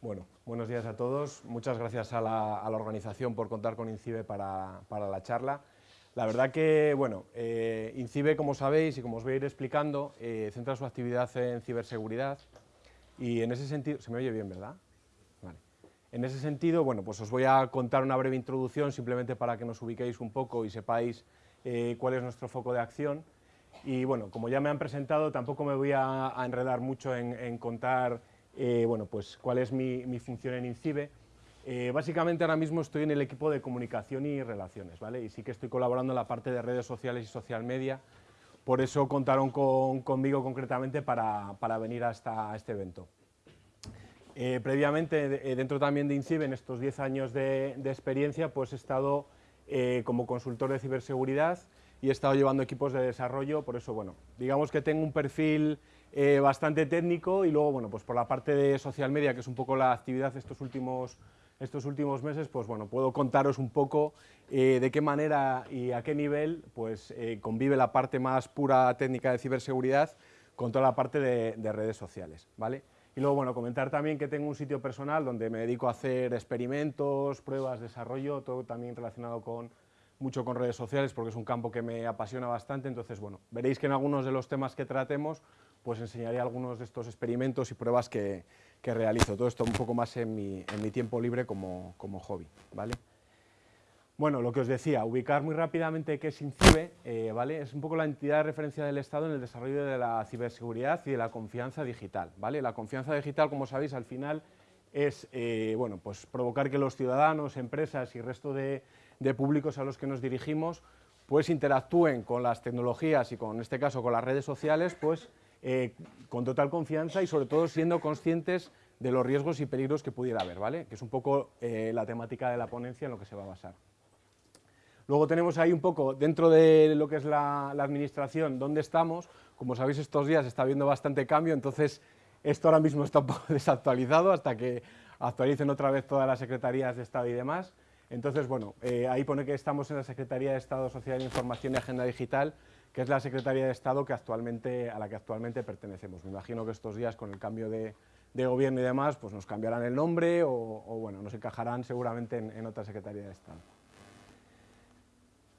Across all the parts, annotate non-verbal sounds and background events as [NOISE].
Bueno, buenos días a todos. Muchas gracias a la, organización por contar con INCIBE para, la charla. La verdad que, bueno, eh, INCIBE, como sabéis y como os voy a ir explicando, eh, centra su actividad en ciberseguridad y en ese sentido... ¿Se me oye bien, verdad? Vale. En ese sentido, bueno, pues os voy a contar una breve introducción simplemente para que nos ubiquéis un poco y sepáis eh, cuál es nuestro foco de acción. Y bueno, como ya me han presentado, tampoco me voy a, enredar mucho en contar eh, bueno, pues cuál es mi, función en INCIBE. Eh, básicamente ahora mismo estoy en el equipo de comunicación y relaciones, ¿vale? Y sí que estoy colaborando en la parte de redes sociales y social media, por eso contaron conmigo concretamente para, venir hasta este evento. Eh, previamente, dentro también de INCIBE, en estos 10 años de, de, experiencia, pues he estado como consultor de ciberseguridad y he estado llevando equipos de desarrollo, por eso, bueno, digamos que tengo un perfil eh, bastante técnico y luego, bueno, pues por la parte de social media, que es un poco la actividad estos últimos, estos últimos meses, pues bueno, puedo contaros un poco eh, de qué manera y a qué nivel pues eh, convive la parte más pura técnica de ciberseguridad con toda la parte de, de redes sociales, ¿vale? Y luego, bueno, comentar también que tengo un sitio personal donde me dedico a hacer experimentos, pruebas, desarrollo, todo también relacionado con mucho con redes sociales porque es un campo que me apasiona bastante, entonces, bueno, veréis que en algunos de los temas que tratemos pues enseñaré algunos de estos experimentos y pruebas que, realizo. Todo esto un poco más en mi, tiempo libre como, hobby. ¿vale? Bueno, lo que os decía, ubicar muy rápidamente qué es INCIBE, eh, ¿vale? es un poco la entidad de referencia del Estado en el desarrollo de la ciberseguridad y de la confianza digital. ¿vale? La confianza digital, como sabéis, al final es eh, bueno, pues provocar que los ciudadanos, empresas y resto de, de públicos a los que nos dirigimos pues interactúen con las tecnologías y con, en este caso con las redes sociales, pues eh, con total confianza y sobre todo siendo conscientes de los riesgos y peligros que pudiera haber, ¿vale? que es un poco eh, la temática de la ponencia en lo que se va a basar. Luego tenemos ahí un poco, dentro de lo que es la, administración, dónde estamos. Como sabéis, estos días está habiendo bastante cambio, entonces esto ahora mismo está un poco [LAUGHS] desactualizado hasta que actualicen otra vez todas las secretarías de Estado y demás. Entonces, bueno, eh, ahí pone que estamos en la Secretaría de Estado, Sociedad de Información y Agenda Digital, que es la Secretaría de Estado que actualmente, a la que actualmente pertenecemos. Me imagino que estos días, con el cambio de, gobierno y demás, pues nos cambiarán el nombre o, bueno, nos encajarán seguramente en, otra Secretaría de Estado.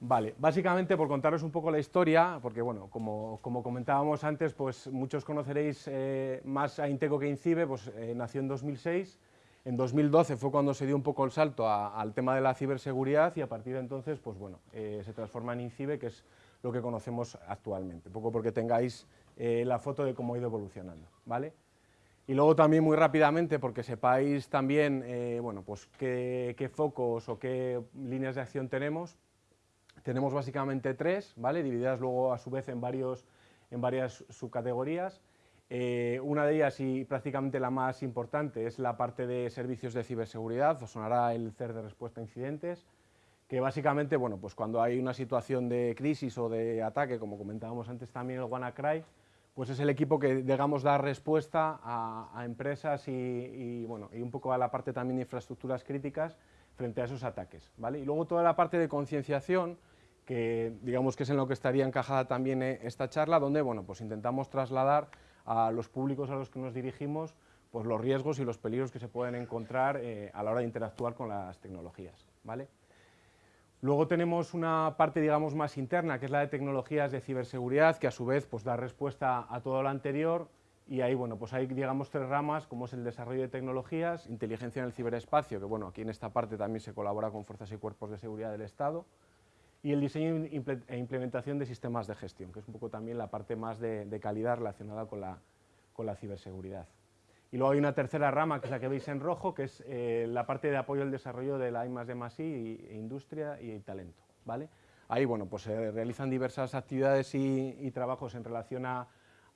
Vale, básicamente por contaros un poco la historia, porque bueno, como, comentábamos antes, pues muchos conoceréis eh, más a Inteco que Incibe, pues eh, nació en 2006, en 2012 fue cuando se dio un poco el salto al tema de la ciberseguridad y a partir de entonces, pues bueno, eh, se transforma en INCIBE, que es lo que conocemos actualmente, un poco porque tengáis eh, la foto de cómo ha ido evolucionando, ¿vale? Y luego también muy rápidamente, porque sepáis también eh, bueno, pues qué, focos o qué líneas de acción tenemos, tenemos básicamente tres, ¿vale? divididas luego a su vez en, varios, en varias subcategorías. Eh, una de ellas y prácticamente la más importante es la parte de servicios de ciberseguridad, os sonará el CER de respuesta a incidentes, que básicamente, bueno, pues cuando hay una situación de crisis o de ataque, como comentábamos antes también el WannaCry, pues es el equipo que, digamos, da respuesta a, empresas y, bueno, y un poco a la parte también de infraestructuras críticas frente a esos ataques, ¿vale? Y luego toda la parte de concienciación, que digamos que es en lo que estaría encajada también eh, esta charla, donde, bueno, pues intentamos trasladar a los públicos a los que nos dirigimos pues los riesgos y los peligros que se pueden encontrar eh, a la hora de interactuar con las tecnologías, ¿vale? Luego tenemos una parte, digamos, más interna, que es la de tecnologías de ciberseguridad, que a su vez pues, da respuesta a todo lo anterior, y ahí, bueno, pues hay, digamos, tres ramas, como es el desarrollo de tecnologías, inteligencia en el ciberespacio, que, bueno, aquí en esta parte también se colabora con fuerzas y cuerpos de seguridad del Estado, y el diseño e implementación de sistemas de gestión, que es un poco también la parte más de, calidad relacionada con la ciberseguridad. Y luego hay una tercera rama, que es la que veis en rojo, que es eh, la parte de apoyo al desarrollo de la I D I, industria y talento. ¿vale? Ahí bueno, pues se realizan diversas actividades y, trabajos en relación a,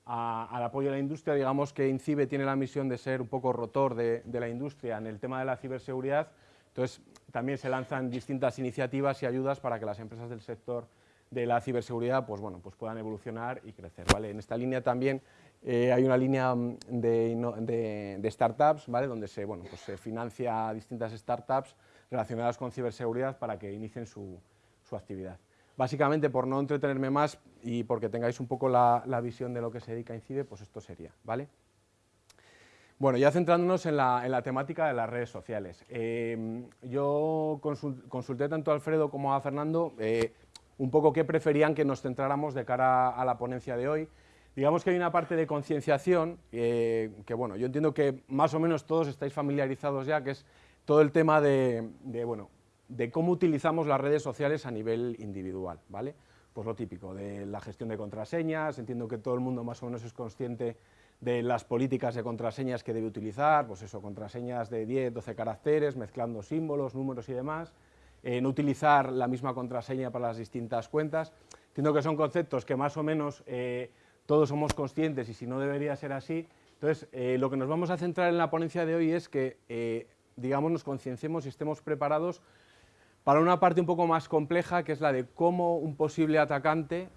al apoyo a la industria. Digamos que INCIBE tiene la misión de ser un poco rotor de, de la industria en el tema de la ciberseguridad, entonces también se lanzan distintas iniciativas y ayudas para que las empresas del sector de la ciberseguridad pues, bueno, pues puedan evolucionar y crecer. ¿vale? En esta línea también eh, hay una línea mm, de, startups, ¿vale? donde se, bueno, pues se financia a distintas startups relacionadas con ciberseguridad para que inicien su, actividad. Básicamente, por no entretenerme más y porque tengáis un poco la, visión de lo que se dedica a INCIDE, pues esto sería. ¿vale? Bueno, ya centrándonos en la, temática de las redes sociales. Eh, yo consulté tanto a Alfredo como a Fernando eh, un poco qué preferían que nos centráramos de cara a la ponencia de hoy. Digamos que hay una parte de concienciación eh, que, bueno, yo entiendo que más o menos todos estáis familiarizados ya, que es todo el tema de, bueno, de cómo utilizamos las redes sociales a nivel individual, ¿vale? Pues lo típico, de la gestión de contraseñas, entiendo que todo el mundo más o menos es consciente de las políticas de contraseñas que debe utilizar, pues eso, contraseñas de 10, 12 caracteres, mezclando símbolos, números y demás, no utilizar la misma contraseña para las distintas cuentas. Entiendo que son conceptos que más o menos eh, todos somos conscientes y si no debería ser así. Entonces, eh, lo que nos vamos a centrar en la ponencia de hoy es que, digamos, nos concienciemos y estemos preparados para una parte un poco más compleja, que es la de cómo un posible atacante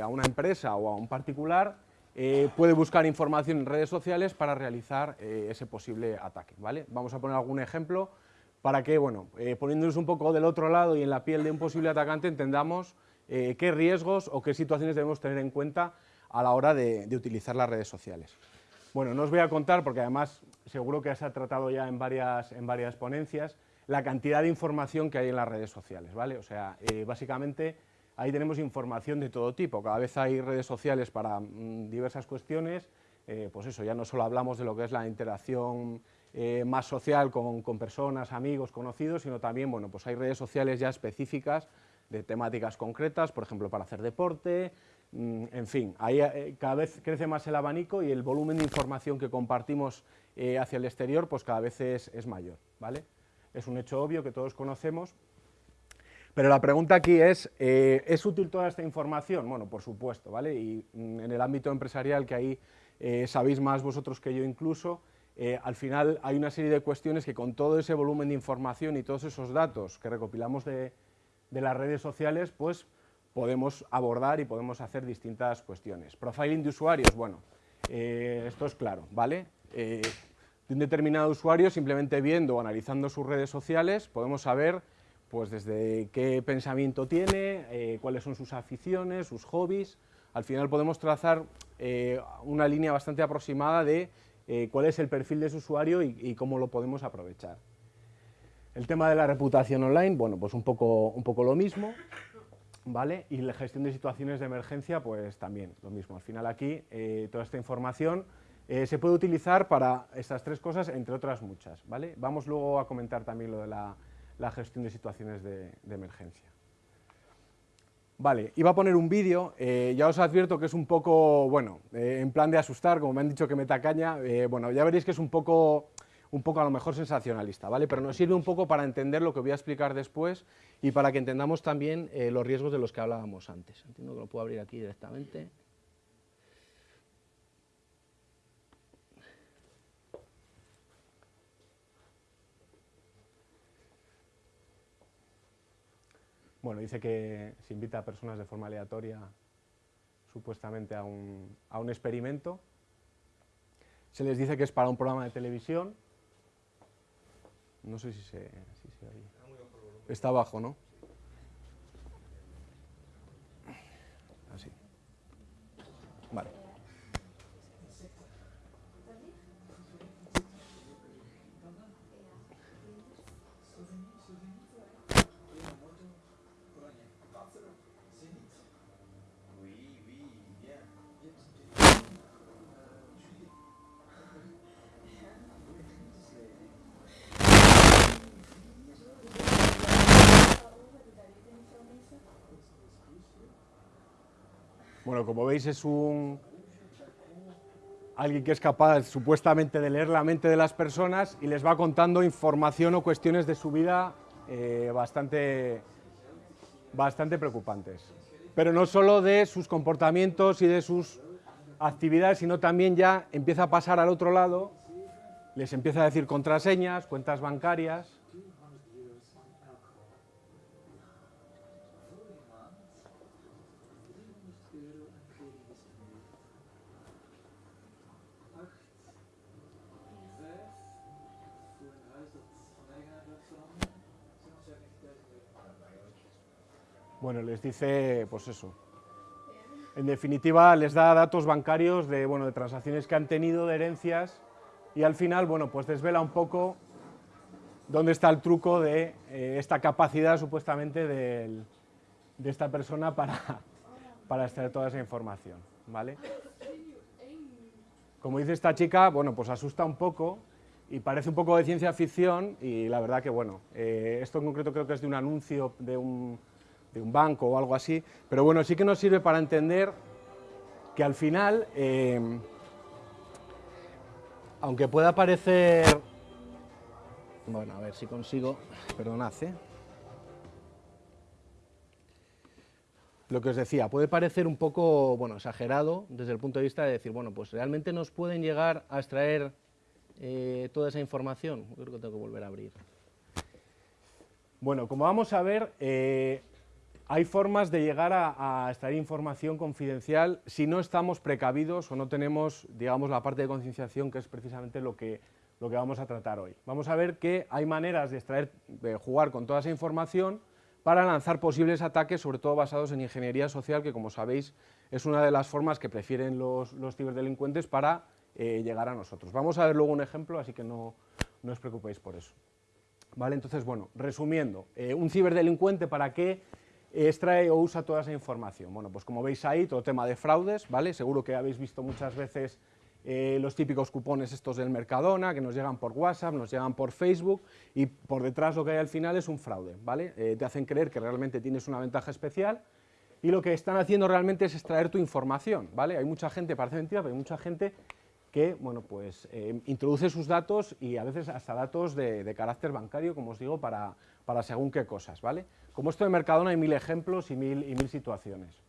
a una empresa o a un particular eh, puede buscar información en redes sociales para realizar eh, ese posible ataque. ¿vale? Vamos a poner algún ejemplo para que, bueno, eh, poniéndonos un poco del otro lado y en la piel de un posible atacante, entendamos qué riesgos o qué situaciones debemos tener en cuenta a la hora de, utilizar las redes sociales. Bueno, no os voy a contar, porque además seguro que se ha tratado ya en varias, en varias ponencias, la cantidad de información que hay en las redes sociales, ¿vale? O sea, básicamente Ahí tenemos información de todo tipo, cada vez hay redes sociales para mm, diversas cuestiones, eh, pues eso, ya no solo hablamos de lo que es la interacción eh, más social con, personas, amigos, conocidos, sino también, bueno, pues hay redes sociales ya específicas de temáticas concretas, por ejemplo, para hacer deporte, en fin, ahí eh, cada vez crece más el abanico y el volumen de información que compartimos hacia el exterior, pues cada vez es, es mayor, ¿vale? Es un hecho obvio que todos conocemos, pero la pregunta aquí es, eh, ¿es útil toda esta información? Bueno, por supuesto, ¿vale? Y mm, en el ámbito empresarial, que ahí eh, sabéis más vosotros que yo incluso, eh, al final hay una serie de cuestiones que con todo ese volumen de información y todos esos datos que recopilamos de, las redes sociales, pues podemos abordar y podemos hacer distintas cuestiones. Profiling de usuarios, bueno, esto es claro, ¿vale? de un determinado usuario, simplemente viendo o analizando sus redes sociales, podemos saber pues desde qué pensamiento tiene, eh, cuáles son sus aficiones, sus hobbies. Al final podemos trazar eh, una línea bastante aproximada de eh, cuál es el perfil de su usuario y, cómo lo podemos aprovechar. El tema de la reputación online, bueno, pues un poco, un poco lo mismo, ¿vale? Y la gestión de situaciones de emergencia, pues también lo mismo. Al final aquí, toda esta información se puede utilizar para estas tres cosas, entre otras muchas, ¿vale? Vamos luego a comentar también lo de la la gestión de situaciones de, emergencia. Vale, iba a poner un vídeo, eh, ya os advierto que es un poco, bueno, eh, en plan de asustar, como me han dicho que me tacaña, eh, bueno, ya veréis que es un poco, un poco a lo mejor sensacionalista, ¿vale? Pero nos sirve un poco para entender lo que voy a explicar después y para que entendamos también los riesgos de los que hablábamos antes. Entiendo que lo puedo abrir aquí directamente. Bueno, dice que se invita a personas de forma aleatoria supuestamente a un, a un experimento. Se les dice que es para un programa de televisión. No sé si se, si se. Está abajo, ¿no? Así. Vale. Bueno, como veis es un alguien que es capaz supuestamente de leer la mente de las personas y les va contando información o cuestiones de su vida eh, bastante, bastante preocupantes. Pero no solo de sus comportamientos y de sus actividades, sino también ya empieza a pasar al otro lado, les empieza a decir contraseñas, cuentas bancarias, Bueno, les dice, pues eso. En definitiva, les da datos bancarios de, bueno, de transacciones que han tenido, de herencias, y al final, bueno, pues desvela un poco dónde está el truco de eh, esta capacidad supuestamente de esta persona para, [LAUGHS] para extraer toda esa información, ¿vale? Como dice esta chica, bueno, pues asusta un poco y parece un poco de ciencia ficción y la verdad que, bueno, eh, esto en concreto creo que es de un anuncio de un, de un, banco o algo así, pero bueno, sí que nos sirve para entender que al final, eh, aunque pueda parecer bueno, a ver si consigo, perdonad, ¿eh? Lo que os decía, puede parecer un poco, bueno, exagerado desde el punto de vista de decir, bueno, pues realmente nos pueden llegar a extraer eh, toda esa información. Creo que tengo que volver a abrir. Bueno, como vamos a ver, eh, hay formas de llegar a, a, extraer información confidencial si no estamos precavidos o no tenemos, digamos, la parte de concienciación que es precisamente lo que lo que vamos a tratar hoy. Vamos a ver que hay maneras de extraer, de jugar con toda esa información para lanzar posibles ataques, sobre todo basados en ingeniería social, que como sabéis es una de las formas que prefieren los, ciberdelincuentes para eh, llegar a nosotros. Vamos a ver luego un ejemplo, así que no, no os preocupéis por eso. ¿Vale? Entonces, bueno, resumiendo, eh, un ciberdelincuente para qué extrae o usa toda esa información. Bueno, pues como veis ahí, todo tema de fraudes, ¿vale? Seguro que habéis visto muchas veces eh, los típicos cupones estos del Mercadona, que nos llegan por WhatsApp, nos llegan por Facebook, y por detrás lo que hay al final es un fraude, ¿vale? Eh, te hacen creer que realmente tienes una ventaja especial, y lo que están haciendo realmente es extraer tu información, ¿vale? Hay mucha gente, parece mentira, pero hay mucha gente que, bueno, pues eh, introduce sus datos y a veces hasta datos de, carácter bancario, como os digo, para, para, según qué cosas, ¿vale? Como esto de Mercadona hay mil ejemplos y mil, situaciones.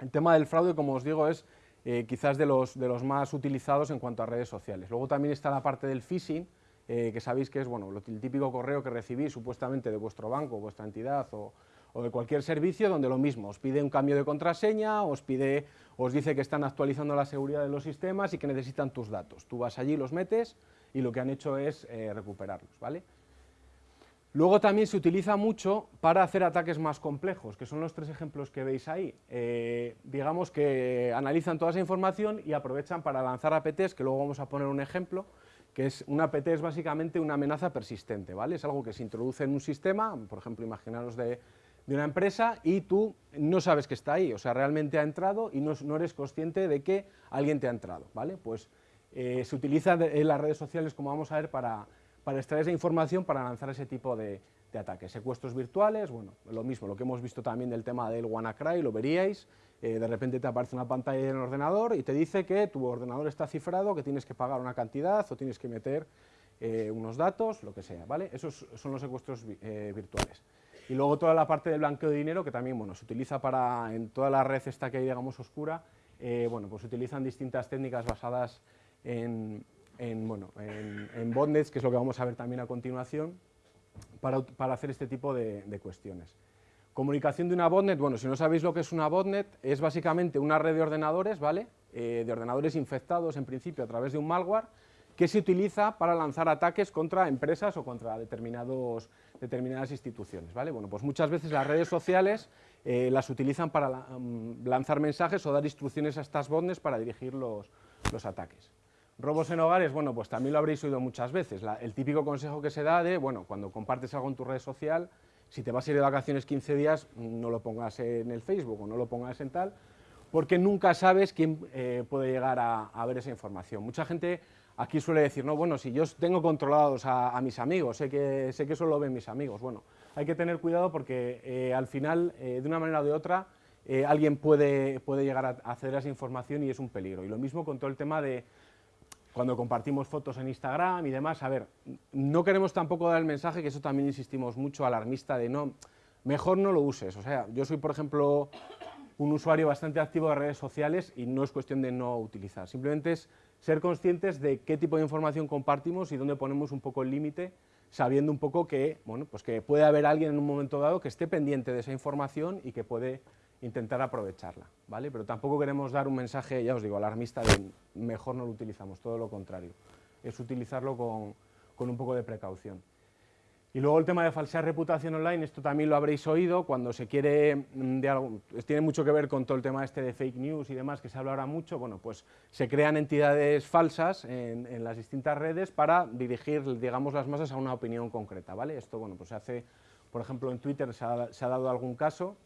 El tema del fraude, como os digo, es eh, quizás de los, más utilizados en cuanto a redes sociales. Luego también está la parte del phishing, eh, que sabéis que es bueno, el típico correo que recibís supuestamente de vuestro banco, vuestra entidad o, o, de cualquier servicio, donde lo mismo, os pide un cambio de contraseña, os, pide, os dice que están actualizando la seguridad de los sistemas y que necesitan tus datos. Tú vas allí, los metes y lo que han hecho es eh, recuperarlos. ¿vale? Luego también se utiliza mucho para hacer ataques más complejos, que son los tres ejemplos que veis ahí. Eh, digamos que analizan toda esa información y aprovechan para lanzar APTs, que luego vamos a poner un ejemplo, que es un APT es básicamente una amenaza persistente, ¿vale? Es algo que se introduce en un sistema, por ejemplo, imaginaros de, una empresa y tú no sabes que está ahí, o sea, realmente ha entrado y no, eres consciente de que alguien te ha entrado, ¿vale? Pues eh, se utiliza en las redes sociales, como vamos a ver, para para extraer esa información para lanzar ese tipo de, ataques. Secuestros virtuales, bueno, lo mismo, lo que hemos visto también del tema del WannaCry, lo veríais, eh, de repente te aparece una pantalla en el ordenador y te dice que tu ordenador está cifrado, que tienes que pagar una cantidad o tienes que meter eh, unos datos, lo que sea, ¿vale? Esos son los secuestros eh, virtuales. Y luego toda la parte de blanqueo de dinero, que también, bueno, se utiliza para, en toda la red esta que hay, digamos, oscura, bueno, pues se utilizan distintas técnicas basadas en, en, bueno, en, botnets, que es lo que vamos a ver también a continuación, para, hacer este tipo de, cuestiones. Comunicación de una botnet, bueno, si no sabéis lo que es una botnet, es básicamente una red de ordenadores, ¿vale? Eh, de ordenadores infectados, en principio, a través de un malware, que se utiliza para lanzar ataques contra empresas o contra determinados, determinadas instituciones, ¿vale? Bueno, pues muchas veces las redes sociales eh, las utilizan para mm, lanzar mensajes o dar instrucciones a estas botnets para dirigir los ataques. Robos en hogares, bueno, pues también lo habréis oído muchas veces. el típico consejo que se da de, bueno, cuando compartes algo en tu red social, si te vas a ir de vacaciones 15 días, no lo pongas en el Facebook o no lo pongas en tal, porque nunca sabes quién eh, puede llegar a, ver esa información. Mucha gente aquí suele decir, no, bueno, si yo tengo controlados a, mis amigos, sé que, sé que eso lo ven mis amigos. Bueno, hay que tener cuidado porque eh, al final, eh, de una manera o de otra, alguien puede, puede llegar a acceder a esa información y es un peligro. Y lo mismo con todo el tema de cuando compartimos fotos en Instagram y demás, a ver, no queremos tampoco dar el mensaje, que eso también insistimos mucho, alarmista, de no, mejor no lo uses. O sea, yo soy, por ejemplo, un usuario bastante activo de redes sociales y no es cuestión de no utilizar, simplemente es ser conscientes de qué tipo de información compartimos y dónde ponemos un poco el límite, sabiendo un poco que, bueno, pues que puede haber alguien en un momento dado que esté pendiente de esa información y que puede intentar aprovecharla, ¿vale? Pero tampoco queremos dar un mensaje, ya os digo, alarmista de mejor no lo utilizamos, todo lo contrario, es utilizarlo con, un poco de precaución. Y luego el tema de falsedad reputación online, esto también lo habréis oído, cuando se quiere, mm, de algo, tiene mucho que ver con todo el tema este de fake news y demás, que se habla ahora mucho, bueno, pues se crean entidades falsas en, las distintas redes para dirigir, digamos, las masas a una opinión concreta, ¿vale? Esto, bueno, pues se hace, por ejemplo, en Twitter se ha dado algún caso,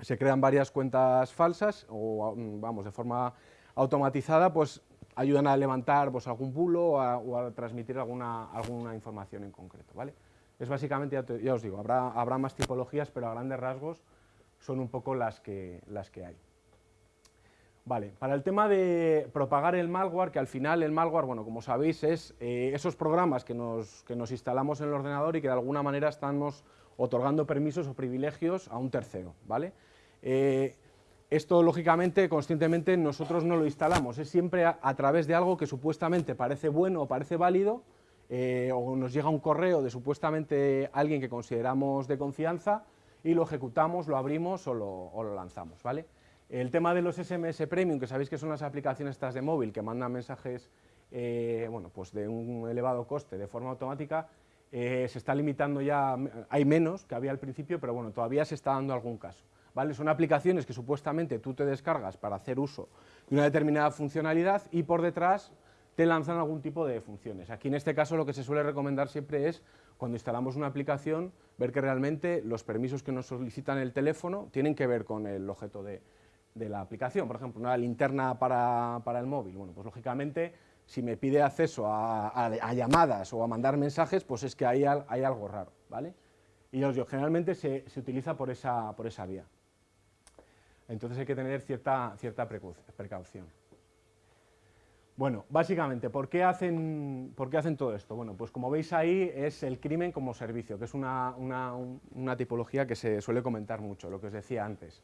se crean varias cuentas falsas, o, mm, vamos, de forma automatizada, pues ayudan a levantar pues, algún bulo o a, transmitir alguna, alguna información en concreto, ¿vale? Es básicamente, ya, os digo, habrá, habrá, más tipologías, pero a grandes rasgos son un poco las que, las que hay. Vale, para el tema de propagar el malware, que al final el malware, bueno, como sabéis, es eh, esos programas que nos, que nos, instalamos en el ordenador y que de alguna manera estamos otorgando permisos o privilegios a un tercero, ¿vale? Eh, esto, lógicamente, conscientemente nosotros no lo instalamos, es siempre a, través de algo que supuestamente parece bueno o parece válido, eh, o nos llega un correo de supuestamente alguien que consideramos de confianza y lo ejecutamos, lo abrimos o lo, lanzamos, ¿vale? El tema de los SMS Premium, que sabéis que son las aplicaciones estas de móvil que mandan mensajes eh, bueno, pues de un elevado coste de forma automática, se está limitando ya, hay menos que había al principio, pero bueno, todavía se está dando algún caso. Son aplicaciones que supuestamente tú te descargas para hacer uso de una determinada funcionalidad y por detrás te lanzan algún tipo de funciones. Aquí en este caso lo que se suele recomendar siempre es, cuando instalamos una aplicación, ver que realmente los permisos que nos solicitan el teléfono tienen que ver con el objeto de, la aplicación. Por ejemplo, una linterna para, el móvil. Bueno, pues lógicamente, si me pide acceso a, llamadas o a mandar mensajes, pues es que hay, hay algo raro, ¿vale? Y generalmente se, utiliza por esa vía. Entonces hay que tener cierta, cierta precaución. Bueno, básicamente, ¿por qué, hacen, ¿por qué hacen todo esto? Bueno, pues como veis ahí es el crimen como servicio, que es una, tipología que se suele comentar mucho, lo que os decía antes.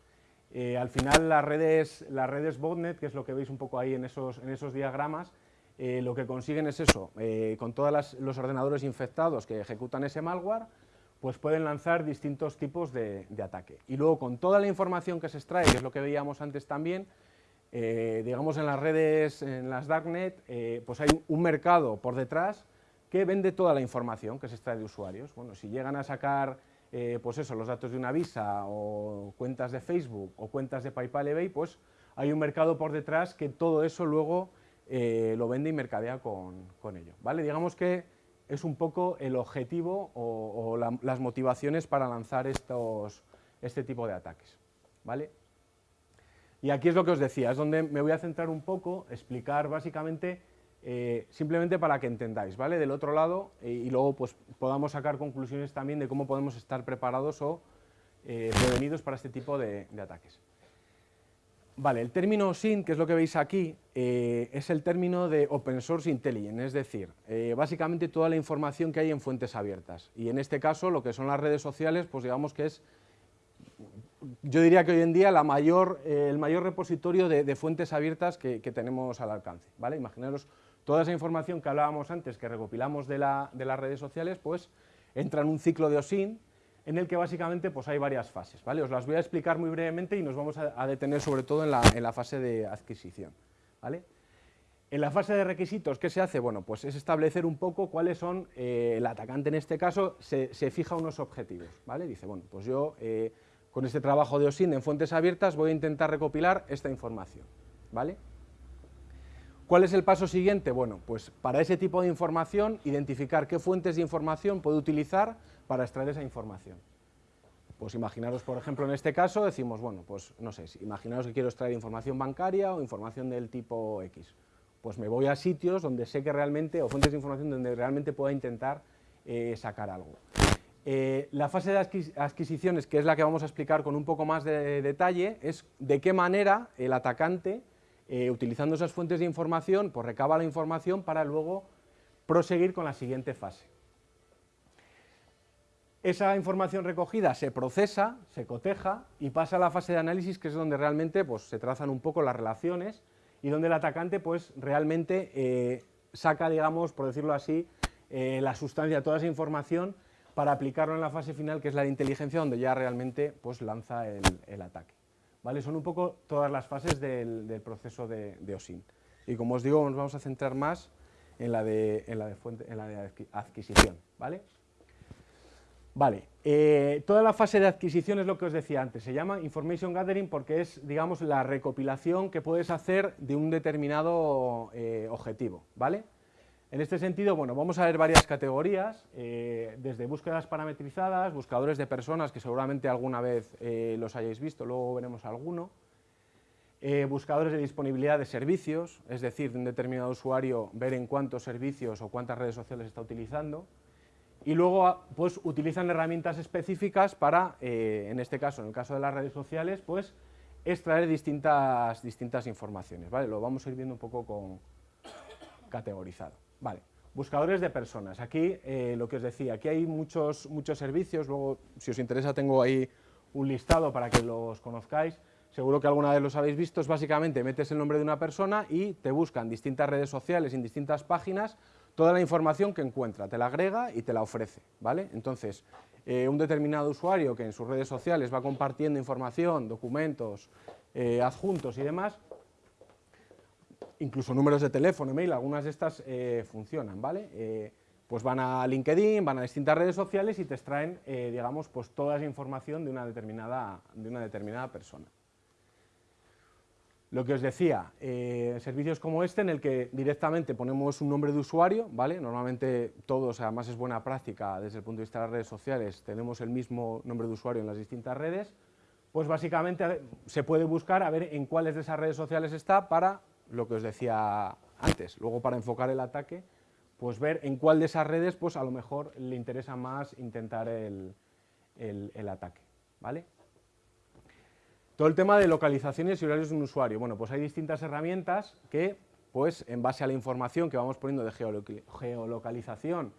Eh, al final las redes, las redes botnet, que es lo que veis un poco ahí en esos, en esos diagramas, eh, lo que consiguen es eso, eh, con todos los ordenadores infectados que ejecutan ese malware, pues pueden lanzar distintos tipos de, ataque. Y luego con toda la información que se extrae, que es lo que veíamos antes también, eh, digamos en las redes, en las darknet, eh, pues hay un mercado por detrás que vende toda la información que se extrae de usuarios. Bueno, si llegan a sacar eh, pues eso, los datos de una Visa o cuentas de Facebook o cuentas de PayPal eBay, pues hay un mercado por detrás que todo eso luego lo vende y mercadea con, ello. ¿vale? Digamos que es un poco el objetivo o, las motivaciones para lanzar estos, este tipo de ataques. ¿vale? Y aquí es lo que os decía, es donde me voy a centrar un poco, explicar básicamente, eh, simplemente para que entendáis, ¿vale? Del otro lado, eh, y luego pues podamos sacar conclusiones también de cómo podemos estar preparados o eh, prevenidos para este tipo de, ataques. Vale, el término SIN, que es lo que veis aquí, es el término de Open Source Intelligence, es decir, básicamente toda la información que hay en fuentes abiertas. Y en este caso, lo que son las redes sociales, pues digamos que es yo diría que hoy en día eh, el mayor repositorio de, fuentes abiertas que, tenemos al alcance. ¿vale? Imaginaros toda esa información que hablábamos antes, que recopilamos de, las redes sociales, pues entra en un ciclo de OSIN en el que básicamente pues, hay varias fases. ¿vale? Os las voy a explicar muy brevemente y nos vamos a, detener sobre todo en la, fase de adquisición. ¿vale? En la fase de requisitos, ¿qué se hace? Bueno, pues es establecer un poco cuáles son, eh, el atacante en este caso se, fija unos objetivos, ¿vale? Dice, bueno, pues yo eh, con este trabajo de OSIN en fuentes abiertas voy a intentar recopilar esta información. ¿vale? ¿Cuál es el paso siguiente? Bueno, pues para ese tipo de información, identificar qué fuentes de información puedo utilizar para extraer esa información. Pues imaginaros, por ejemplo, en este caso, decimos, bueno, pues no sé, imaginaros que quiero extraer información bancaria o información del tipo X. Pues me voy a sitios donde sé que realmente, o fuentes de información donde realmente pueda intentar eh, sacar algo. Eh, la fase de adquisiciones, que es la que vamos a explicar con un poco más de detalle, es de qué manera el atacante, eh, utilizando esas fuentes de información, pues recaba la información para luego proseguir con la siguiente fase. Esa información recogida se procesa, se coteja y pasa a la fase de análisis, que es donde realmente pues, se trazan un poco las relaciones y donde el atacante pues, realmente eh, saca, digamos, por decirlo así, la sustancia, toda esa información para aplicarlo en la fase final, que es la de inteligencia, donde ya realmente pues, lanza el, ataque. ¿Vale? Son un poco todas las fases del, proceso de, OSIN. Y como os digo, nos vamos a centrar más en la de, en la de adquisición. ¿vale? Vale, eh, toda la fase de adquisición es lo que os decía antes, se llama Information Gathering porque es, digamos, la recopilación que puedes hacer de un determinado eh, objetivo, ¿vale? En este sentido, bueno, vamos a ver varias categorías, eh, desde búsquedas parametrizadas, buscadores de personas, que seguramente alguna vez los hayáis visto, luego veremos alguno, buscadores de disponibilidad de servicios, es decir, de un determinado usuario ver en cuántos servicios o cuántas redes sociales está utilizando, y luego ah, pues utilizan herramientas específicas para, eh, en este caso, en el caso de las redes sociales, pues extraer distintas, distintas informaciones, ¿vale? Lo vamos a ir viendo un poco con categorizado, ¿vale? Buscadores de personas, aquí eh, lo que os decía, aquí hay muchos, muchos servicios, luego si os interesa tengo ahí un listado para que los conozcáis, seguro que alguna vez los habéis visto, es básicamente metes el nombre de una persona y te buscan distintas redes sociales en distintas páginas toda la información que encuentra, te la agrega y te la ofrece, ¿vale? Entonces, eh, un determinado usuario que en sus redes sociales va compartiendo información, documentos, eh, adjuntos y demás, incluso números de teléfono, email, algunas de estas eh, funcionan, ¿vale? pues van a LinkedIn, van a distintas redes sociales y te extraen, digamos, pues toda esa información de una determinada, de una determinada persona. Lo que os decía, eh, servicios como este en el que directamente ponemos un nombre de usuario, ¿vale? Normalmente todos, además es buena práctica desde el punto de vista de las redes sociales, tenemos el mismo nombre de usuario en las distintas redes, pues básicamente se puede buscar a ver en cuáles de esas redes sociales está para lo que os decía antes. Luego para enfocar el ataque, pues ver en cuál de esas redes pues a lo mejor le interesa más intentar el, el ataque, ¿vale? Todo el tema de localizaciones y horarios de un usuario. Bueno, pues hay distintas herramientas que, pues, en base a la información que vamos poniendo de geolocalización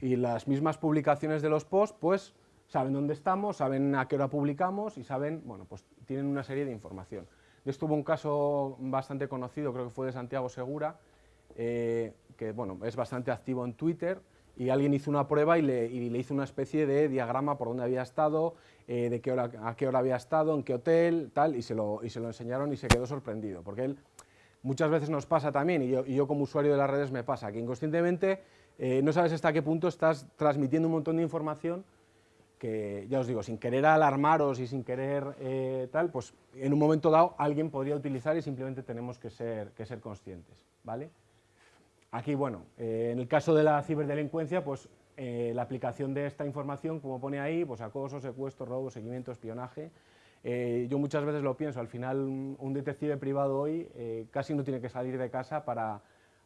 y las mismas publicaciones de los posts, pues, saben dónde estamos, saben a qué hora publicamos y saben, bueno, pues tienen una serie de información. De esto hubo un caso bastante conocido, creo que fue de Santiago Segura, eh, que, bueno, es bastante activo en Twitter, y alguien hizo una prueba y le, hizo una especie de diagrama por dónde había estado, eh, de qué hora, a qué hora había estado, en qué hotel, tal, y se, lo, y se lo enseñaron y se quedó sorprendido, porque él muchas veces nos pasa también, y yo, como usuario de las redes me pasa, que inconscientemente eh, no sabes hasta qué punto estás transmitiendo un montón de información que, ya os digo, sin querer alarmaros y sin querer eh, tal, pues en un momento dado alguien podría utilizar y simplemente tenemos que ser, que ser conscientes, ¿vale? Aquí, bueno, eh, en el caso de la ciberdelincuencia, pues eh, la aplicación de esta información, como pone ahí, pues acoso, secuestro, robo, seguimiento, espionaje, eh, yo muchas veces lo pienso, al final un, detective privado hoy casi no tiene que salir de casa para,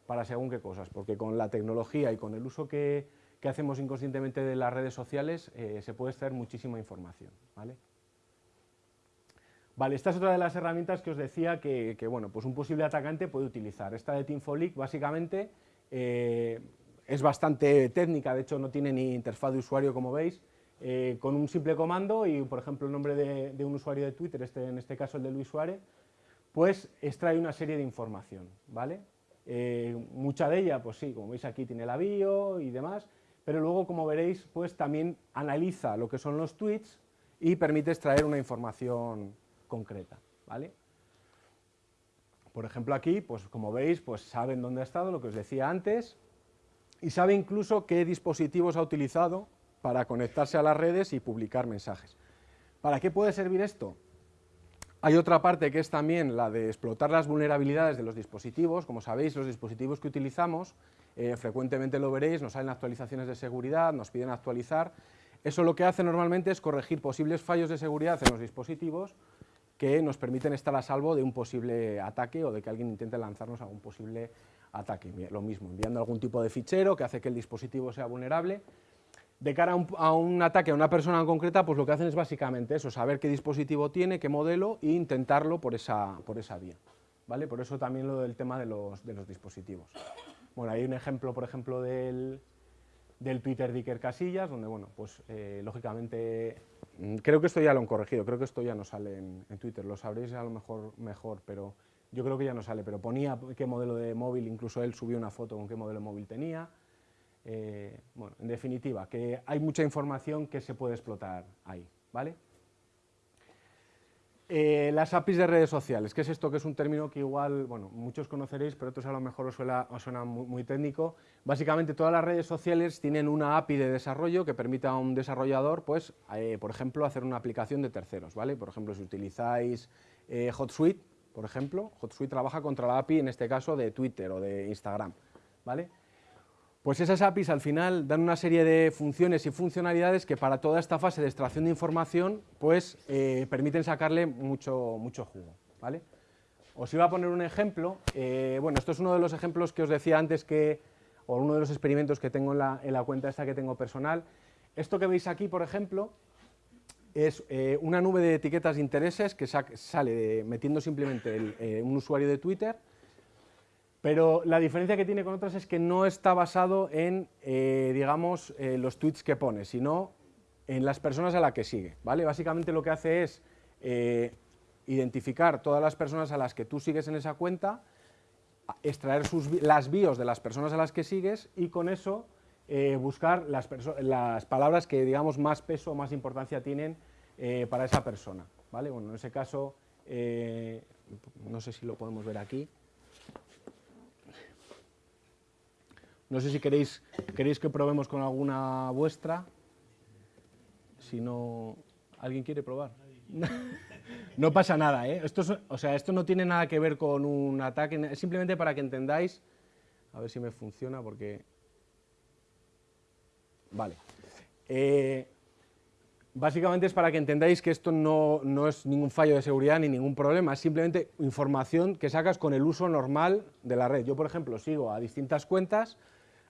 para, según qué cosas, porque con la tecnología y con el uso que, que hacemos inconscientemente de las redes sociales se puede extraer muchísima información. ¿vale? Vale, esta es otra de las herramientas que os decía que, bueno, pues un posible atacante puede utilizar. Esta de Teamfolic básicamente eh, es bastante técnica, de hecho no tiene ni interfaz de usuario como veis, eh, con un simple comando y por ejemplo el nombre de, un usuario de Twitter, este, en este caso el de Luis Suárez, pues extrae una serie de información, ¿vale? Eh, mucha de ella, pues sí, como veis aquí tiene la bio y demás, pero luego como veréis, pues también analiza lo que son los tweets y permite extraer una información concreta, ¿vale? Por ejemplo aquí, pues como veis, pues saben dónde ha estado, lo que os decía antes, y sabe incluso qué dispositivos ha utilizado para conectarse a las redes y publicar mensajes. ¿Para qué puede servir esto? Hay otra parte que es también la de explotar las vulnerabilidades de los dispositivos. Como sabéis, los dispositivos que utilizamos, eh, frecuentemente lo veréis, nos salen actualizaciones de seguridad, nos piden actualizar. Eso lo que hace normalmente es corregir posibles fallos de seguridad en los dispositivos que nos permiten estar a salvo de un posible ataque o de que alguien intente lanzarnos a un posible ataque. Lo mismo, enviando algún tipo de fichero que hace que el dispositivo sea vulnerable. De cara a un, ataque a una persona en concreta, pues lo que hacen es básicamente eso, saber qué dispositivo tiene, qué modelo e intentarlo por esa, por esa vía. ¿vale? Por eso también lo del tema de los, de los dispositivos. Bueno, hay un ejemplo, por ejemplo, del, del Twitter de Iker Casillas, donde, bueno, pues eh, lógicamente, mm, creo que esto ya lo han corregido, creo que esto ya no sale en, Twitter, lo sabréis a lo mejor mejor, pero yo creo que ya no sale, pero ponía qué modelo de móvil, incluso él subió una foto con qué modelo de móvil tenía, eh, bueno, en definitiva, que hay mucha información que se puede explotar ahí, ¿vale? Eh, las APIs de redes sociales, ¿qué es esto? Que es un término que igual, bueno, muchos conoceréis, pero otros a lo mejor os suena, muy, técnico. Básicamente todas las redes sociales tienen una API de desarrollo que permita a un desarrollador, pues, eh, por ejemplo, hacer una aplicación de terceros, ¿vale? Por ejemplo, si utilizáis eh, HotSuite, por ejemplo, HotSuite trabaja contra la API, en este caso, de Twitter o de Instagram, ¿vale? Pues esas APIs al final dan una serie de funciones y funcionalidades que para toda esta fase de extracción de información pues eh, permiten sacarle mucho, mucho jugo. ¿vale? Os iba a poner un ejemplo, eh, bueno, esto es uno de los ejemplos que os decía antes que, o uno de los experimentos que tengo en la, cuenta esta que tengo personal. Esto que veis aquí, por ejemplo, es eh, una nube de etiquetas de intereses que sale metiendo simplemente un usuario de Twitter, pero la diferencia que tiene con otras es que no está basado en, eh, digamos, eh, los tweets que pone, sino en las personas a las que sigue, ¿vale? Básicamente lo que hace es eh, identificar todas las personas a las que tú sigues en esa cuenta, extraer las bios de las personas a las que sigues y con eso buscar las, las, palabras que, digamos, más peso o más importancia tienen para esa persona, ¿vale? Bueno, en ese caso, no sé si lo podemos ver aquí, No sé si queréis, queréis que probemos con alguna vuestra. Si no, ¿alguien quiere probar? [LAUGHS] no pasa nada, ¿eh? Esto, o sea, esto no tiene nada que ver con un ataque, es simplemente para que entendáis, a ver si me funciona porque... Vale. Eh, básicamente es para que entendáis que esto no, no, es ningún fallo de seguridad ni ningún problema, es simplemente información que sacas con el uso normal de la red. Yo, por ejemplo, sigo a distintas cuentas,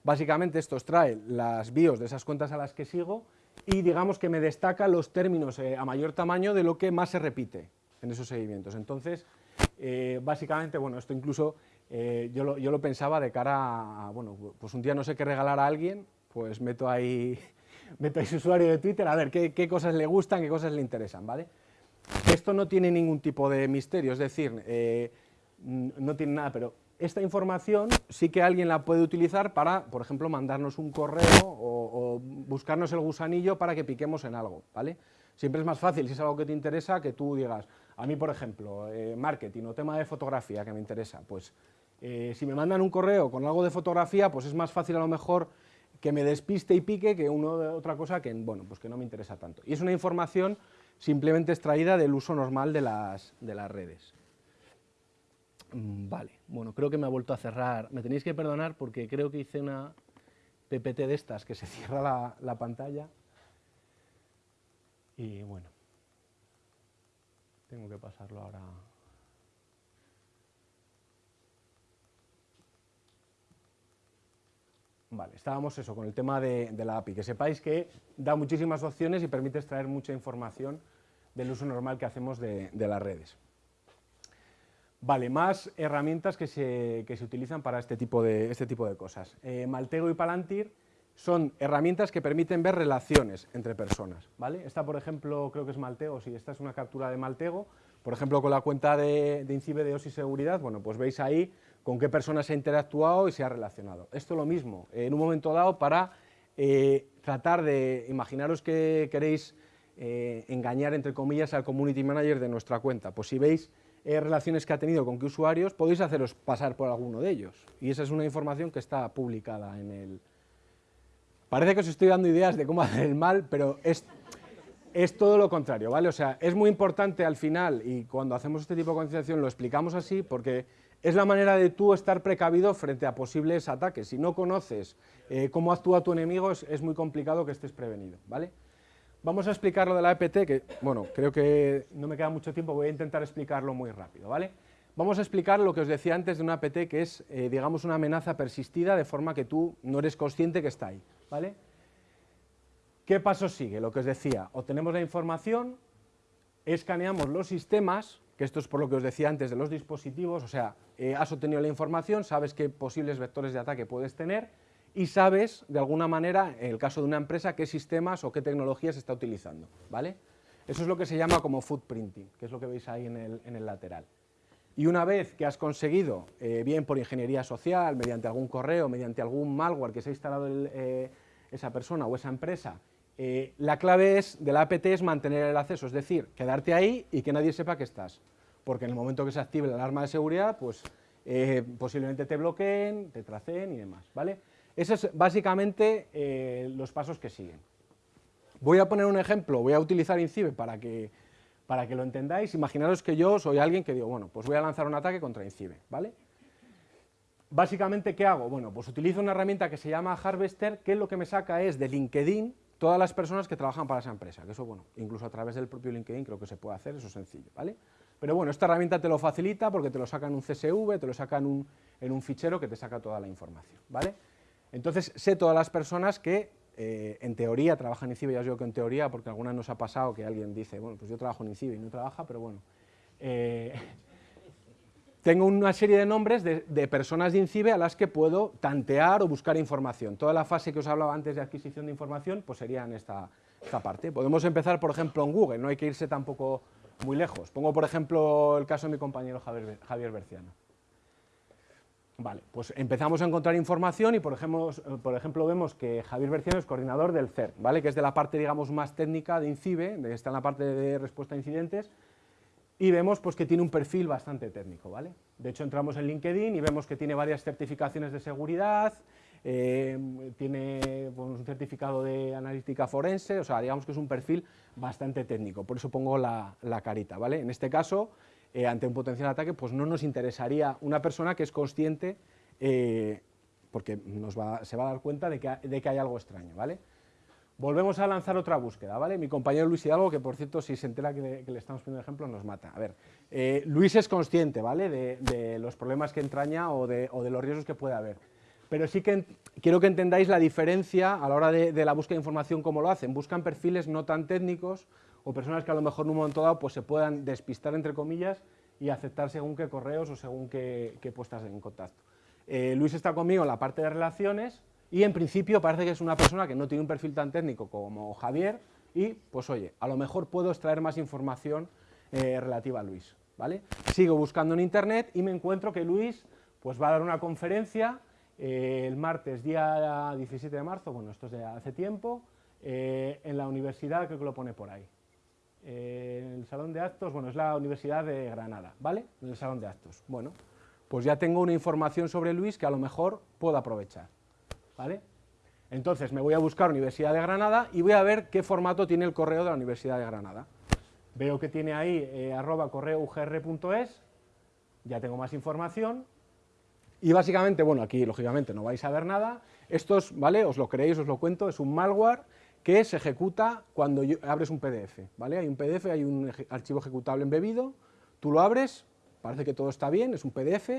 Básicamente esto trae las bios de esas cuentas a las que sigo y digamos que me destaca los términos eh, a mayor tamaño de lo que más se repite en esos seguimientos. Entonces, eh, básicamente, bueno, esto incluso eh, yo, lo, pensaba de cara a, bueno, pues un día no sé qué regalar a alguien, pues meto ahí, [LAUGHS] meto ahí su usuario de Twitter a ver qué, qué, cosas le gustan, qué cosas le interesan, ¿vale? Esto no tiene ningún tipo de misterio, es decir, no tiene nada, pero esta información sí que alguien la puede utilizar para, por ejemplo, mandarnos un correo o, buscarnos el gusanillo para que piquemos en algo, ¿vale? Siempre es más fácil, si es algo que te interesa, que tú digas, a mí, por ejemplo, eh, marketing o tema de fotografía que me interesa, pues eh, si me mandan un correo con algo de fotografía, pues es más fácil a lo mejor que me despiste y pique que uno otra cosa que, bueno, pues que no me interesa tanto. Y es una información simplemente extraída del uso normal de las redes. Mm, vale, bueno, creo que me ha vuelto a cerrar. Me tenéis que perdonar porque creo que hice una PPT de estas que se [LAUGHS] cierra la, pantalla. Y bueno, tengo que pasarlo ahora. Vale, estábamos eso, con el tema de, la API, que sepáis que da muchísimas opciones y permite extraer mucha información del uso normal que hacemos de las redes. Vale, más herramientas que se, utilizan para este tipo de, este tipo de cosas. Eh, Maltego y Palantir son herramientas que permiten ver relaciones entre personas. ¿vale? Esta, por ejemplo, creo que es Maltego, si esta es una captura de Maltego, por ejemplo, con la cuenta de, INCIBE de OSI Seguridad, bueno, pues veis ahí con qué personas se ha interactuado y se ha relacionado. Esto lo mismo, en un momento dado, para eh, tratar de, imaginaros que queréis eh, engañar, entre comillas, al community manager de nuestra cuenta. Pues si veis eh, relaciones que ha tenido con qué usuarios, podéis haceros pasar por alguno de ellos. Y esa es una información que está publicada en el... Parece que os estoy dando ideas de cómo [LAUGHS] hacer el mal, pero es, es todo lo contrario, ¿vale? O sea, es muy importante al final, y cuando hacemos este tipo de concienciación lo explicamos así, porque es la manera de tú estar precavido frente a posibles ataques. Si no conoces eh, cómo actúa tu enemigo, es, es muy complicado que estés prevenido, ¿vale? Vamos a explicar lo de la EPT, que, bueno, creo que no me queda mucho tiempo, voy a intentar explicarlo muy rápido, ¿vale? Vamos a explicar lo que os decía antes de una EPT, que es, eh, digamos, una amenaza persistida, de forma que tú no eres consciente que está ahí, ¿vale? ¿Qué paso sigue? Lo que os decía, obtenemos la información, escaneamos los sistemas, que esto es por lo que os decía antes de los dispositivos, o sea, eh, has obtenido la información, sabes qué posibles vectores de ataque puedes tener, y sabes, de alguna manera, en el caso de una empresa, qué sistemas o qué tecnologías está utilizando. ¿vale? Eso es lo que se llama como footprinting, que es lo que veis ahí en el, lateral. Y una vez que has conseguido, eh, bien por ingeniería social, mediante algún correo, mediante algún malware que se ha instalado eh, esa persona o esa empresa, Eh, la clave es, de la APT es mantener el acceso, es decir, quedarte ahí y que nadie sepa que estás, porque en el momento que se active la alarma de seguridad, pues posiblemente te bloqueen, te tracen y demás, ¿vale? Esos es básicamente eh, los pasos que siguen. Voy a poner un ejemplo, voy a utilizar INCIBE para que, para que lo entendáis. Imaginaros que yo soy alguien que digo, bueno, pues voy a lanzar un ataque contra INCIBE, ¿vale? Básicamente, ¿qué hago? Bueno, pues utilizo una herramienta que se llama Harvester, que lo que me saca es de LinkedIn todas las personas que trabajan para esa empresa, eso, bueno, incluso a través del propio LinkedIn creo que se puede hacer, eso es sencillo, ¿vale? Pero bueno, esta herramienta te lo facilita porque te lo saca en un CSV, te lo saca en un, en un fichero que te saca toda la información, ¿vale? Entonces, sé todas las personas que eh, en teoría trabajan en INCIBE, ya os digo que en teoría, porque alguna nos ha pasado que alguien dice, bueno, pues yo trabajo en INCIBE y no trabaja, pero bueno. Eh, [LAUGHS] tengo una serie de nombres de, personas de INCIBE a las que puedo tantear o buscar información. Toda la fase que os hablaba antes de adquisición de información, pues sería en esta, esta parte. Podemos empezar, por ejemplo, en Google, no hay que irse tampoco muy lejos. Pongo, por ejemplo, el caso de mi compañero Javier, Javier Berciano. Vale, pues empezamos a encontrar información y por ejemplo, por ejemplo vemos que Javier Berciano es coordinador del CERT, ¿vale? que es de la parte digamos más técnica de INCIBE, está en la parte de respuesta a incidentes, y vemos pues, que tiene un perfil bastante técnico. ¿vale? De hecho entramos en LinkedIn y vemos que tiene varias certificaciones de seguridad, eh, tiene pues, un certificado de analítica forense, o sea, digamos que es un perfil bastante técnico, por eso pongo la, la carita. ¿vale? En este caso eh, ante un potencial ataque, pues no nos interesaría una persona que es consciente, eh, porque nos se va a dar cuenta de que, hay algo extraño, ¿vale? Volvemos a lanzar otra búsqueda, ¿vale? Mi compañero Luis Hidalgo, que por cierto, si se entera que le, estamos poniendo ejemplo, nos mata. A ver, eh, Luis es consciente, ¿vale?, de, los problemas que entraña o de, los riesgos que puede haber. Pero sí que quiero que entendáis la diferencia a la hora de, de la búsqueda de información, cómo lo hacen. Buscan perfiles no tan técnicos, o personas que a lo mejor en un momento dado pues, se puedan despistar, entre comillas, y aceptar según qué correos o según qué, puestas en contacto. Eh, Luis está conmigo en la parte de relaciones y en principio parece que es una persona que no tiene un perfil tan técnico como Javier y, pues oye, a lo mejor puedo extraer más información eh, relativa a Luis. ¿vale? Sigo buscando en internet y me encuentro que Luis pues, va a dar una conferencia eh, el martes, día 17 de marzo, bueno, esto es de hace tiempo, en la universidad, creo que lo pone por ahí, en el salón de actos, bueno, es la Universidad de Granada, ¿vale? En el salón de actos. Bueno, pues ya tengo una información sobre Luis que a lo mejor puedo aprovechar, ¿vale? Entonces me voy a buscar Universidad de Granada y voy a ver qué formato tiene el correo de la Universidad de Granada. Veo que tiene ahí eh, ya tengo más información, y básicamente, bueno, aquí lógicamente no vais a ver nada, estos, ¿vale? Os lo creéis, os lo cuento, es un malware que se ejecuta cuando abres un PDF, ¿vale? Hay un PDF, hay un archivo ejecutable embebido, tú lo abres, parece que todo está bien, es un PDF,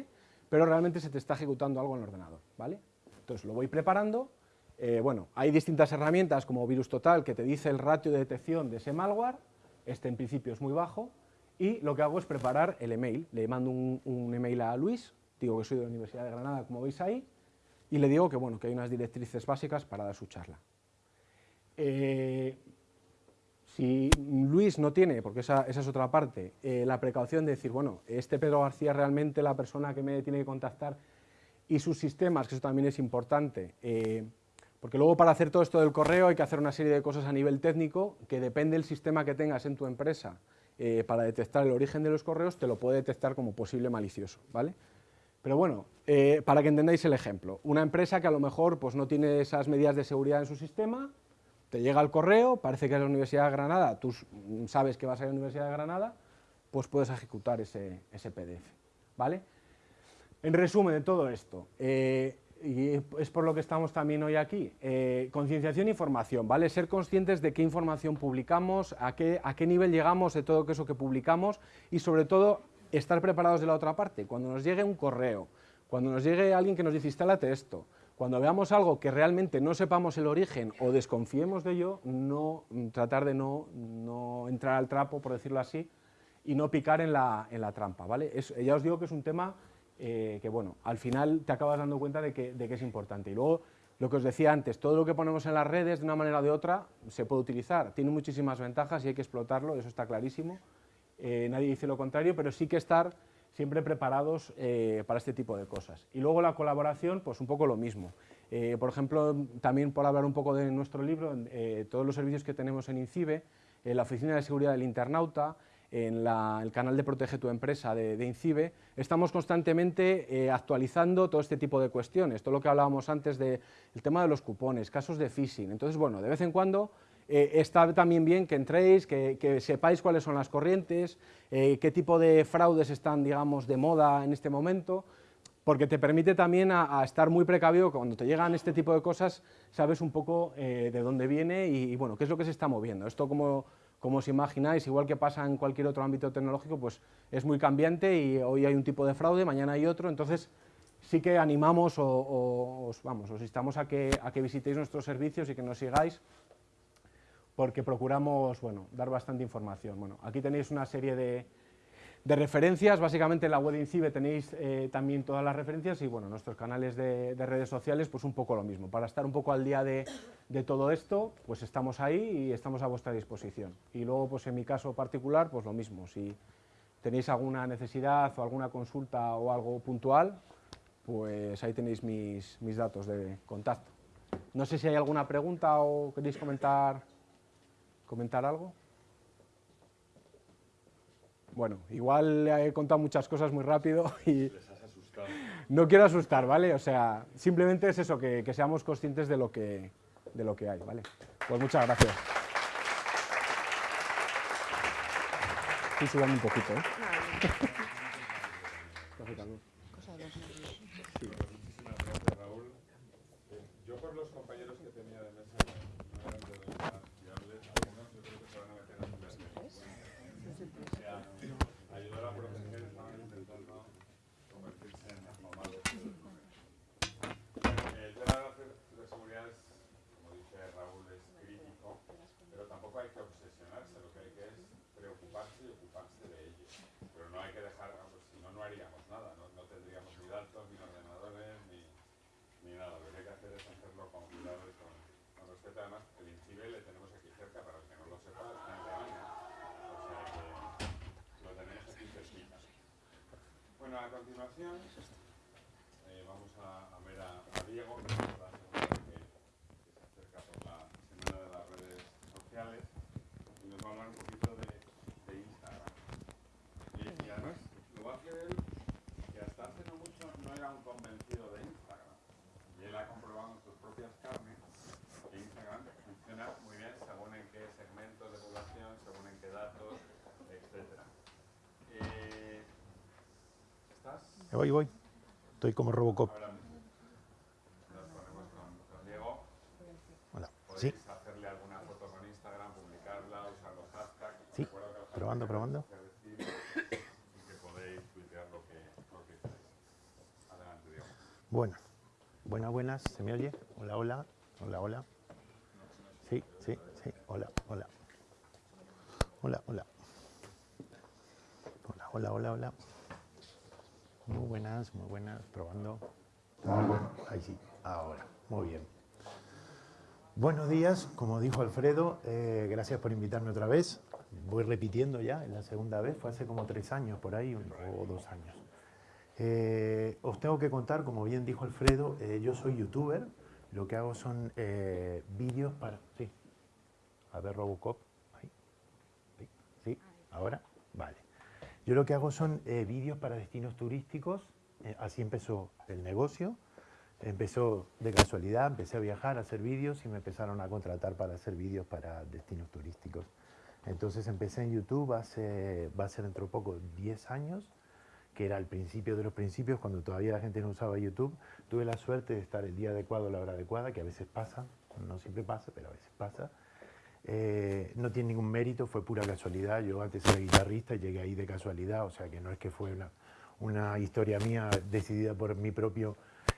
pero realmente se te está ejecutando algo en el ordenador, ¿vale? Entonces lo voy preparando, eh, bueno, hay distintas herramientas como Virus Total que te dice el ratio de detección de ese malware, este en principio es muy bajo, y lo que hago es preparar el email, le mando un, un email a Luis, digo que soy de la Universidad de Granada, como veis ahí, y le digo que, bueno, que hay unas directrices básicas para dar su charla. Eh, si Luis no tiene, porque esa, es otra parte, eh, la precaución de decir, bueno, este Pedro García es realmente la persona que me tiene que contactar y sus sistemas, que eso también es importante, eh, porque luego para hacer todo esto del correo hay que hacer una serie de cosas a nivel técnico que depende del sistema que tengas en tu empresa para detectar el origen de los correos, te lo puede detectar como posible malicioso, ¿vale? Pero bueno, para que entendáis el ejemplo, una empresa que a lo mejor pues, no tiene esas medidas de seguridad en su sistema, te llega el correo, parece que es la Universidad de Granada, tú sabes que vas a ir a la Universidad de Granada, pues puedes ejecutar ese, PDF. ¿vale? En resumen de todo esto, eh, y es por lo que estamos también hoy aquí, eh, concienciación e información, ¿vale? Ser conscientes de qué información publicamos, a qué, a qué nivel llegamos de todo eso que publicamos y sobre todo estar preparados de la otra parte. Cuando nos llegue un correo, cuando nos llegue alguien que nos dice instálate esto, cuando veamos algo que realmente no sepamos el origen o desconfiemos de ello, no, tratar de no, entrar al trapo, por decirlo así, y no picar en la, trampa, ¿vale? ya os digo que es un tema eh, que, bueno, al final te acabas dando cuenta de que, es importante. Y luego, lo que os decía antes, todo lo que ponemos en las redes, de una manera o de otra, se puede utilizar. Tiene muchísimas ventajas y hay que explotarlo, eso está clarísimo. Eh, nadie dice lo contrario, pero sí que estar siempre preparados eh, para este tipo de cosas. Y luego la colaboración, pues un poco lo mismo. Eh, por ejemplo, también por hablar un poco de nuestro libro, eh, todos los servicios que tenemos en INCIBE, en la Oficina de Seguridad del Internauta, en el canal de Protege tu Empresa de, INCIBE, estamos constantemente actualizando todo este tipo de cuestiones, todo lo que hablábamos antes del tema de los cupones, casos de phishing. Entonces, bueno, de vez en cuando está también bien que entréis, que, sepáis cuáles son las corrientes, qué tipo de fraudes están, digamos, de moda en este momento, porque te permite también a, estar muy precavido, cuando te llegan este tipo de cosas, sabes un poco eh, de dónde viene y, bueno, qué es lo que se está moviendo. Esto, como, como os imagináis, igual que pasa en cualquier otro ámbito tecnológico, pues es muy cambiante y hoy hay un tipo de fraude, mañana hay otro, entonces sí que animamos o, os, vamos, os instamos a que, a que visitéis nuestros servicios y que nos sigáis, porque procuramos bueno, dar bastante información. Bueno, aquí tenéis una serie de, de referencias, básicamente en la web de INCIBE tenéis eh, también todas las referencias y bueno, nuestros canales de, redes sociales pues un poco lo mismo. Para estar un poco al día de, todo esto, pues estamos ahí y estamos a vuestra disposición. Y luego pues en mi caso particular, pues lo mismo, si tenéis alguna necesidad o alguna consulta o algo puntual, pues ahí tenéis mis, mis datos de contacto. No sé si hay alguna pregunta o queréis comentar, comentar algo. Bueno, igual he contado muchas cosas muy rápido y... Les has asustado. No quiero asustar, ¿vale? O sea, simplemente es eso, que, seamos conscientes de lo que, de lo que hay, ¿vale? Pues muchas gracias. Estoy sudando un poquito, ¿eh? [LAUGHS] a continuación eh, vamos a, ver a, Diego, que que, se acerca por la Semana de las Redes Sociales y nos va a hablar un poquito de, Instagram. Y, además lo va a hacer él, que hasta hace no mucho no era un convencido de Instagram. Y él ha comprobado en sus propias carnes que Instagram funciona muy Voy, voy. Estoy como Robocop. Hola. Sí. hacerle alguna foto con Instagram, publicarla, usar los hashtags. Sí. Probando, probando. Bueno. Buenas, buenas. ¿Se me oye? Hola, hola. Hola, hola. Sí, sí, sí. Hola, hola. Hola, hola. Hola, hola, hola, hola. Muy buenas, muy buenas, probando. Ahí sí, ahora, muy bien. Buenos días, como dijo Alfredo, eh, gracias por invitarme otra vez. Voy repitiendo ya, la segunda vez, fue hace como tres años por ahí, o dos años. Eh, os tengo que contar, como bien dijo Alfredo, eh, yo soy youtuber, lo que hago son vídeos para... Sí, a ver Robocop, ahí, sí, ahora, vale. Yo lo que hago son eh, vídeos para destinos turísticos, eh, así empezó el negocio, empezó de casualidad, empecé a viajar, a hacer vídeos y me empezaron a contratar para hacer vídeos para destinos turísticos. Entonces empecé en YouTube hace, va a ser dentro de poco 10 años, que era el principio de los principios, cuando todavía la gente no usaba YouTube. Tuve la suerte de estar el día adecuado, la hora adecuada, que a veces pasa, no siempre pasa, pero a veces pasa. Eh, no tiene ningún mérito, fue pura casualidad. Yo antes era guitarrista y llegué ahí de casualidad, o sea que no es que fue una, una historia mía decidida por mi propio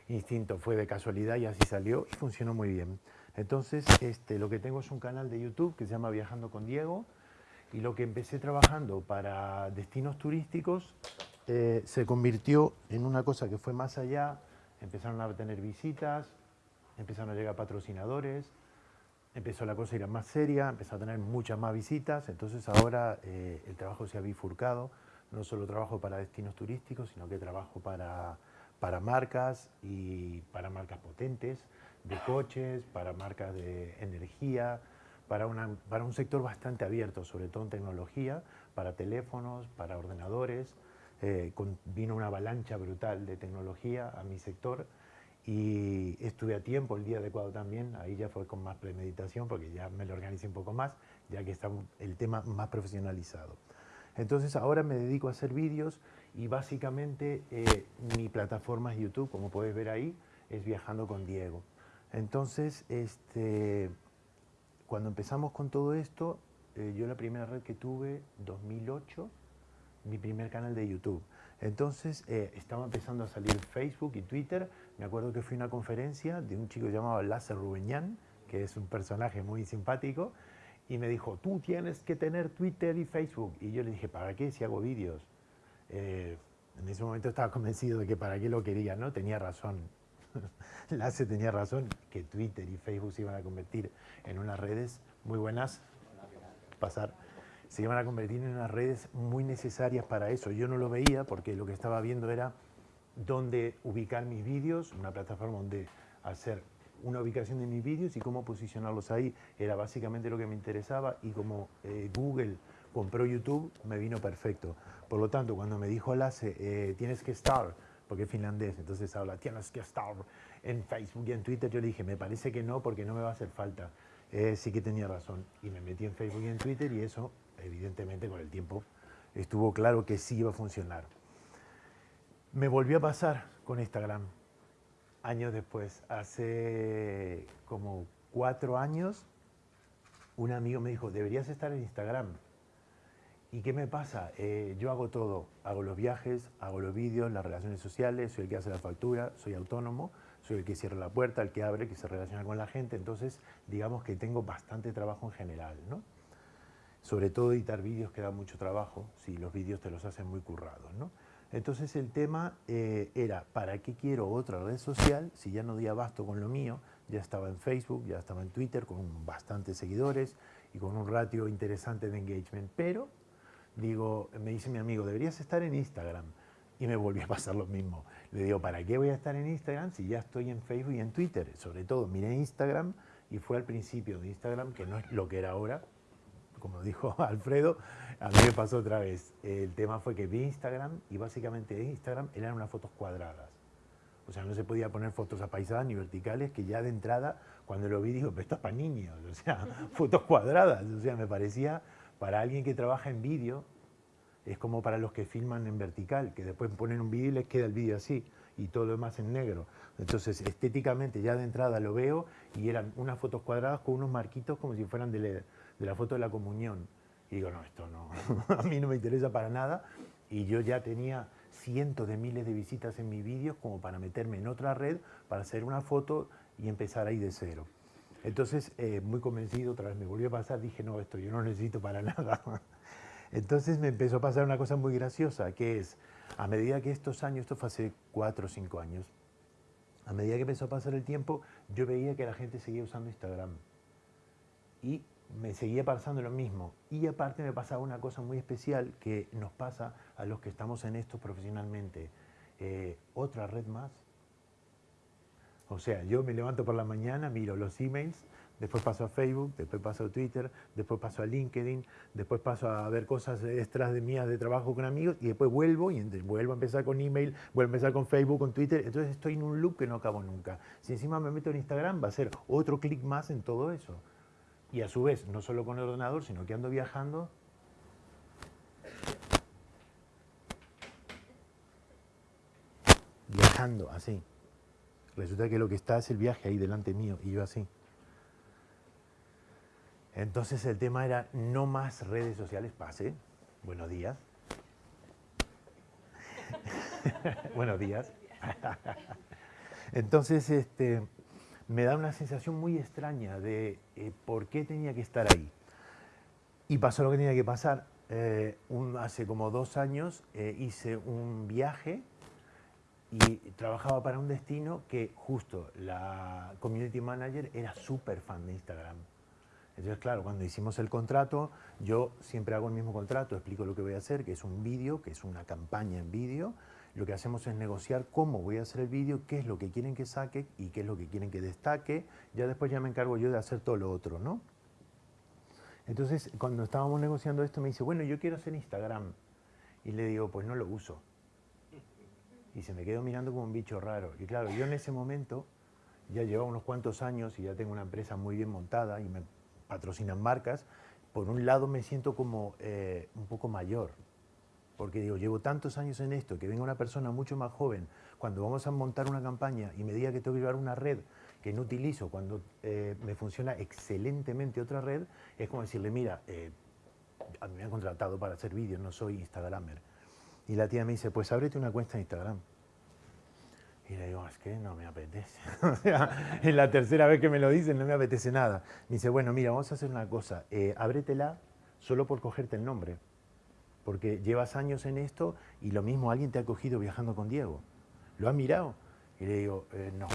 instinto, fue de casualidad y así salió y funcionó muy bien. Entonces, este, lo que tengo es un canal de YouTube que se llama Viajando con Diego y lo que empecé trabajando para destinos turísticos eh, se convirtió en una cosa que fue más allá, empezaron a tener visitas, empezaron a llegar patrocinadores, empezó la cosa a ir más seria, empezó a tener muchas más visitas, entonces ahora eh, el trabajo se ha bifurcado, no solo trabajo para destinos turísticos, sino que trabajo para, para marcas y para marcas potentes, de coches, para marcas de energía, para, una, para un sector bastante abierto, sobre todo en tecnología, para teléfonos, para ordenadores. Eh, vino una avalancha brutal de tecnología a mi sector y estuve a tiempo el día adecuado también, ahí ya fue con más premeditación porque ya me lo organicé un poco más, ya que está el tema más profesionalizado. Entonces ahora me dedico a hacer vídeos y básicamente eh, mi plataforma es YouTube, como puedes ver ahí, es Viajando con Diego. Entonces, este, cuando empezamos con todo esto, eh, yo la primera red que tuve, 2008, mi primer canal de YouTube. Entonces eh, estaba empezando a salir Facebook y Twitter. Me acuerdo que fui a una conferencia de un chico llamado Lasse Rubeñán, que es un personaje muy simpático, y me dijo, tú tienes que tener Twitter y Facebook. Y yo le dije, ¿para qué si hago vídeos? Eh, en ese momento estaba convencido de que para qué lo quería, ¿no? Tenía razón. [LAUGHS] Lasse tenía razón, que Twitter y Facebook se iban a convertir en unas redes muy buenas. Pasar se iban a convertir en unas redes muy necesarias para eso. Yo no lo veía porque lo que estaba viendo era dónde ubicar mis vídeos, una plataforma donde hacer una ubicación de mis vídeos y cómo posicionarlos ahí. Era básicamente lo que me interesaba y como eh, Google compró YouTube, me vino perfecto. Por lo tanto, cuando me dijo Lasse, eh, tienes que estar, porque es finlandés, entonces habla, tienes que estar en Facebook y en Twitter, yo le dije, me parece que no, porque no me va a hacer falta. Eh, sí que tenía razón. Y me metí en Facebook y en Twitter y eso evidentemente con el tiempo estuvo claro que sí iba a funcionar. Me volvió a pasar con Instagram años después. Hace como cuatro años, un amigo me dijo, deberías estar en Instagram. ¿Y qué me pasa? Eh, yo hago todo. Hago los viajes, hago los vídeos, las relaciones sociales, soy el que hace la factura, soy autónomo, soy el que cierra la puerta, el que abre, el que se relaciona con la gente. Entonces, digamos que tengo bastante trabajo en general, ¿no? sobre todo editar vídeos que da mucho trabajo, si los vídeos te los hacen muy currados. ¿no? Entonces el tema eh, era, ¿para qué quiero otra red social si ya no di abasto con lo mío? Ya estaba en Facebook, ya estaba en Twitter con bastantes seguidores y con un ratio interesante de engagement, pero digo, me dice mi amigo, deberías estar en Instagram. Y me volvió a pasar lo mismo. Le digo, ¿para qué voy a estar en Instagram si ya estoy en Facebook y en Twitter? Sobre todo miré Instagram y fue al principio de Instagram, que no es lo que era ahora, como dijo [LAUGHS] Alfredo, [LAUGHS] a mí me pasó otra vez. El tema fue que vi Instagram y básicamente Instagram eran unas fotos cuadradas. O sea, no se podía poner fotos apaisadas ni verticales, que ya de entrada, cuando lo vi, digo, pero esto es para niños, o sea, [LAUGHS] fotos cuadradas. O sea, me parecía, para alguien que trabaja en vídeo, es como para los que filman en vertical, que después ponen un vídeo y les queda el vídeo así, y todo lo demás en negro. Entonces, estéticamente, ya de entrada lo veo, y eran unas fotos cuadradas con unos marquitos como si fueran de, LED de la foto de la comunión. Y digo, no, esto no, [LAUGHS] a mí no me interesa para nada. Y yo ya tenía cientos de miles de visitas en mis vídeos como para meterme en otra red, para hacer una foto y empezar ahí de cero. Entonces, eh, muy convencido, otra vez me volvió a pasar, dije, no, esto yo no necesito para [LAUGHS] nada. Entonces me empezó a pasar una cosa muy graciosa, que es, a medida que estos años, esto fue hace cuatro o cinco años, a medida que empezó a pasar el tiempo, yo veía que la gente seguía usando Instagram. Y me seguía pasando lo mismo. Y aparte me pasaba una cosa muy especial que nos pasa a los que estamos en esto profesionalmente. Eh, otra red más. O sea, yo me levanto por la mañana, miro los emails, después paso a Facebook, después paso a Twitter, después paso a LinkedIn, después paso a ver cosas extras de mías de trabajo con amigos y después vuelvo y vuelvo a empezar con email, vuelvo a empezar con Facebook, con Twitter. Entonces estoy en un loop que no acabo nunca. Si encima me meto en Instagram va a ser otro clic más en todo eso. Y a su vez, no solo con el ordenador, sino que ando viajando. Viajando, así. Resulta que lo que está es el viaje ahí delante mío y yo así. Entonces el tema era no más redes sociales, pase. Buenos días. [LAUGHS] Buenos días. [LAUGHS] Entonces, este, me da una sensación muy extraña de eh, por qué tenía que estar ahí. Y pasó lo que tenía que pasar. Eh, hace como dos años eh, hice un viaje y trabajaba para un destino que justo la community manager era súper fan de Instagram. Entonces, claro, cuando hicimos el contrato, yo siempre hago el mismo contrato, explico lo que voy a hacer, que es un vídeo, que es una campaña en vídeo, lo que hacemos es negociar cómo voy a hacer el vídeo, qué es lo que quieren que saque y qué es lo que quieren que destaque. Ya después ya me encargo yo de hacer todo lo otro, ¿no? Entonces, cuando estábamos negociando esto, me dice, bueno, yo quiero hacer Instagram. Y le digo, pues no lo uso. Y se me quedó mirando como un bicho raro. Y claro, yo en ese momento ya llevaba unos cuantos años y ya tengo una empresa muy bien montada y me patrocinan marcas. Por un lado me siento como eh, un poco mayor, porque digo, llevo tantos años en esto, que venga una persona mucho más joven, cuando vamos a montar una campaña y me diga que tengo que llevar una red que no utilizo cuando eh, me funciona excelentemente otra red, es como decirle, mira, eh, a mí me han contratado para hacer vídeos, no soy Instagramer. Y la tía me dice, pues ábrete una cuenta de Instagram. Y le digo, es que no me apetece. [LAUGHS] o sea, en la tercera vez que me lo dicen no me apetece nada. Me dice, bueno, mira, vamos a hacer una cosa, eh, ábretela solo por cogerte el nombre porque llevas años en esto y lo mismo alguien te ha cogido viajando con Diego. ¿Lo ha mirado? Y le digo, eh, no.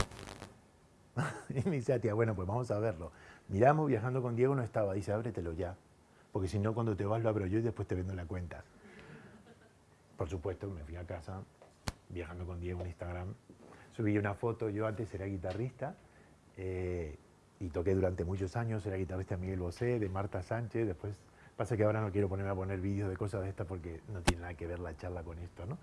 [LAUGHS] y me dice, tía, bueno, pues vamos a verlo. Miramos, viajando con Diego no estaba. Dice, ábretelo ya. Porque si no, cuando te vas lo abro yo y después te vendo la cuenta. Por supuesto, me fui a casa, viajando con Diego en Instagram. Subí una foto, yo antes era guitarrista eh, y toqué durante muchos años, era guitarrista de Miguel Bosé, de Marta Sánchez, después Pasa que ahora no quiero ponerme a poner vídeos de cosas de estas porque no tiene nada que ver la charla con esto, ¿no?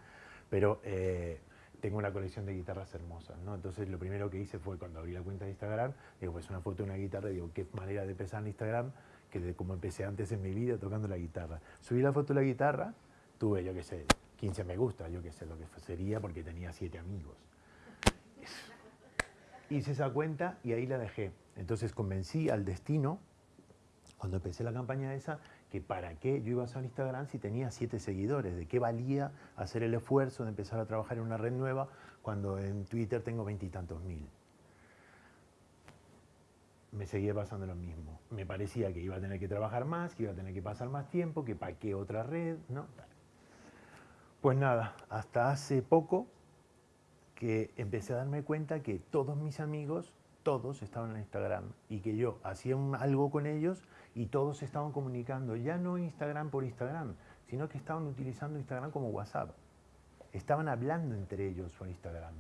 Pero eh, tengo una colección de guitarras hermosas, ¿no? Entonces lo primero que hice fue cuando abrí la cuenta de Instagram, digo, pues una foto de una guitarra, digo, qué manera de empezar en Instagram que de como empecé antes en mi vida tocando la guitarra. Subí la foto de la guitarra, tuve, yo qué sé, 15 me gusta, yo qué sé lo que sería porque tenía 7 amigos. [LAUGHS] Hice esa cuenta y ahí la dejé. Entonces convencí al destino, cuando empecé la campaña esa, que para qué yo iba a usar Instagram si tenía siete seguidores, de qué valía hacer el esfuerzo de empezar a trabajar en una red nueva cuando en Twitter tengo veintitantos mil. Me seguía pasando lo mismo. Me parecía que iba a tener que trabajar más, que iba a tener que pasar más tiempo, que para qué otra red, ¿no? Pues nada, hasta hace poco que empecé a darme cuenta que todos mis amigos, todos estaban en Instagram y que yo hacía algo con ellos y todos estaban comunicando, ya no Instagram por Instagram, sino que estaban utilizando Instagram como WhatsApp. Estaban hablando entre ellos por Instagram.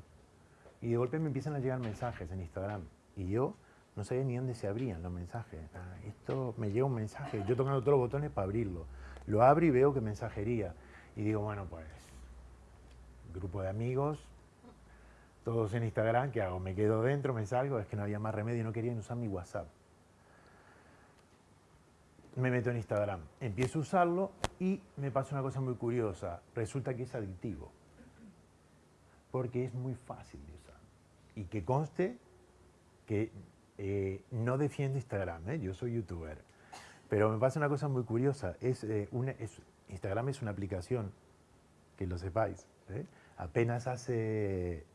Y de golpe me empiezan a llegar mensajes en Instagram. Y yo no sabía ni dónde se abrían los mensajes. Ah, esto me llega un mensaje, yo tocando todos los botones para abrirlo. Lo abro y veo que mensajería. Y digo, bueno, pues, grupo de amigos, todos en Instagram, ¿qué hago? Me quedo dentro, me salgo, es que no había más remedio, no querían usar mi WhatsApp me meto en Instagram, empiezo a usarlo y me pasa una cosa muy curiosa. Resulta que es adictivo. Porque es muy fácil de usar. Y que conste que eh, no defiendo Instagram, ¿eh? yo soy youtuber. Pero me pasa una cosa muy curiosa. Es, eh, Instagram es una aplicación, que lo sepáis. Apenas hace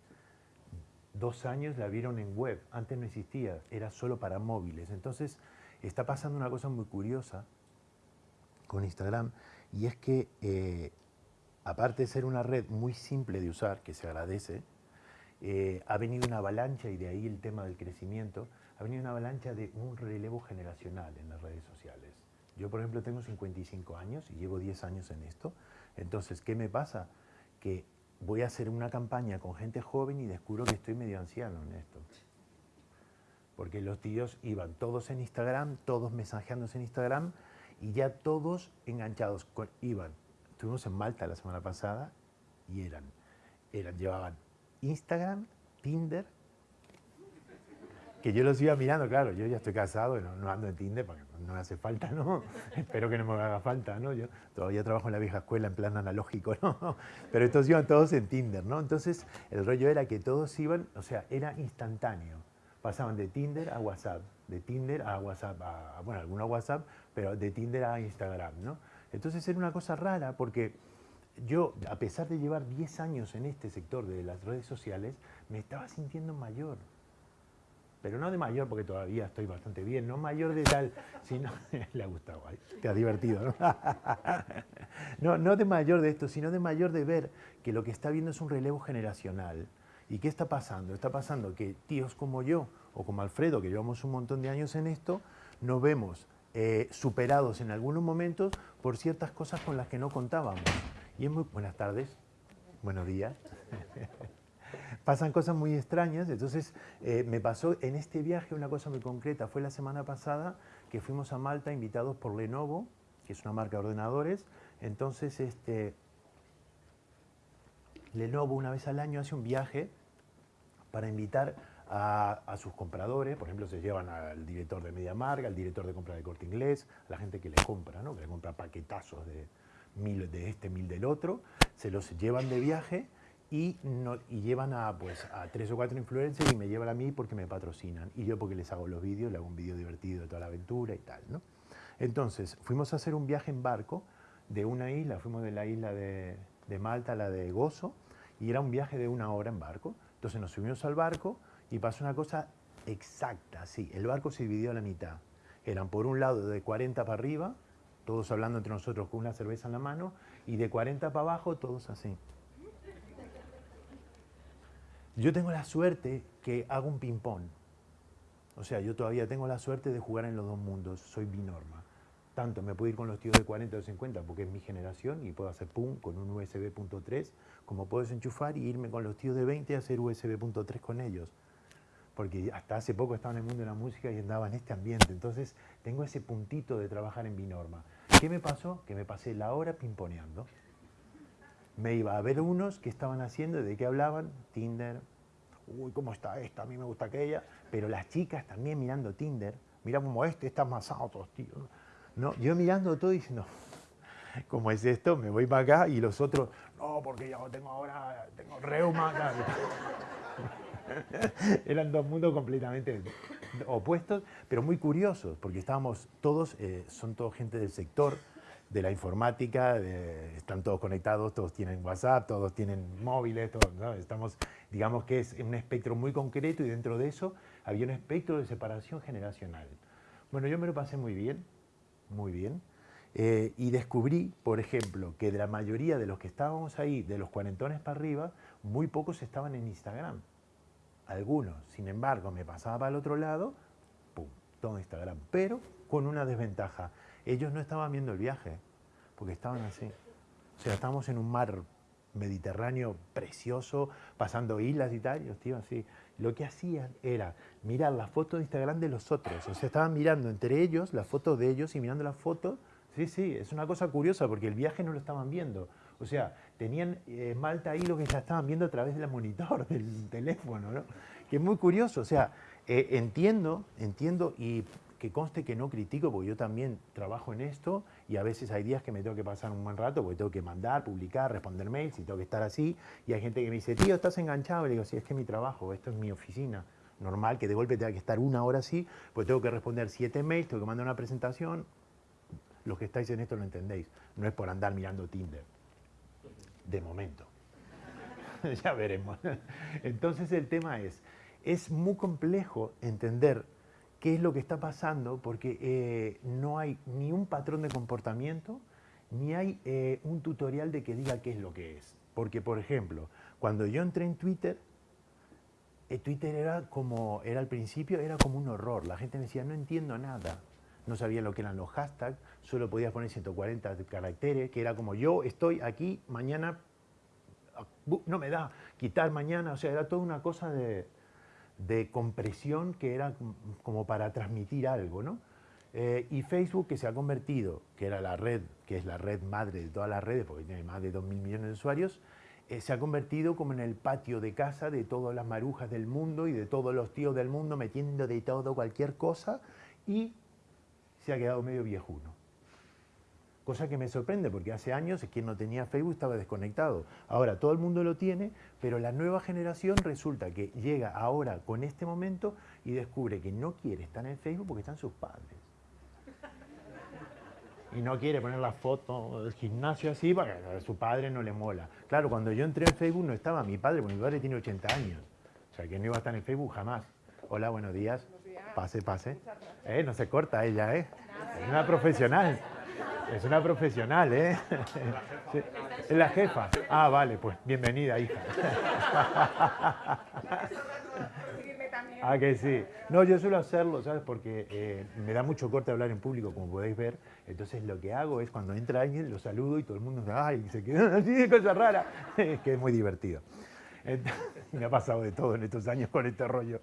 dos años la vieron en web. Antes no existía, era solo para móviles. Entonces está pasando una cosa muy curiosa con Instagram y es que eh, aparte de ser una red muy simple de usar, que se agradece, eh, ha venido una avalancha, y de ahí el tema del crecimiento, ha venido una avalancha de un relevo generacional en las redes sociales. Yo, por ejemplo, tengo 55 años y llevo 10 años en esto. Entonces, ¿qué me pasa? Que voy a hacer una campaña con gente joven y descubro que estoy medio anciano en esto porque los tíos iban todos en Instagram, todos mensajeándose en Instagram y ya todos enganchados. iban, estuvimos en Malta la semana pasada y eran, eran, llevaban Instagram, Tinder, que yo los iba mirando, claro, yo ya estoy casado, no, no ando en Tinder porque no hace falta, ¿no? [LAUGHS] Espero que no me haga falta, ¿no? Yo todavía trabajo en la vieja escuela en plan analógico, ¿no? [LAUGHS] Pero estos iban todos en Tinder, ¿no? Entonces el rollo era que todos iban, o sea, era instantáneo pasaban de Tinder a WhatsApp, de Tinder a WhatsApp, a, bueno, algunos WhatsApp, pero de Tinder a Instagram, ¿no? Entonces era una cosa rara porque yo, a pesar de llevar 10 años en este sector de las redes sociales, me estaba sintiendo mayor. Pero no de mayor, porque todavía estoy bastante bien, no mayor de tal, sino, [LAUGHS] le ha gustado, te ha divertido, ¿no? [LAUGHS] ¿no? No de mayor de esto, sino de mayor de ver que lo que está viendo es un relevo generacional, ¿Y qué está pasando? Está pasando que tíos como yo o como Alfredo, que llevamos un montón de años en esto, nos vemos eh, superados en algunos momentos por ciertas cosas con las que no contábamos. Y es muy buenas tardes, buenos días. [LAUGHS] Pasan cosas muy extrañas, entonces eh, me pasó en este viaje una cosa muy concreta. Fue la semana pasada que fuimos a Malta invitados por Lenovo, que es una marca de ordenadores. Entonces, este, Lenovo una vez al año hace un viaje para invitar a, sus compradores, por ejemplo, se llevan al director de MediaMark, al director de compra de Corte Inglés, a la gente que le compra, ¿no? que le compra paquetazos de, mil de este, mil del otro, se los llevan de viaje y, no, llevan a, pues, a tres o cuatro influencers y me llevan a mí porque me patrocinan. Y yo porque les hago los vídeos, le hago un vídeo divertido de toda la aventura y tal. ¿no? Entonces, fuimos a hacer un viaje en barco de una isla, fuimos de la isla de, de Malta a la de Gozo, y era un viaje de una hora en barco. Entonces nos subimos al barco y pasó una cosa exacta, sí, el barco se dividió a la mitad. Eran por un lado de 40 para arriba todos hablando entre nosotros con una cerveza en la mano, y de 40 para abajo todos así. Yo tengo la suerte que hago un ping-pong. O sea, yo todavía tengo la suerte de jugar en los dos mundos, soy binorma. Tanto me puedo ir con los tíos de 40 o 50 porque es mi generación y puedo hacer pum con un USB.3, como puedo desenchufar y irme con los tíos de 20 a hacer USB.3 con ellos porque hasta hace poco estaba en el mundo de la música y andaba en este ambiente. Entonces tengo ese puntito de trabajar en Binorma. ¿Qué me pasó? Que me pasé la hora pimponeando. Me iba a ver unos que estaban haciendo, ¿de qué hablaban? Tinder. Uy, ¿cómo está esta? A mí me gusta aquella. Pero las chicas también mirando Tinder. Mira como este está más alto, tío. No, yo mirando todo y diciendo, [LAUGHS] ¿cómo es esto? Me voy para acá y los otros, no, porque yo tengo ahora, tengo reuma. [LAUGHS] Eran dos mundos completamente opuestos, pero muy curiosos, porque estábamos todos, eh, son todos gente del sector de la informática, están todos conectados, todos tienen WhatsApp, todos tienen móviles, todos, estamos, digamos que es un espectro muy concreto y dentro de eso había un espectro de separación generacional. Bueno, yo me lo pasé muy bien, muy bien, eh, y descubrí, por ejemplo, que de la mayoría de los que estábamos ahí, de los cuarentones para arriba, muy pocos estaban en Instagram algunos. Sin embargo, me pasaba el otro lado, pum, todo Instagram. Pero con una desventaja. Ellos no estaban viendo el viaje, porque estaban así. O sea, estábamos en un mar Mediterráneo precioso, pasando islas y tal, y los tíos así. Lo que hacían era mirar las fotos de Instagram de los otros. O sea, estaban mirando entre ellos las fotos de ellos y mirando las fotos. Sí, sí, es una cosa curiosa porque el viaje no lo estaban viendo. O sea, tenían eh, Malta ahí lo que ya estaban viendo a través del monitor del teléfono, ¿no? Que es muy curioso, o sea, eh, entiendo, entiendo y que conste que no critico porque yo también trabajo en esto y a veces hay días que me tengo que pasar un buen rato porque tengo que mandar, publicar, responder mails y tengo que estar así y hay gente que me dice, tío, estás enganchado, y le digo, sí, es que es mi trabajo, esto es mi oficina, normal que de golpe tenga que estar una hora así, pues tengo que responder siete mails, tengo que mandar una presentación, los que estáis en esto lo entendéis, no es por andar mirando Tinder de momento. [LAUGHS] ya veremos. Entonces el tema es, es muy complejo entender qué es lo que está pasando porque eh, no hay ni un patrón de comportamiento, ni hay eh, un tutorial de que diga qué es lo que es. Porque, por ejemplo, cuando yo entré en Twitter, eh, Twitter era como, era al principio, era como un horror. La gente me decía, no entiendo nada no sabía lo que eran los hashtags, solo podías poner 140 caracteres, que era como yo estoy aquí, mañana no me da, quitar mañana, o sea, era toda una cosa de, compresión que era como para transmitir algo, ¿no? Eh, y Facebook que se ha convertido, que era la red, que es la red madre de todas las redes, porque tiene más de 2.000 millones de usuarios, eh, se ha convertido como en el patio de casa de todas las marujas del mundo y de todos los tíos del mundo metiendo de todo cualquier cosa y se ha quedado medio viejuno. Cosa que me sorprende porque hace años quien no tenía Facebook estaba desconectado. Ahora todo el mundo lo tiene, pero la nueva generación resulta que llega ahora con este momento y descubre que no quiere estar en Facebook porque están sus padres. Y no quiere poner la foto del gimnasio así porque a su padre no le mola. Claro, cuando yo entré en Facebook no estaba mi padre, porque mi padre tiene 80 años. O sea, que no iba a estar en Facebook jamás. Hola, buenos días. Pase, pase. Eh, no se corta ella, ¿eh? Es una profesional. Es una profesional, ¿eh? [LAUGHS] Es la jefa. Ah, vale, pues bienvenida, hija. [LAUGHS] Ah, que sí. No, yo suelo hacerlo, ¿sabes? Porque eh, me da mucho corte hablar en público, como podéis ver. Entonces lo que hago es cuando entra alguien, lo saludo y todo el mundo ay, se queda [LAUGHS] así, cosa rara. Que es muy divertido. me ha pasado de todo en estos años con este rollo.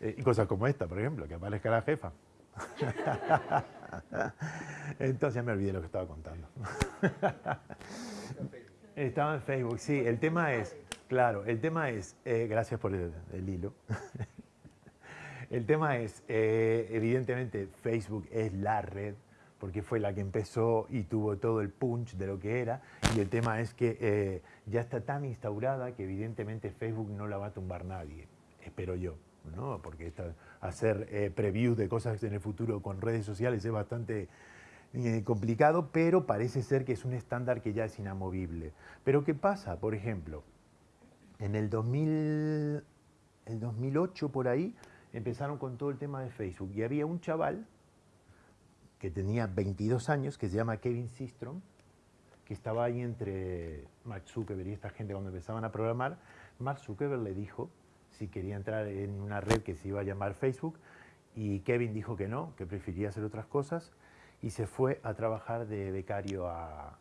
Eh, y cosas como esta, por ejemplo, que aparezca la jefa. [LAUGHS] Entonces me olvidé lo que estaba contando. [LAUGHS] Estaba en Facebook, sí. El tema es, claro, el tema es, eh, gracias por el, hilo. [LAUGHS] el tema es, eh, evidentemente, Facebook es la red, porque fue la que empezó y tuvo todo el punch de lo que era. Y el tema es que eh, ya está tan instaurada que evidentemente Facebook no la va a tumbar nadie, espero yo. ¿no? Porque hacer previews de cosas en el futuro con redes sociales es bastante eh, complicado, pero parece ser que es un estándar que ya es inamovible. Pero ¿qué pasa? Por ejemplo, en el, 2000, el 2008 por ahí empezaron con todo el tema de Facebook y había un chaval que tenía 22 años que se llama Kevin Systrom, que estaba ahí entre Mark Zuckerberg y esta gente cuando empezaban a programar. Mark Zuckerberg le dijo si quería entrar en una red que se iba a llamar Facebook y Kevin dijo que no, que prefería hacer otras cosas y se fue a trabajar de becario a,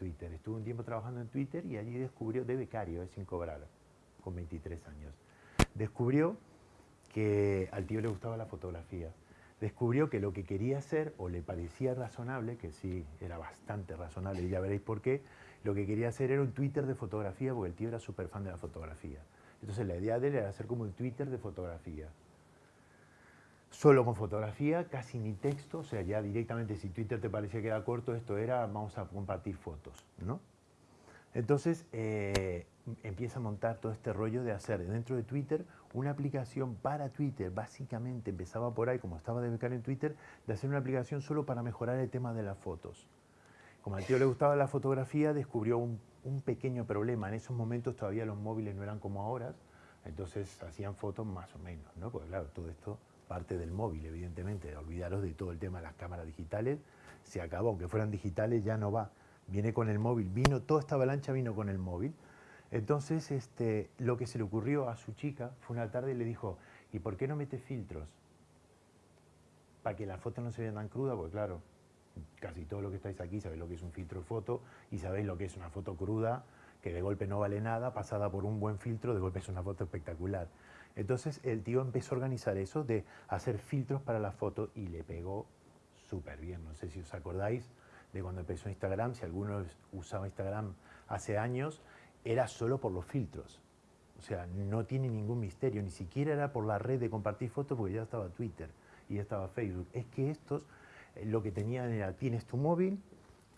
Twitter. Estuvo un tiempo trabajando en Twitter y allí descubrió, de becario, eh, sin cobrar, con 23 años. Descubrió que al tío le gustaba la fotografía. Descubrió que lo que quería hacer, o le parecía razonable, que sí, era bastante razonable, y ya veréis por qué, lo que quería hacer era un Twitter de fotografía, porque el tío era súper fan de la fotografía. Entonces la idea de él era hacer como un Twitter de fotografía solo con fotografía, casi ni texto, o sea, ya directamente si Twitter te parecía que era corto, esto era vamos a compartir fotos, ¿no? Entonces eh, empieza a montar todo este rollo de hacer dentro de Twitter una aplicación para Twitter, básicamente empezaba por ahí, como estaba de becar en Twitter, de hacer una aplicación solo para mejorar el tema de las fotos. Como al tío le gustaba la fotografía, descubrió un, un pequeño problema. En esos momentos todavía los móviles no eran como ahora, entonces hacían fotos más o menos, ¿no? Porque claro, todo esto parte del móvil, evidentemente, olvidaros de todo el tema de las cámaras digitales, se acabó, aunque fueran digitales ya no va, viene con el móvil, vino, toda esta avalancha vino con el móvil. Entonces, este, lo que se le ocurrió a su chica fue una tarde y le dijo, ¿y por qué no mete filtros? Para que la foto no se vea tan cruda, porque claro, casi todo lo que estáis aquí sabéis lo que es un filtro de foto y sabéis lo que es una foto cruda, que de golpe no vale nada, pasada por un buen filtro, de golpe es una foto espectacular. Entonces el tío empezó a organizar eso de hacer filtros para la foto y le pegó súper bien. No sé si os acordáis de cuando empezó Instagram, si alguno usaba Instagram hace años, era solo por los filtros. O sea, no tiene ningún misterio, ni siquiera era por la red de compartir fotos porque ya estaba Twitter y ya estaba Facebook. Es que estos lo que tenían era, tienes tu móvil,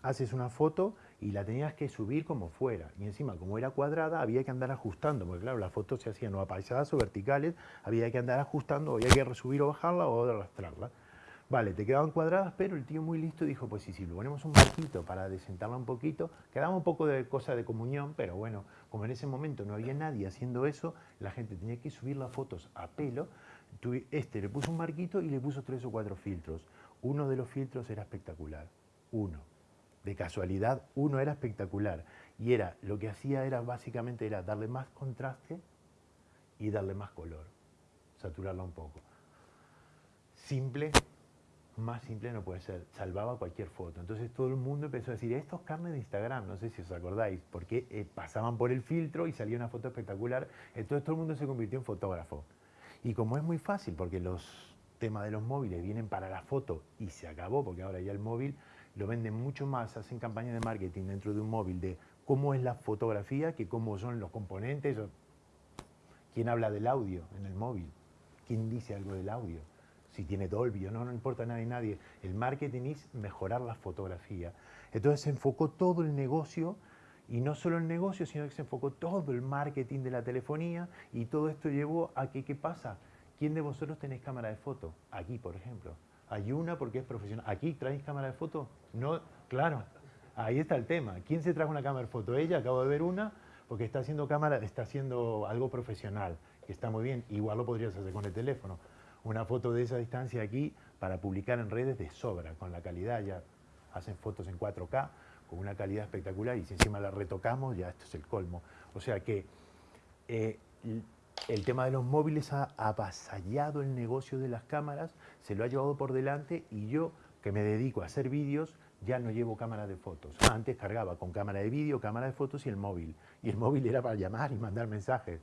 haces una foto y la tenías que subir como fuera. Y encima, como era cuadrada, había que andar ajustando, porque claro, las fotos se hacían o apaisadas o verticales, había que andar ajustando, había que resubir o bajarla o arrastrarla. Vale, te quedaban cuadradas, pero el tío muy listo dijo, pues sí, si le ponemos un marquito para desentarla un poquito, quedaba un poco de cosa de comunión, pero bueno, como en ese momento no había nadie haciendo eso, la gente tenía que subir las fotos a pelo, este le puso un marquito y le puso tres o cuatro filtros. Uno de los filtros era espectacular, uno de casualidad, uno era espectacular y era, lo que hacía era básicamente era darle más contraste y darle más color, saturarla un poco. Simple, más simple no puede ser, salvaba cualquier foto. Entonces todo el mundo empezó a decir, estos carnes de Instagram, no sé si os acordáis, porque eh, pasaban por el filtro y salía una foto espectacular, entonces todo el mundo se convirtió en fotógrafo. Y como es muy fácil, porque los temas de los móviles vienen para la foto y se acabó, porque ahora ya el móvil lo venden mucho más, hacen campañas de marketing dentro de un móvil de cómo es la fotografía que cómo son los componentes. ¿Quién habla del audio en el móvil? ¿Quién dice algo del audio? Si tiene Dolby o no, no importa a nadie, nadie. El marketing es mejorar la fotografía. Entonces se enfocó todo el negocio y no solo el negocio, sino que se enfocó todo el marketing de la telefonía y todo esto llevó a que, ¿qué pasa? ¿Quién de vosotros tenéis cámara de foto? Aquí, por ejemplo. Hay una porque es profesional. ¿Aquí traéis cámara de foto? No, claro. Ahí está el tema. ¿Quién se trajo una cámara de foto? Ella, acabo de ver una, porque está haciendo cámara, está haciendo algo profesional, que está muy bien. Igual lo podrías hacer con el teléfono. Una foto de esa distancia aquí para publicar en redes de sobra, con la calidad, ya hacen fotos en 4K, con una calidad espectacular, y si encima la retocamos, ya esto es el colmo. O sea que eh, el tema de los móviles ha avasallado el negocio de las cámaras, se lo ha llevado por delante y yo, que me dedico a hacer vídeos, ya no llevo cámara de fotos. Antes cargaba con cámara de vídeo, cámara de fotos y el móvil. Y el móvil era para llamar y mandar mensajes.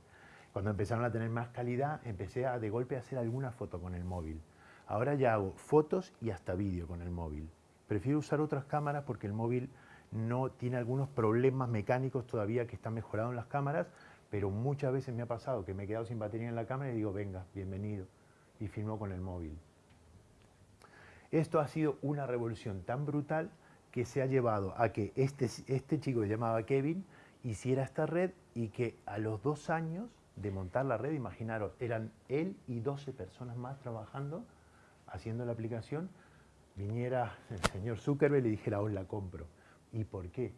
Cuando empezaron a tener más calidad, empecé a de golpe a hacer alguna foto con el móvil. Ahora ya hago fotos y hasta vídeo con el móvil. Prefiero usar otras cámaras porque el móvil no tiene algunos problemas mecánicos todavía que están mejorados en las cámaras, pero muchas veces me ha pasado que me he quedado sin batería en la cámara y digo, venga, bienvenido, y filmo con el móvil. Esto ha sido una revolución tan brutal que se ha llevado a que este, este chico que llamaba Kevin hiciera esta red y que a los dos años de montar la red, imaginaros, eran él y 12 personas más trabajando, haciendo la aplicación, viniera el señor Zuckerberg y le dijera, os la compro. ¿Y por qué?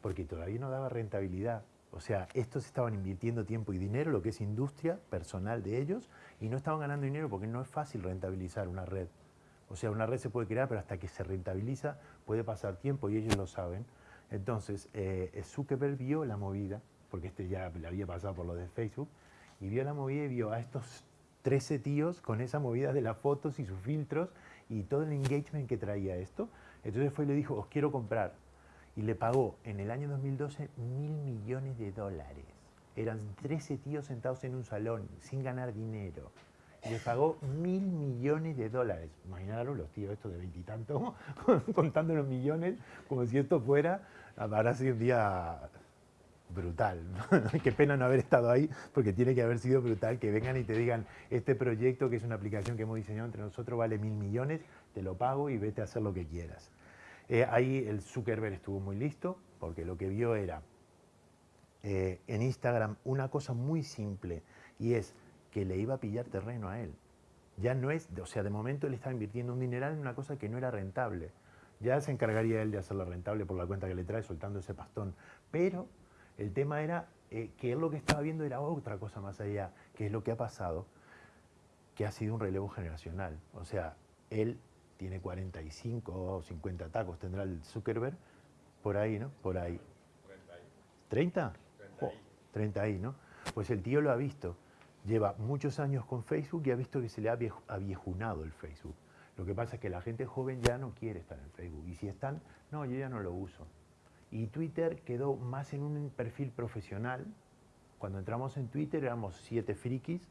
Porque todavía no daba rentabilidad. O sea, estos estaban invirtiendo tiempo y dinero, lo que es industria personal de ellos, y no estaban ganando dinero porque no es fácil rentabilizar una red. O sea, una red se puede crear, pero hasta que se rentabiliza puede pasar tiempo y ellos lo saben. Entonces, eh, Zuckerberg vio la movida, porque este ya le había pasado por lo de Facebook, y vio la movida y vio a estos 13 tíos con esa movida de las fotos y sus filtros y todo el engagement que traía esto. Entonces fue y le dijo, os quiero comprar. Y le pagó en el año 2012 mil millones de dólares. Eran 13 tíos sentados en un salón sin ganar dinero le pagó mil millones de dólares. Imaginaros los tíos estos de veintitantos [LAUGHS] contando los millones como si esto fuera, habrá sido un día brutal. [LAUGHS] Qué pena no haber estado ahí porque tiene que haber sido brutal que vengan y te digan este proyecto que es una aplicación que hemos diseñado entre nosotros vale mil millones, te lo pago y vete a hacer lo que quieras. Eh, ahí el Zuckerberg estuvo muy listo porque lo que vio era eh, en Instagram una cosa muy simple y es que le iba a pillar terreno a él. Ya no es, o sea, de momento él estaba invirtiendo un dineral en una cosa que no era rentable. Ya se encargaría él de hacerla rentable por la cuenta que le trae soltando ese pastón. Pero el tema era eh, que él lo que estaba viendo era otra cosa más allá, que es lo que ha pasado, que ha sido un relevo generacional. O sea, él tiene 45 o 50 tacos, tendrá el Zuckerberg, por ahí, ¿no? Por ahí. 30 ahí. ¿30? 30 ahí, ¿no? Pues el tío lo ha visto lleva muchos años con Facebook y ha visto que se le ha aviejunado el Facebook. Lo que pasa es que la gente joven ya no quiere estar en Facebook. Y si están, no, yo ya no lo uso. Y Twitter quedó más en un perfil profesional. Cuando entramos en Twitter éramos siete frikis,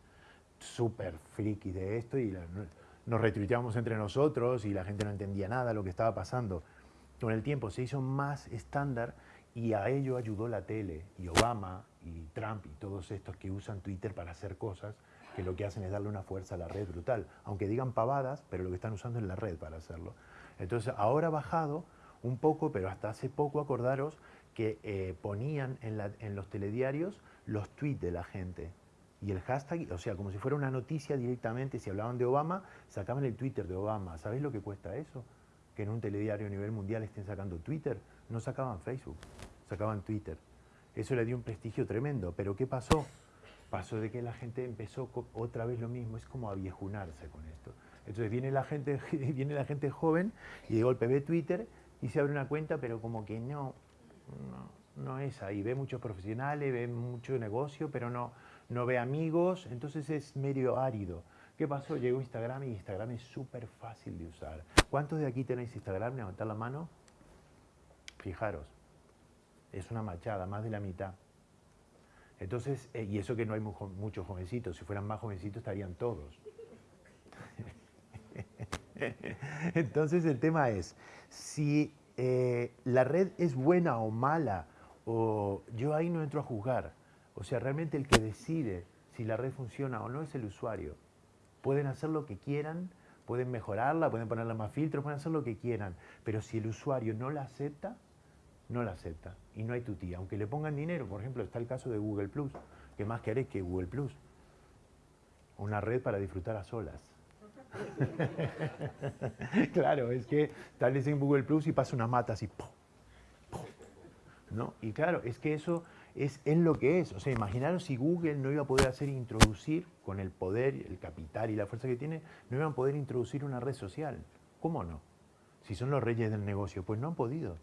súper frikis de esto, y nos retuiteábamos entre nosotros y la gente no entendía nada lo que estaba pasando. Con el tiempo se hizo más estándar y a ello ayudó la tele y Obama y Trump y todos estos que usan Twitter para hacer cosas que lo que hacen es darle una fuerza a la red brutal. Aunque digan pavadas, pero lo que están usando es la red para hacerlo. Entonces, ahora ha bajado un poco, pero hasta hace poco acordaros que eh, ponían en los telediarios los tweets de la gente. Y el hashtag, o sea, como si fuera una noticia directamente, si hablaban de Obama, sacaban el Twitter de Obama. ¿Sabéis lo que cuesta eso? Que en un telediario a nivel mundial estén sacando Twitter. No sacaban Facebook, sacaban Twitter. Eso le dio un prestigio tremendo. Pero ¿qué pasó? Pasó de que la gente empezó otra vez lo mismo, es como aviejunarse con esto. Entonces viene la gente, [LAUGHS] viene la gente joven y de golpe ve Twitter y se abre una cuenta, pero como que no, no, no es ahí. Ve muchos profesionales, ve mucho negocio, pero no, no ve amigos, entonces es medio árido. ¿Qué pasó? Llegó Instagram y Instagram es súper fácil de usar. ¿Cuántos de aquí tenéis Instagram? Levantar la mano. Fijaros, es una machada, más de la mitad. Entonces, eh, y eso que no hay muchos jovencitos, si fueran más jovencitos estarían todos. [LAUGHS] Entonces el tema es, si eh, la red es buena o mala, o yo ahí no entro a juzgar. O sea, realmente el que decide si la red funciona o no es el usuario. Pueden hacer lo que quieran, pueden mejorarla, pueden ponerle más filtros, pueden hacer lo que quieran, pero si el usuario no la acepta, no la acepta y no hay tutía. Aunque le pongan dinero, por ejemplo, está el caso de Google Plus. ¿Qué más querés que Google Plus? Una red para disfrutar a solas. [LAUGHS] claro, es que tal vez en Google Plus y pasa una mata así. ¿No? Y claro, es que eso es, es lo que es. O sea, imaginaros si Google no iba a poder hacer introducir, con el poder, el capital y la fuerza que tiene, no iban a poder introducir una red social. ¿Cómo no? Si son los reyes del negocio, pues no han podido.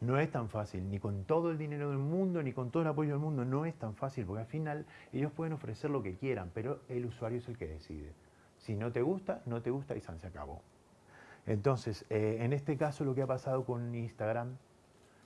No es tan fácil, ni con todo el dinero del mundo, ni con todo el apoyo del mundo, no es tan fácil, porque al final ellos pueden ofrecer lo que quieran, pero el usuario es el que decide. Si no te gusta, no te gusta y se acabó. Entonces, eh, en este caso lo que ha pasado con Instagram,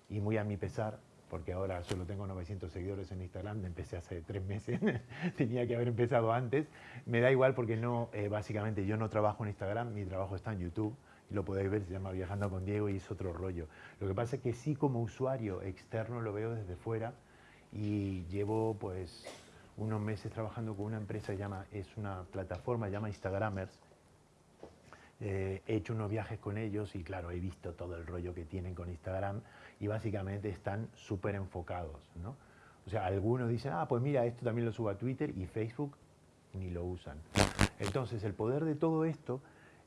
y muy a mi pesar, porque ahora solo tengo 900 seguidores en Instagram, empecé hace tres meses, [LAUGHS] tenía que haber empezado antes, me da igual porque no, eh, básicamente yo no trabajo en Instagram, mi trabajo está en YouTube, y lo podéis ver, se llama Viajando con Diego y es otro rollo. Lo que pasa es que sí como usuario externo lo veo desde fuera y llevo pues unos meses trabajando con una empresa, llama, es una plataforma, llama Instagramers, eh, he hecho unos viajes con ellos y claro, he visto todo el rollo que tienen con Instagram y básicamente están súper enfocados, ¿no? O sea, algunos dicen, ah, pues mira, esto también lo subo a Twitter y Facebook ni lo usan. Entonces, el poder de todo esto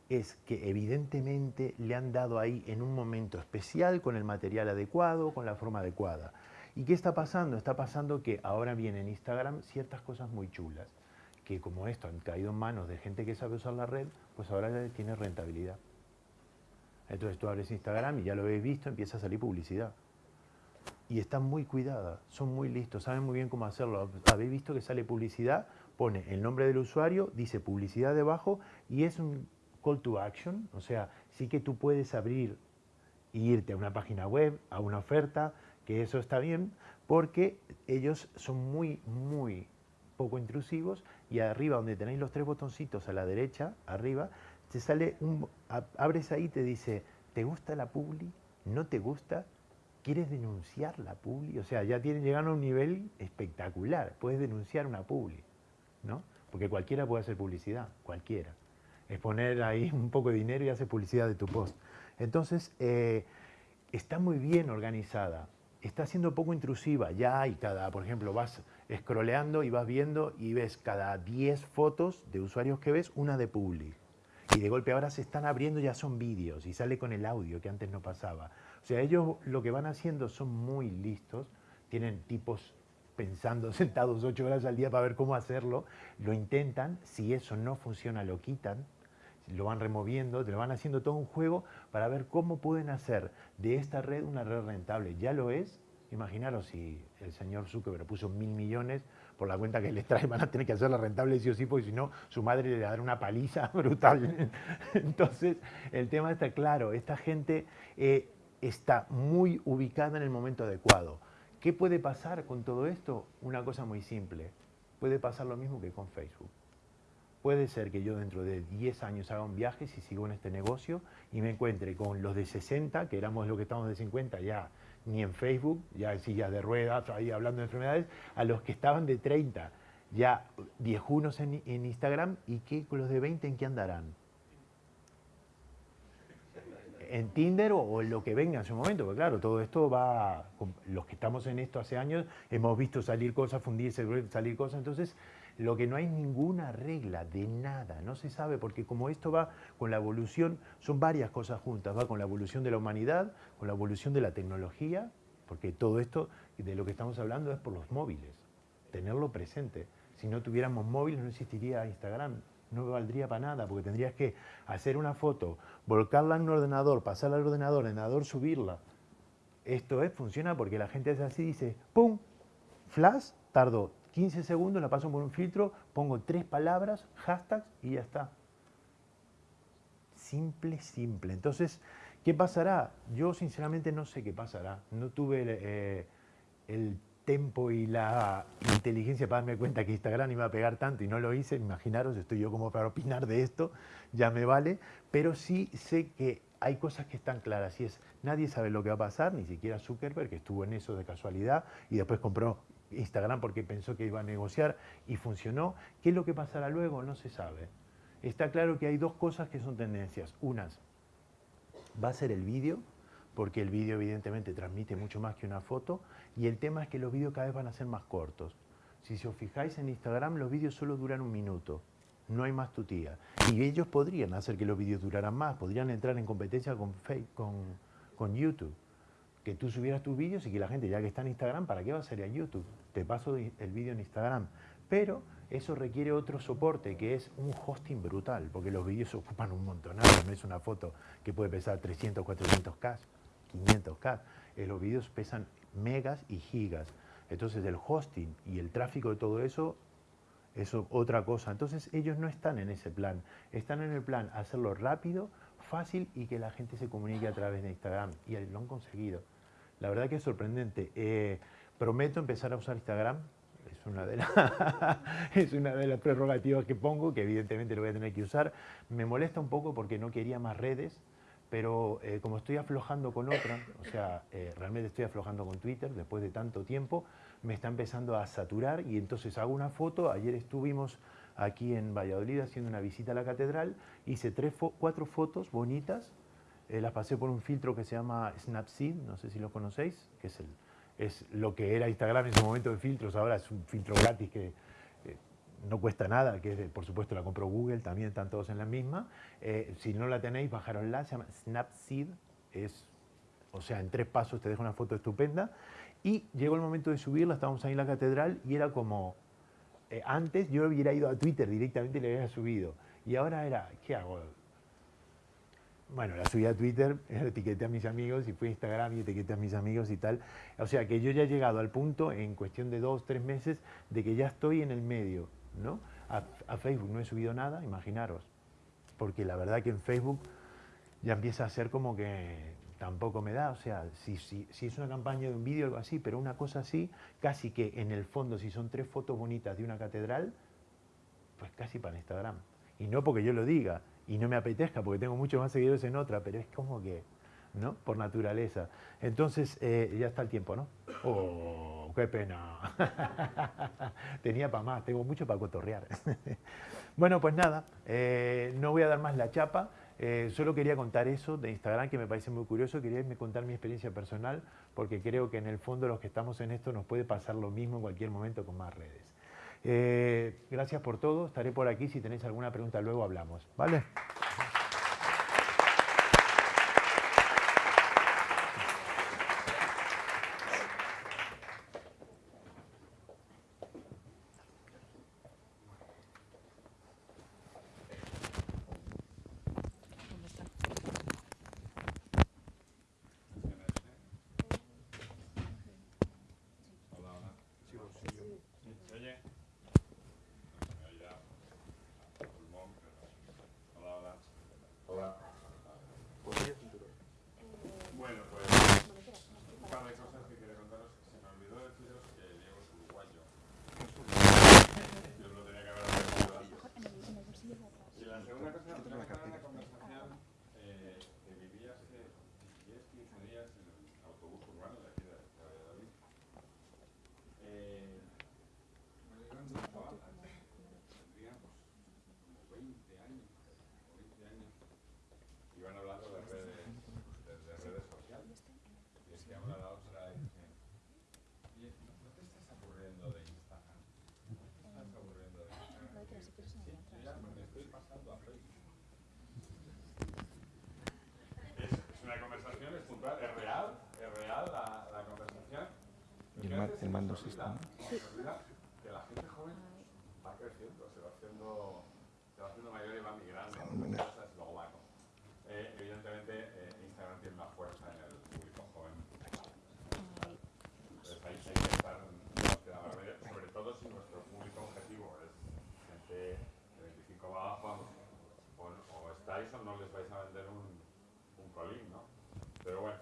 es que evidentemente le han dado ahí en un momento especial, con el material adecuado, con la forma adecuada. ¿Y qué está pasando? Está pasando que ahora viene en Instagram ciertas cosas muy chulas que como esto han caído en manos de gente que sabe usar la red, pues ahora tiene rentabilidad. Entonces tú abres Instagram y ya lo habéis visto, empieza a salir publicidad. Y están muy cuidadas, son muy listos, saben muy bien cómo hacerlo. Habéis visto que sale publicidad, pone el nombre del usuario, dice publicidad debajo y es un call to action, o sea, sí que tú puedes abrir e irte a una página web, a una oferta, que eso está bien, porque ellos son muy, muy poco intrusivos y arriba donde tenéis los tres botoncitos a la derecha, arriba, te sale un, abres ahí y te dice, ¿te gusta la publi? ¿No te gusta? ¿Quieres denunciar la publi? O sea, ya tienen, llegan a un nivel espectacular, puedes denunciar una publi, ¿no? Porque cualquiera puede hacer publicidad, cualquiera. Es poner ahí [LAUGHS] un poco de dinero y hacer publicidad de tu post. Entonces, eh, está muy bien organizada, está siendo poco intrusiva, ya hay cada, por ejemplo, vas scrolleando y vas viendo y ves cada 10 fotos de usuarios que ves, una de public. Y de golpe ahora se están abriendo, ya son vídeos y sale con el audio que antes no pasaba. O sea, ellos lo que van haciendo son muy listos, tienen tipos pensando, [LAUGHS] sentados ocho horas al día para ver cómo hacerlo, lo intentan, si eso no funciona lo quitan, lo van removiendo, lo van haciendo todo un juego para ver cómo pueden hacer de esta red una red rentable. Ya lo es, Imaginaros si el señor Zuckerberg puso mil millones por la cuenta que les trae, van a tener que hacerla rentable sí o sí, porque si no, su madre le va a dar una paliza [LAUGHS] brutal. Entonces, el tema está claro, esta gente eh, está muy ubicada en el momento adecuado. ¿Qué puede pasar con todo esto? Una cosa muy simple. Puede pasar lo mismo que con Facebook. Puede ser que yo dentro de 10 años haga un viaje, si sigo en este negocio, y me encuentre con los de 60, que éramos lo que estamos de 50 ya ni en Facebook, ya en de ruedas, ahí hablando de enfermedades, a los que estaban de 30, ya viejunos en, en Instagram, y que los de 20 en qué andarán. En Tinder o, en lo que venga en su momento, porque claro, todo esto va, los que estamos en esto hace años, hemos visto salir cosas, fundirse, salir cosas, entonces lo que no hay ninguna regla de nada, no se sabe, porque como esto va con la evolución, son varias cosas juntas, va con la evolución de la humanidad, con la evolución de la tecnología, porque todo esto de lo que estamos hablando es por los móviles, tenerlo presente. Si no tuviéramos móviles no existiría Instagram, no valdría para nada, porque tendrías que hacer una foto, volcarla en un ordenador, pasarla al ordenador, ordenador subirla. Esto es, funciona porque la gente hace así, dice, ¡pum! Flash, tardó 15 segundos, la paso por un filtro, pongo tres palabras, hashtags y ya está. Simple, simple. Entonces, ¿qué pasará? Yo sinceramente no sé qué pasará. No tuve eh, el tiempo y la inteligencia para darme cuenta que Instagram iba a pegar tanto y no lo hice. Imaginaros, estoy yo como para opinar de esto, ya me vale. Pero sí sé que hay cosas que están claras y es, nadie sabe lo que va a pasar, ni siquiera Zuckerberg, que estuvo en eso de casualidad y después compró Instagram porque pensó que iba a negociar y funcionó. ¿Qué es lo que pasará luego? No se sabe. Está claro que hay dos cosas que son tendencias. Unas, va a ser el vídeo, porque el vídeo evidentemente transmite mucho más que una foto, y el tema es que los vídeos cada vez van a ser más cortos. Si os fijáis en Instagram, los vídeos solo duran un minuto, no hay más tutía. Y ellos podrían hacer que los vídeos duraran más, podrían entrar en competencia con, con, con YouTube que tú subieras tus vídeos y que la gente, ya que está en Instagram, ¿para qué va a ser a YouTube? Te paso el vídeo en Instagram. Pero eso requiere otro soporte, que es un hosting brutal, porque los vídeos ocupan un montón, no es una foto que puede pesar 300, 400K. 500K. Eh, los vídeos pesan megas y gigas. Entonces el hosting y el tráfico de todo eso es otra cosa. Entonces ellos no están en ese plan. Están en el plan hacerlo rápido, fácil y que la gente se comunique a través de Instagram. Y lo han conseguido. La verdad que es sorprendente. Eh, prometo empezar a usar Instagram. [LAUGHS] Es una, de las prerrogativas que pongo, que evidentemente lo voy a tener que usar. Me molesta un poco porque no quería más redes, pero eh, como estoy aflojando con otra, o sea, eh, realmente estoy aflojando con Twitter después de tanto tiempo, me está empezando a saturar y entonces hago una foto. Ayer estuvimos aquí en Valladolid haciendo una visita a la catedral, hice tres cuatro fotos bonitas, eh, las pasé por un filtro que se llama Snapseed, no sé si lo conocéis, que es, el, es lo que era Instagram en su momento de filtros, ahora es un filtro gratis que eh, no cuesta nada, que por supuesto la compró Google, también están todos en la misma. Eh, si no la tenéis, bajaronla, se llama Snapseed, es, o sea, en tres pasos te deja una foto estupenda. Y llegó el momento de subirla, estábamos ahí en la catedral y era como, eh, antes yo hubiera ido a Twitter directamente y le hubiera subido. Y ahora era, ¿qué hago? Bueno, la subí a Twitter, [LAUGHS] etiqueté a mis amigos y fui a Instagram y etiqueté a mis amigos y tal. O sea que yo ya he llegado al punto, en cuestión de dos, tres meses, de que ya estoy en el medio, ¿no? a Facebook no he subido nada, imaginaros. Porque la verdad que en Facebook ya empieza a ser como que tampoco me da, o sea, si, si, si es una campaña de un vídeo o algo así, pero una cosa así, casi que en el fondo, si son tres fotos bonitas de una catedral, pues casi para Instagram. Y no porque yo lo diga, y no me apetezca, porque tengo muchos más seguidores en otra, pero es como que, ¿no? Por naturaleza. Entonces, eh, ya está el tiempo, ¿no? ¡Oh, qué pena! [LAUGHS] Tenía para más, tengo mucho para cotorrear. [LAUGHS] bueno, pues nada, eh, no voy a dar más la chapa. Eh, solo quería contar eso de Instagram, que me parece muy curioso. Quería contar mi experiencia personal, porque creo que en el fondo los que estamos en esto nos puede pasar lo mismo en cualquier momento con más redes. Eh, gracias por todo. Estaré por aquí. Si tenéis alguna pregunta, luego hablamos. ¿Vale? El mando sistema. Que la gente joven va creciendo, se va haciendo, se va haciendo mayor y va migrando. Lo bueno. Eh, evidentemente, eh, Instagram tiene una fuerza en el público joven. Entonces ahí hay que estar, sobre todo si nuestro público objetivo es gente de 25 abajo, o, o estáis o no les vais a vender un, un colín, ¿no? Pero bueno.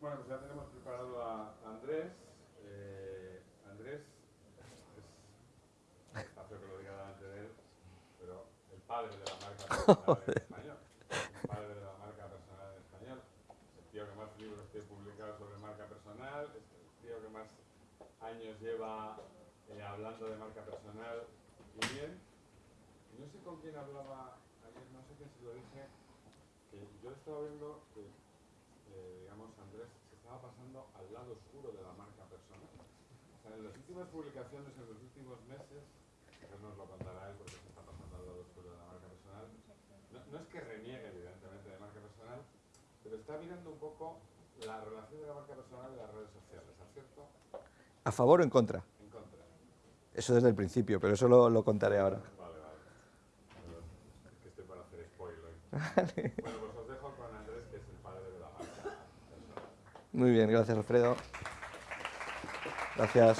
Bueno, pues ya tenemos preparado a Andrés. Eh, Andrés es, está feo que lo diga delante de él, pero el padre de la marca personal en español. El padre de la marca personal en español. Es el tío que más libros tiene publicados sobre marca personal, el tío que más años lleva eh, hablando de marca personal y bien. no sé con quién hablaba ayer, no sé quién se lo dije, que yo estaba viendo que, eh, digamos, Andrés se estaba pasando al lado oscuro de la marca en las últimas publicaciones, en los últimos meses, eso nos lo contará él porque se está pasando al lado oscuro de la marca personal, no, es que reniegue evidentemente de marca personal, pero está mirando un poco la relación de la marca personal y las redes sociales, ¿cierto? ¿A favor o en contra? En contra. Eso desde el principio, pero eso lo, lo contaré ahora. Vale, vale. es que estoy para hacer spoiler. [LAUGHS] Bueno, pues os dejo con Andrés, que es el padre de la marca. Muy bien, gracias Alfredo. Gracias.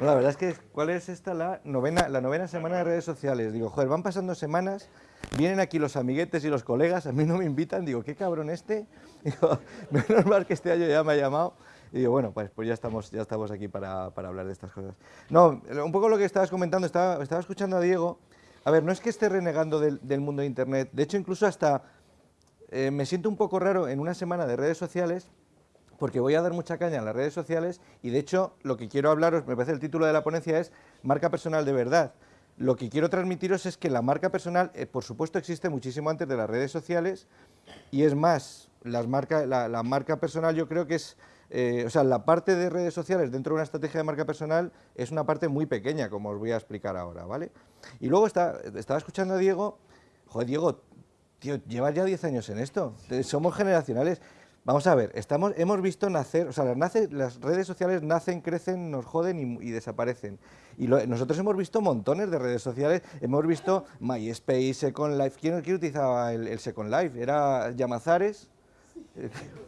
No, la verdad es que, ¿cuál es esta? La novena, la novena semana de redes sociales. Digo, joder, van pasando semanas, vienen aquí los amiguetes y los colegas, a mí no me invitan, digo, qué cabrón este. [LAUGHS] Menos mal que este año ya me ha llamado. Y digo, bueno, pues, pues ya, estamos, ya estamos aquí para, para hablar de estas cosas. No, un poco lo que estabas comentando, estaba, estaba escuchando a Diego. A ver, no es que esté renegando del, mundo de Internet, de hecho incluso hasta eh, me siento un poco raro en una semana de redes sociales porque voy a dar mucha caña en las redes sociales y de hecho lo que quiero hablaros, me parece el título de la ponencia es marca personal de verdad. Lo que quiero transmitiros es que la marca personal, eh, por supuesto, existe muchísimo antes de las redes sociales y es más, las marca, la, marca personal yo creo que es, eh, o sea, la parte de redes sociales dentro de una estrategia de marca personal es una parte muy pequeña, como os voy a explicar ahora, ¿vale? Y luego está, estaba escuchando a Diego, joder, Diego, tío, llevas ya 10 años en esto, somos generacionales. Vamos a ver, estamos, hemos visto nacer, o sea, las, nace, las redes sociales nacen, crecen, nos joden y, desaparecen. Y nosotros hemos visto montones de redes sociales, hemos visto MySpace, Second Life. ¿Quién, utilizaba el, Second Life? ¿Era Llamazares? [LAUGHS]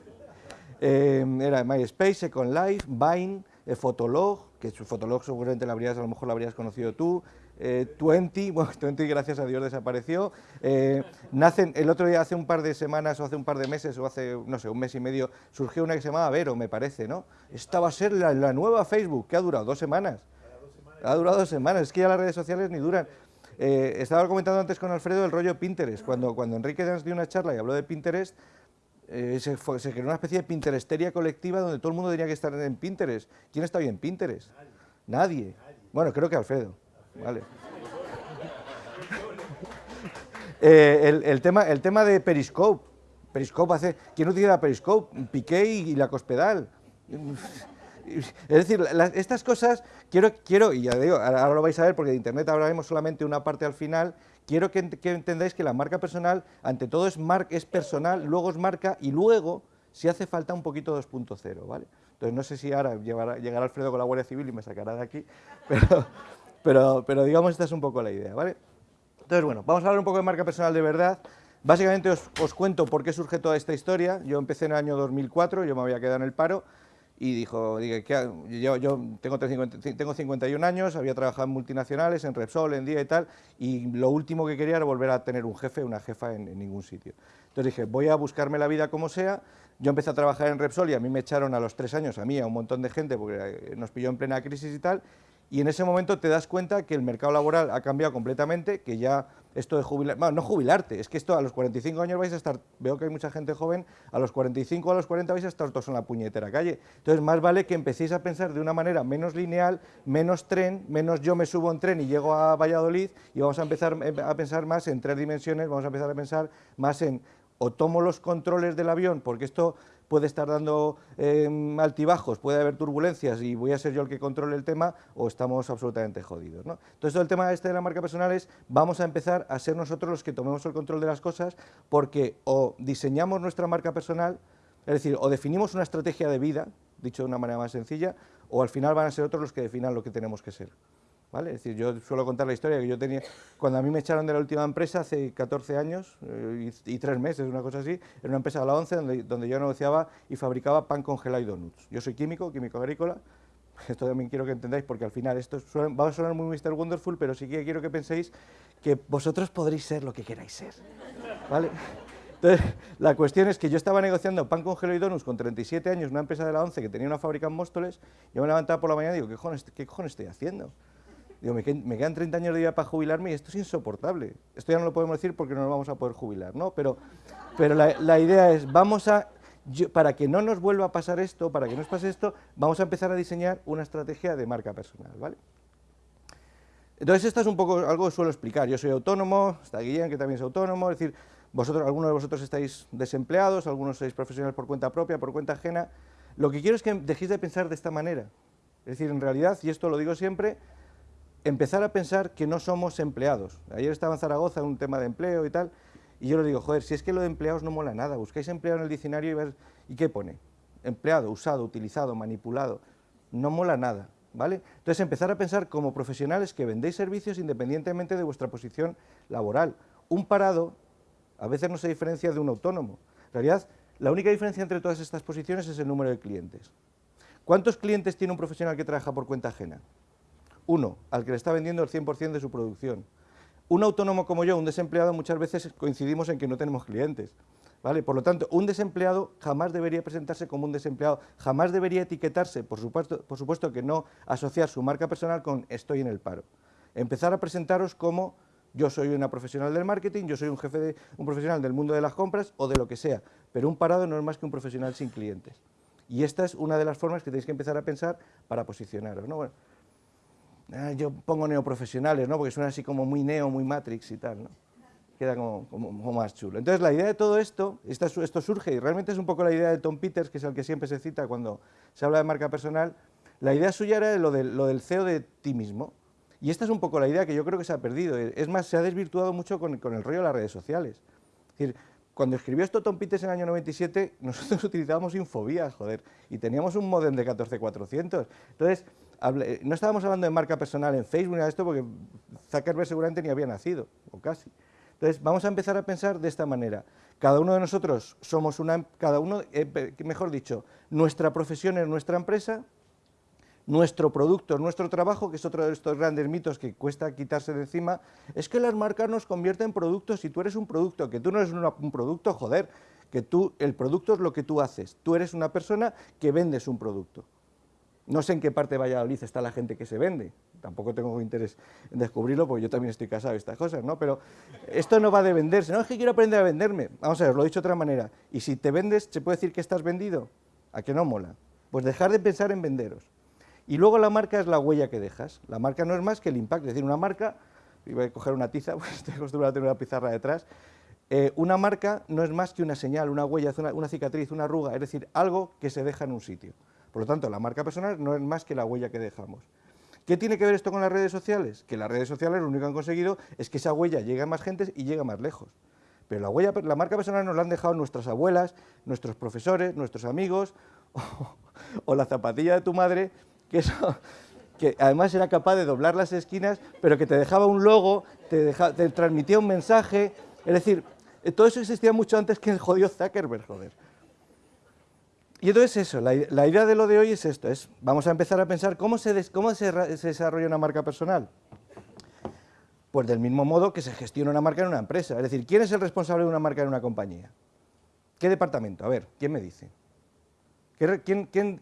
Eh, era MySpace, Second Life, Vine, eh, Fotolog, que Fotolog seguramente la habrías, a lo mejor lo habrías conocido tú, eh, Twenty, [LAUGHS] bueno, Twenty gracias a Dios desapareció, eh, nacen, el otro día hace un par de semanas o hace un par de meses o hace, no sé, un mes y medio, surgió una que se llamaba Vero, me parece, ¿no? Esta va a ser la, nueva Facebook, que ha durado dos semanas. Ha durado dos semanas, es que ya las redes sociales ni duran. Eh, estaba comentando antes con Alfredo el rollo Pinterest, cuando, cuando Enrique nos dio una charla y habló de Pinterest, se, se, creó una especie de Pinteresteria colectiva donde todo el mundo tenía que estar en Pinterest. ¿Quién está bien en Pinterest? Nadie. Bueno, creo que Alfredo. Vale. [LAUGHS] Eh, el, tema, el tema de Periscope. Periscope hace... ¿Quién utiliza Periscope? Piqué y, la Cospedal. [LAUGHS] Es decir, estas cosas, quiero, quiero, y ya digo, ahora lo vais a ver porque de Internet hablaremos solamente una parte al final, quiero que, entendáis que la marca personal, ante todo es, mar, es personal, luego es marca y luego, si hace falta, un poquito 2.0, ¿vale? Entonces no sé si ahora llegará Alfredo con la Guardia Civil y me sacará de aquí, [LAUGHS] pero, pero, pero digamos, esta es un poco la idea, ¿vale? Entonces, bueno, vamos a hablar un poco de marca personal de verdad. Básicamente os, os, cuento por qué surge toda esta historia. Yo empecé en el año 2004, yo me había quedado en el paro y dijo, dije, yo, yo tengo, tengo 51 años, había trabajado en multinacionales, en Repsol, en Día y tal, y lo último que quería era volver a tener un jefe, una jefa en, en ningún sitio. Entonces dije, voy a buscarme la vida como sea. Yo empecé a trabajar en Repsol y a mí me echaron a los tres años, a mí, a un montón de gente, porque nos pilló en plena crisis y tal, y en ese momento te das cuenta que el mercado laboral ha cambiado completamente, que ya esto de jubilar, bueno, no jubilarte, es que esto a los 45 años vais a estar, veo que hay mucha gente joven, a los 45 o a los 40 vais a estar todos en la puñetera calle. Entonces, más vale que empecéis a pensar de una manera menos lineal, menos tren, menos yo me subo en tren y llego a Valladolid y vamos a empezar eh, a pensar más en tres dimensiones, vamos a empezar a pensar más en o tomo los controles del avión, porque esto puede estar dando em, altibajos, puede haber turbulencias y voy a ser yo el que controle el tema o estamos absolutamente jodidos. ¿no? Entonces, el tema este de la marca personal es, vamos a empezar a ser nosotros los que tomemos el control de las cosas porque o diseñamos nuestra marca personal, es decir, o definimos una estrategia de vida, dicho de una manera más sencilla, o al final van a ser otros los que definan lo que tenemos que ser. Es decir, yo suelo contar la historia que yo tenía, cuando a mí me echaron de la última empresa hace 14 años eh, y, tres meses, una cosa así, en una empresa de la ONCE donde, donde yo negociaba y fabricaba pan congelado y donuts. Yo soy químico, químico agrícola, [LAUGHS] esto también quiero que entendáis porque al final esto va a sonar muy Mr. Wonderful, pero sí que quiero que penséis que vosotros podréis ser lo que queráis ser, ¿vale? Entonces, la cuestión es que yo estaba negociando pan congelado y donuts con 37 años, una empresa de la ONCE que tenía una fábrica en Móstoles, yo me levantaba por la mañana y digo, ¿qué cojones, qué cojones estoy haciendo? Digo, me, quedan 30 años de vida para jubilarme y esto es insoportable. Esto ya no lo podemos decir porque no nos vamos a poder jubilar, ¿no? Pero, pero la, idea es, vamos a, para que no nos vuelva a pasar esto, para que no nos pase esto, vamos a empezar a diseñar una estrategia de marca personal, ¿vale? Entonces, esto es un poco algo que suelo explicar. Yo soy autónomo, está Guillén, que también es autónomo, es decir, vosotros, algunos de vosotros estáis desempleados, algunos sois profesionales por cuenta propia, por cuenta ajena. Lo que quiero es que dejéis de pensar de esta manera. Es decir, en realidad, y esto lo digo siempre, empezar a pensar que no somos empleados. Ayer estaba en Zaragoza un tema de empleo y tal, y yo le digo, joder, si es que lo de empleados no mola nada, buscáis empleado en el diccionario y ¿y qué pone? Empleado, usado, utilizado, manipulado, no mola nada, ¿vale? Entonces empezar a pensar como profesionales que vendéis servicios independientemente de vuestra posición laboral. Un parado a veces no se diferencia de un autónomo. En realidad, La única diferencia entre todas estas posiciones es el número de clientes. ¿Cuántos clientes tiene un profesional que trabaja por cuenta ajena? Uno, al que le está vendiendo el 100% de su producción. Un autónomo como yo, un desempleado, muchas veces coincidimos en que no tenemos clientes. ¿vale? Por lo tanto, un desempleado jamás debería presentarse como un desempleado, jamás debería etiquetarse, por supuesto, que no asociar su marca personal con estoy en el paro. Empezar a presentaros como yo soy una profesional del marketing, yo soy un jefe de un profesional del mundo de las compras o de lo que sea, pero un parado no es más que un profesional sin clientes. Y esta es una de las formas que tenéis que empezar a pensar para posicionaros. ¿no? Bueno, yo pongo neoprofesionales, ¿no? porque suena así como muy neo, muy matrix y tal, ¿no? queda como, como, más chulo. Entonces la idea de todo esto, esto, esto surge y realmente es un poco la idea de Tom Peters, que es el que siempre se cita cuando se habla de marca personal, la idea suya era lo, de, lo del CEO de ti mismo, y esta es un poco la idea que yo creo que se ha perdido. Es más, se ha desvirtuado mucho con, con el rollo de las redes sociales. Es decir, cuando escribió esto Tom Peters en el año 97, [LAUGHS] nosotros utilizábamos Infobías, joder, y teníamos un modem de 14400. Entonces, no estábamos hablando de marca personal en Facebook de esto, porque Zuckerberg seguramente ni había nacido, o casi. Entonces, vamos a empezar a pensar de esta manera. Cada uno de nosotros somos una, cada uno, eh, mejor dicho, nuestra profesión es nuestra empresa, nuestro producto, nuestro trabajo, que es otro de estos grandes mitos que cuesta quitarse de encima, es que las marcas nos convierten en productos y tú eres un producto, que tú no eres un producto, joder, que tú, el producto es lo que tú haces, tú eres una persona que vendes un producto. No sé en qué parte de Valladolid está la gente que se vende, tampoco tengo interés en descubrirlo porque yo también estoy casado de estas cosas, ¿no? Pero esto no va de venderse, no es que quiero aprender a venderme, vamos a ver, lo he dicho de otra manera, y si te vendes, ¿se puede decir que estás vendido? ¿A que no mola? Pues dejar de pensar en venderos. Y luego la marca es la huella que dejas. La marca no es más que el impacto. Es decir, una marca, voy a coger una tiza, [LAUGHS] pues estoy acostumbrado a tener una pizarra detrás, eh, una marca no es más que una señal, una huella, una, cicatriz, una arruga, es decir, algo que se deja en un sitio. Por lo tanto, la marca personal no es más que la huella que dejamos. ¿Qué tiene que ver esto con las redes sociales? Que las redes sociales lo único que han conseguido es que esa huella llegue a más gente y llegue más lejos. Pero la, huella, la marca personal nos la han dejado nuestras abuelas, nuestros profesores, nuestros amigos [LAUGHS] o la zapatilla de tu madre que además era capaz de doblar las esquinas, pero que te dejaba un logo, te, te transmitía un mensaje, es decir, todo eso existía mucho antes que el jodido Zuckerberg, joder. Y entonces eso, la, idea de lo de hoy es esto, es, vamos a empezar a pensar cómo, se, cómo se, desarrolla una marca personal. Pues del mismo modo que se gestiona una marca en una empresa, es decir, ¿quién es el responsable de una marca en una compañía? ¿Qué departamento? A ver, ¿quién me dice? ¿Quién, quién,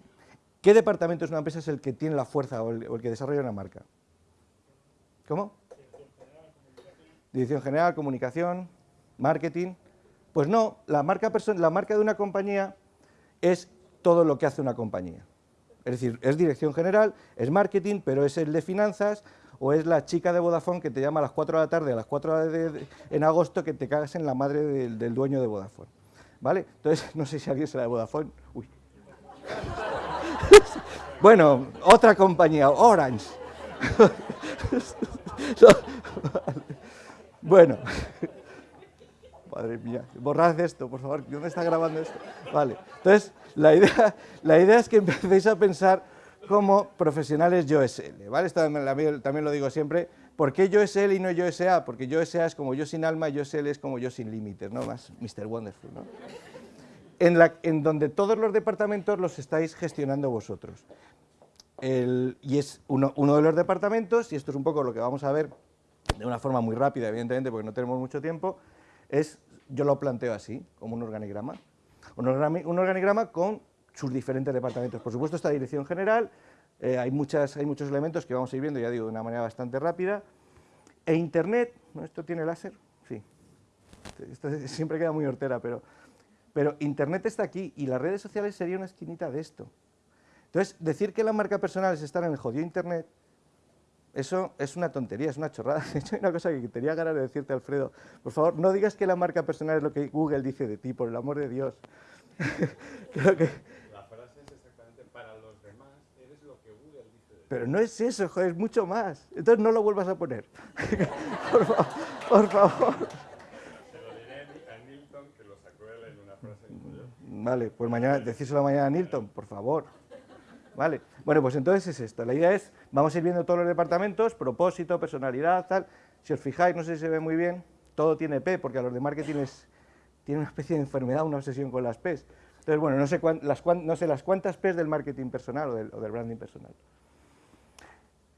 ¿Qué departamento es una empresa es el que tiene la fuerza o el, que desarrolla una marca? ¿Cómo? Dirección General, Comunicación, Marketing. Pues no, la marca, la marca de una compañía es todo lo que hace una compañía. Es decir, es dirección general, es marketing, pero es el de finanzas, o es la chica de Vodafone que te llama a las 4 de la tarde, a las 4 de, en agosto, que te cagas en la madre del, dueño de Vodafone. ¿Vale? Entonces, [LAUGHS] no sé si alguien será de Vodafone. Uy. [LAUGHS] bueno, otra compañía, Orange. [LAUGHS] bueno. Madre mía, borrad esto, por favor. ¿Dónde está grabando esto? Vale. Entonces, la idea, [LAUGHS] la idea es que empecéis a pensar como profesionales yo SL, ¿vale? Esto también lo digo siempre. ¿Por qué yo SL y no yo SA? Porque yo SA es como yo sin alma y yo SL es como yo sin límites, ¿no? Más Mr. Wonderful, ¿no? en, donde todos los departamentos los estáis gestionando vosotros. y es uno, de los departamentos, y esto es un poco lo que vamos a ver de una forma muy rápida, evidentemente, porque no tenemos mucho tiempo, es, yo lo planteo así, como un organigrama. Un, organigrama, con sus diferentes departamentos. Por supuesto, esta dirección general, eh, hay, muchas, hay muchos elementos que vamos a ir viendo, ya digo, de una manera bastante rápida. E Internet, ¿no? ¿esto tiene láser? Sí. Esto siempre queda muy hortera, pero pero Internet está aquí y las redes sociales sería una esquinita de esto. Entonces, decir que la marca personal es estar en el jodido Internet, eso es una tontería, es una chorrada. [LAUGHS] De hecho, hay una cosa que tenía ganas de decirte, Alfredo. Por favor, no digas que la marca personal es lo que Google dice de ti, por el amor de Dios. [LAUGHS] Creo que... La frase es exactamente para los demás, eres lo que Google dice de ti. Pero no es eso, joder, es mucho más. Entonces no lo vuelvas a poner. [LAUGHS] por, favor, por favor. Vale, pues mañana, decírselo mañana a Nilton, por favor. Vale, bueno, pues entonces es esto. La idea es, vamos a ir viendo todos los departamentos, propósito, personalidad, tal. Si os fijáis, no sé si se ve muy bien, todo tiene P, porque a los de marketing les tiene una especie de enfermedad, una obsesión con las P's. Entonces, bueno, no sé, las, no sé las cuántas P's del marketing personal o del, o del branding personal.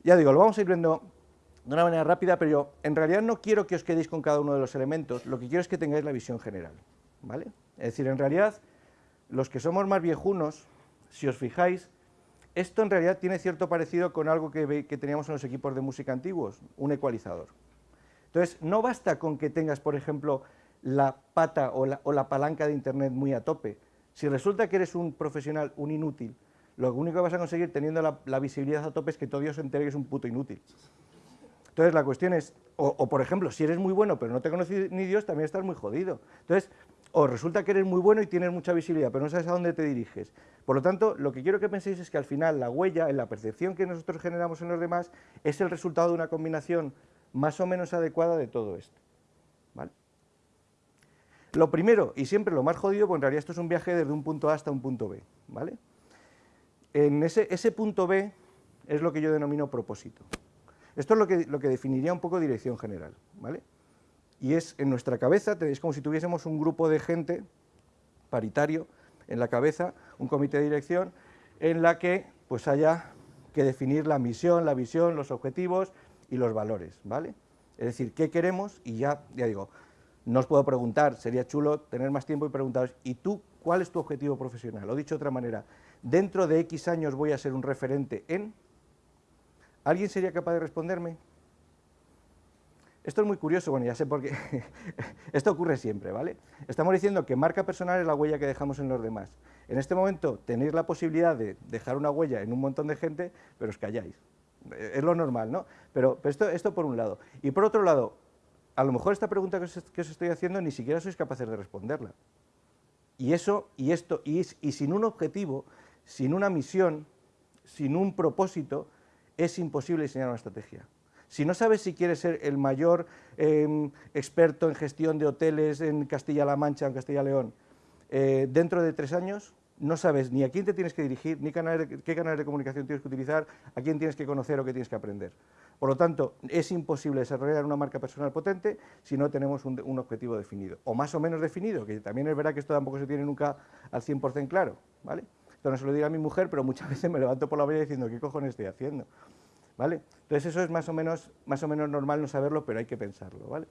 Ya digo, lo vamos a ir viendo de una manera rápida, pero yo en realidad no quiero que os quedéis con cada uno de los elementos, lo que quiero es que tengáis la visión general. ¿vale? Es decir, en realidad, los que somos más viejunos, si os fijáis, esto en realidad tiene cierto parecido con algo que, teníamos en los equipos de música antiguos, un ecualizador. Entonces, no basta con que tengas, por ejemplo, la pata o la, palanca de Internet muy a tope. Si resulta que eres un profesional, un inútil, lo único que vas a conseguir teniendo la, la visibilidad a tope es que todo Dios se entere que es un puto inútil. Entonces la cuestión es, o, por ejemplo, si eres muy bueno pero no te conoce ni Dios, también estás muy jodido. Entonces, o resulta que eres muy bueno y tienes mucha visibilidad, pero no sabes a dónde te diriges. Por lo tanto, lo que quiero que penséis es que al final la huella, en la percepción que nosotros generamos en los demás, es el resultado de una combinación más o menos adecuada de todo esto. ¿vale? Lo primero, y siempre lo más jodido, pues en realidad esto es un viaje desde un punto A hasta un punto B. ¿vale? En ese, punto B es lo que yo denomino propósito. Esto es lo que, lo que definiría un poco dirección general, ¿vale? Y es, en nuestra cabeza, tenéis como si tuviésemos un grupo de gente paritario en la cabeza, un comité de dirección, en la que pues haya que definir la misión, la visión, los objetivos y los valores, ¿vale? Es decir, ¿qué queremos? Y ya, ya digo, no os puedo preguntar, sería chulo tener más tiempo y preguntaros, ¿y tú cuál es tu objetivo profesional? O dicho de otra manera, dentro de X años voy a ser un referente en... ¿Alguien sería capaz de responderme? Esto es muy curioso, bueno, ya sé por qué. [LAUGHS] Esto ocurre siempre, ¿vale? Estamos diciendo que marca personal es la huella que dejamos en los demás. En este momento tenéis la posibilidad de dejar una huella en un montón de gente, pero os calláis. Es lo normal, ¿no? Pero, esto, por un lado. Y por otro lado, a lo mejor esta pregunta que os, estoy haciendo ni siquiera sois capaces de responderla. Y eso, y esto, y sin un objetivo, sin una misión, sin un propósito, es imposible diseñar una estrategia. Si no sabes si quieres ser el mayor em, experto en gestión de hoteles en Castilla-La Mancha, en Castilla-León, eh, dentro de tres años, no sabes ni a quién te tienes que dirigir, ni qué canales de comunicación tienes que utilizar, a quién tienes que conocer o qué tienes que aprender. Por lo tanto, es imposible desarrollar una marca personal potente si no tenemos un, objetivo definido, o más o menos definido, que también es verdad que esto tampoco se tiene nunca al 100% claro, ¿vale? Esto no se lo digo a mi mujer, pero muchas [LAUGHS] veces me levanto por la mañana diciendo, ¿qué cojones estoy haciendo? ¿Vale? Entonces eso es más o, menos, normal no saberlo, pero hay que pensarlo, ¿vale?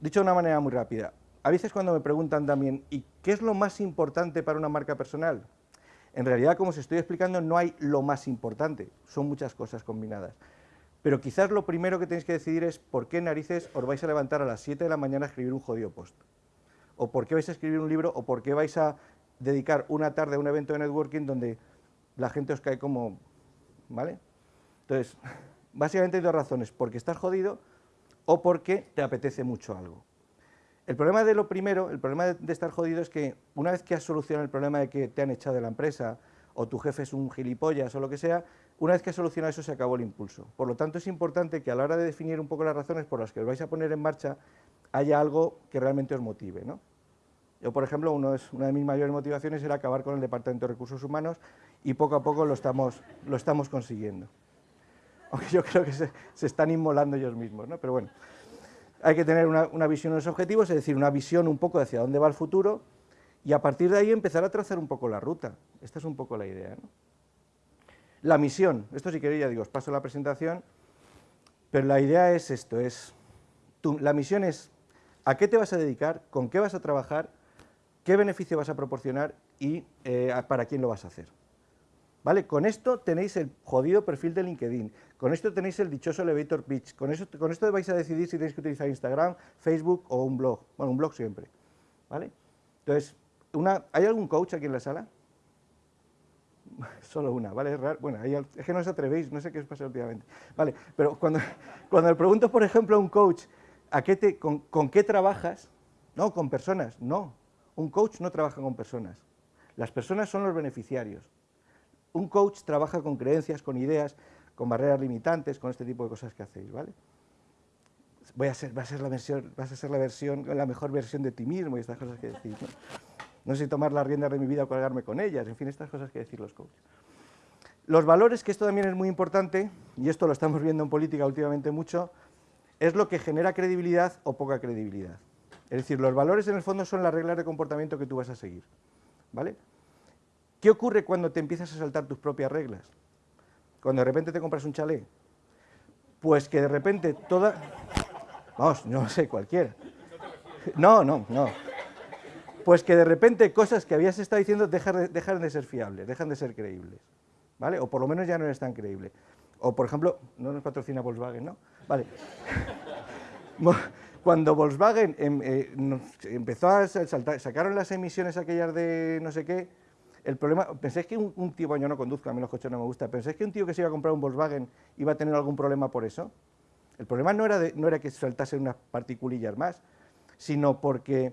Dicho de una manera muy rápida, a veces cuando me preguntan también, ¿y qué es lo más importante para una marca personal? En realidad, como os estoy explicando, no hay lo más importante, son muchas cosas combinadas. Pero quizás lo primero que tenéis que decidir es por qué narices os vais a levantar a las 7 de la mañana a escribir un jodido post. O por qué vais a escribir un libro, o por qué vais a dedicar una tarde a un evento de networking donde la gente os cae como... ¿Vale? Entonces, [LAUGHS] básicamente hay dos razones, porque estás jodido o porque te apetece mucho algo. El problema de lo primero, el problema de, estar jodido es que una vez que has solucionado el problema de que te han echado de la empresa o tu jefe es un gilipollas o lo que sea, una vez que has solucionado eso se acabó el impulso. Por lo tanto es importante que a la hora de definir un poco las razones por las que os vais a poner en marcha haya algo que realmente os motive. ¿no? Yo, por ejemplo, una de mis mayores motivaciones era acabar con el Departamento de Recursos Humanos y poco a poco lo estamos, consiguiendo. [LAUGHS] Aunque yo creo que se, están inmolando ellos mismos, ¿no? Pero bueno, hay que tener una, una visión de los objetivos, es decir, una visión un poco hacia dónde va el futuro y a partir de ahí empezar a trazar un poco la ruta. Esta es un poco la idea, ¿no? La misión, esto si queréis ya digo, os paso la presentación, pero la idea es esto, es, la misión es a qué te vas a dedicar, con qué vas a trabajar qué beneficio vas a proporcionar y eh, para quién lo vas a hacer. ¿Vale? Con esto tenéis el jodido perfil de LinkedIn, con esto tenéis el dichoso elevator pitch, con, eso, con esto vais a decidir si tenéis que utilizar Instagram, Facebook o un blog, bueno, un blog siempre. ¿Vale? Entonces, una, ¿hay algún coach aquí en la sala? [LAUGHS] Solo una, ¿vale? Es, raro. Bueno, es que no os atrevéis, no sé qué os pasa últimamente. Vale, pero cuando, [LAUGHS] cuando le pregunto, por ejemplo, a un coach, ¿a qué te, con, ¿con qué trabajas? No, con personas, no, un coach no trabaja con personas. Las personas son los beneficiarios. Un coach trabaja con creencias, con ideas, con barreras limitantes, con este tipo de cosas que hacéis, ¿vale? Voy a ser, va a ser la versión, vas a ser la versión, la mejor versión de ti mismo y estas cosas que decís, ¿no? No sé si tomar las riendas de mi vida o colgarme con ellas, en fin, estas cosas que decir los coaches. Los valores, que esto también es muy importante, y esto lo estamos viendo en política últimamente mucho, es lo que genera credibilidad o poca credibilidad. Es decir, los valores en el fondo son las reglas de comportamiento que tú vas a seguir. ¿Vale? ¿Qué ocurre cuando te empiezas a saltar tus propias reglas? Cuando de repente te compras un chalet. Pues que de repente toda... Vamos, no sé, cualquiera. No, no, no. Pues que de repente cosas que habías estado diciendo dejan de, ser fiables, dejan de ser creíbles. ¿Vale? O por lo menos ya no eres tan creíble. O, por ejemplo, no nos patrocina Volkswagen, ¿no? Vale. [LAUGHS] Cuando Volkswagen em, eh, empezó a saltar, sacaron las emisiones aquellas de no sé qué, el problema, ¿pensáis que un, tío, yo no conduzco, a mí los coches no me gustan, ¿pensáis que un tío que se iba a comprar un Volkswagen iba a tener algún problema por eso? El problema no era, no era que saltasen unas particulillas más, sino porque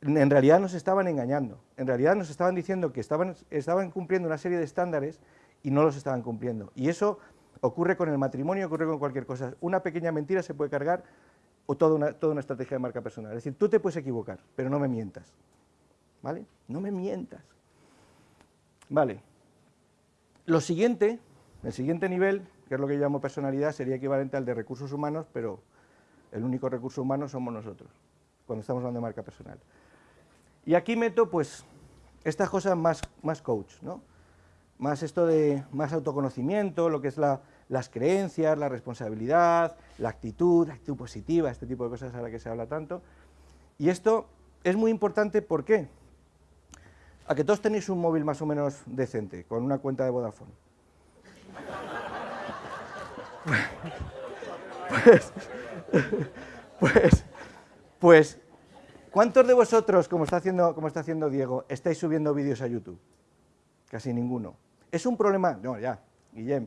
en realidad nos estaban engañando, en realidad nos estaban diciendo que estaban, estaban cumpliendo una serie de estándares y no los estaban cumpliendo. Y eso ocurre con el matrimonio, ocurre con cualquier cosa. Una pequeña mentira se puede cargar o toda una, toda una estrategia de marca personal. Es decir, tú te puedes equivocar, pero no me mientas. ¿Vale? No me mientas. Vale. Lo siguiente, el siguiente nivel, que es lo que yo llamo personalidad, sería equivalente al de recursos humanos, pero el único recurso humano somos nosotros, cuando estamos hablando de marca personal. Y aquí meto, pues, estas cosas más, más coach, ¿no? Más esto de más autoconocimiento, lo que es la, las creencias, la responsabilidad, la actitud, la actitud positiva, este tipo de cosas a las que se habla tanto. Y esto es muy importante, ¿por qué? A que todos tenéis un móvil más o menos decente, con una cuenta de Vodafone. Pues, pues, pues, ¿cuántos de vosotros, como está, haciendo, como está haciendo Diego, estáis subiendo vídeos a YouTube? Casi ninguno. ¿Es un problema? No, ya, Guillem.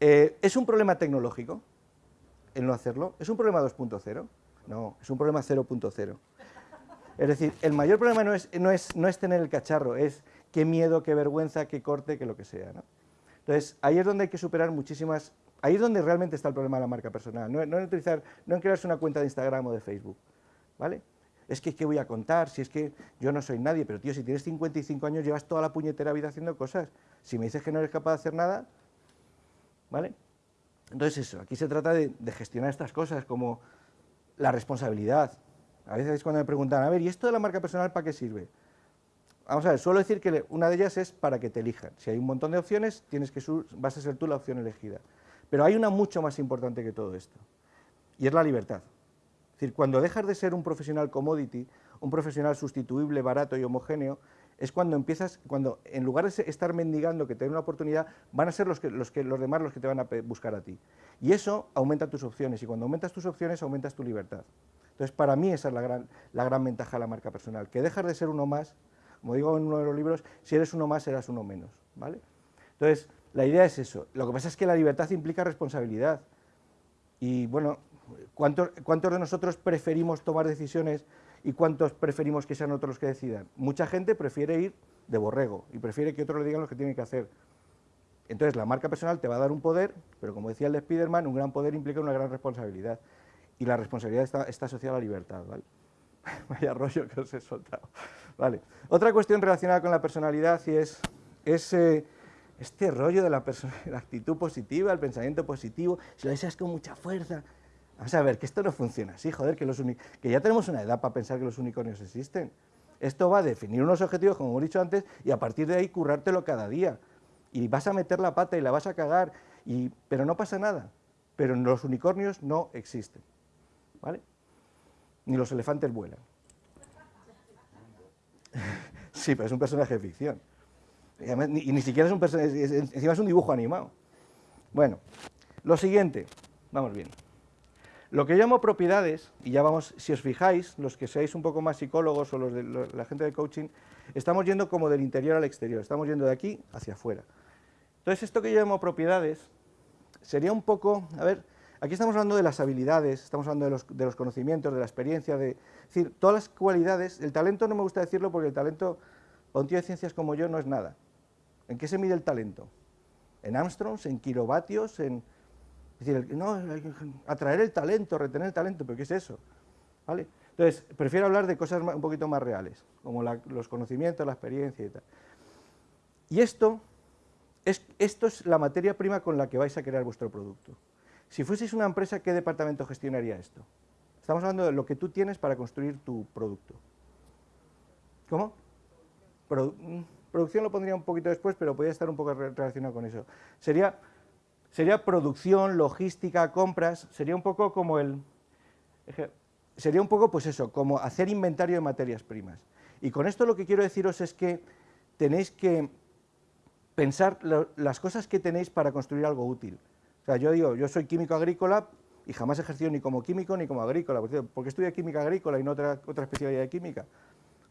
Eh, ¿Es un problema tecnológico el no hacerlo? ¿Es un problema 2.0? No, es un problema 0.0. Es decir, el mayor problema no es, no, es, no es, tener el cacharro, es qué miedo, qué vergüenza, qué corte, qué lo que sea. ¿no? Entonces, ahí es donde hay que superar muchísimas... Ahí es donde realmente está el problema de la marca personal, no, en, utilizar, no en crearse una cuenta de Instagram o de Facebook. ¿vale? Es que, ¿qué voy a contar? Si es que yo no soy nadie, pero tío, si tienes 55 años, llevas toda la puñetera vida haciendo cosas. Si me dices que no eres capaz de hacer nada, ¿vale? Entonces eso, aquí se trata de, gestionar estas cosas como la responsabilidad. A veces cuando me preguntan, a ver, ¿y esto de la marca personal para qué sirve? Vamos a ver, suelo decir que una de ellas es para que te elijan. Si hay un montón de opciones, tienes que vas a ser tú la opción elegida. Pero hay una mucho más importante que todo esto, y es la libertad. Es decir, cuando dejas de ser un profesional commodity, un profesional sustituible, barato y homogéneo, es cuando empiezas, cuando en lugar de estar mendigando que te den una oportunidad, van a ser los, que, los, demás los que te van a buscar a ti. Y eso aumenta tus opciones, y cuando aumentas tus opciones, aumentas tu libertad. Entonces, para mí esa es la gran, la gran ventaja de la marca personal, que dejas de ser uno más, como digo en uno de los libros, si eres uno más, serás uno menos. ¿vale? Entonces, la idea es eso. Lo que pasa es que la libertad implica responsabilidad. Y bueno, ¿cuántos, cuántos de nosotros preferimos tomar decisiones ¿Y cuántos preferimos que sean otros los que decidan? Mucha gente prefiere ir de borrego y prefiere que otros le digan lo que tiene que hacer. Entonces, la marca personal te va a dar un poder, pero como decía el de Spiderman, un gran poder implica una gran responsabilidad. Y la responsabilidad está, asociada a la libertad, ¿vale? [LAUGHS] Vaya rollo que os he soltado. Vale. Otra cuestión relacionada con la personalidad y es, eh, este rollo de [LAUGHS] la, actitud positiva, el pensamiento positivo, si lo deseas con mucha fuerza, Vamos a ver, que esto no funciona así, joder, que, que ya tenemos una edad para pensar que los unicornios existen. Esto va a definir unos objetivos, como hemos dicho antes, y a partir de ahí currártelo cada día. Y vas a meter la pata y la vas a cagar, y, pero no pasa nada. Pero los unicornios no existen. ¿Vale? Ni los elefantes vuelan. [LAUGHS] sí, pero es un personaje de ficción. Y, ni, siquiera es un personaje, encima es un dibujo animado. Bueno, lo siguiente, vamos bien. Lo que llamo propiedades, y ya vamos, si os fijáis, los que seáis un poco más psicólogos o los de la gente de coaching, estamos yendo como del interior al exterior, estamos yendo de aquí hacia afuera. Entonces, esto que yo llamo propiedades sería un poco, a ver, aquí estamos hablando de las habilidades, estamos hablando de los, conocimientos, de la experiencia, de, es decir, todas las cualidades, el talento no me gusta decirlo porque el talento, para un tío de ciencias como yo, no es nada. ¿En qué se mide el talento? ¿En Armstrongs, en kilovatios, en es decir, no, atraer el talento, retener el talento, pero ¿qué es eso? ¿Vale? Entonces, prefiero hablar de cosas un poquito más reales, como los conocimientos, la experiencia y tal. Y esto es, esto es la materia prima con la que vais a crear vuestro producto. Si fueseis una empresa, ¿qué departamento gestionaría esto? Estamos hablando de lo que tú tienes para construir tu producto. ¿Cómo? Mm, producción lo pondría un poquito después, pero podría estar un poco relacionado con eso. Sería, sería producción, logística, compras, sería un poco como el... Sería un poco, pues eso, como hacer inventario de materias primas. Y con esto lo que quiero deciros es que tenéis que pensar las cosas que tenéis para construir algo útil. O sea, yo digo, yo soy químico agrícola y jamás he ejercido ni como químico ni como agrícola. ¿Por qué estudié química agrícola y no otra, otra especialidad de química?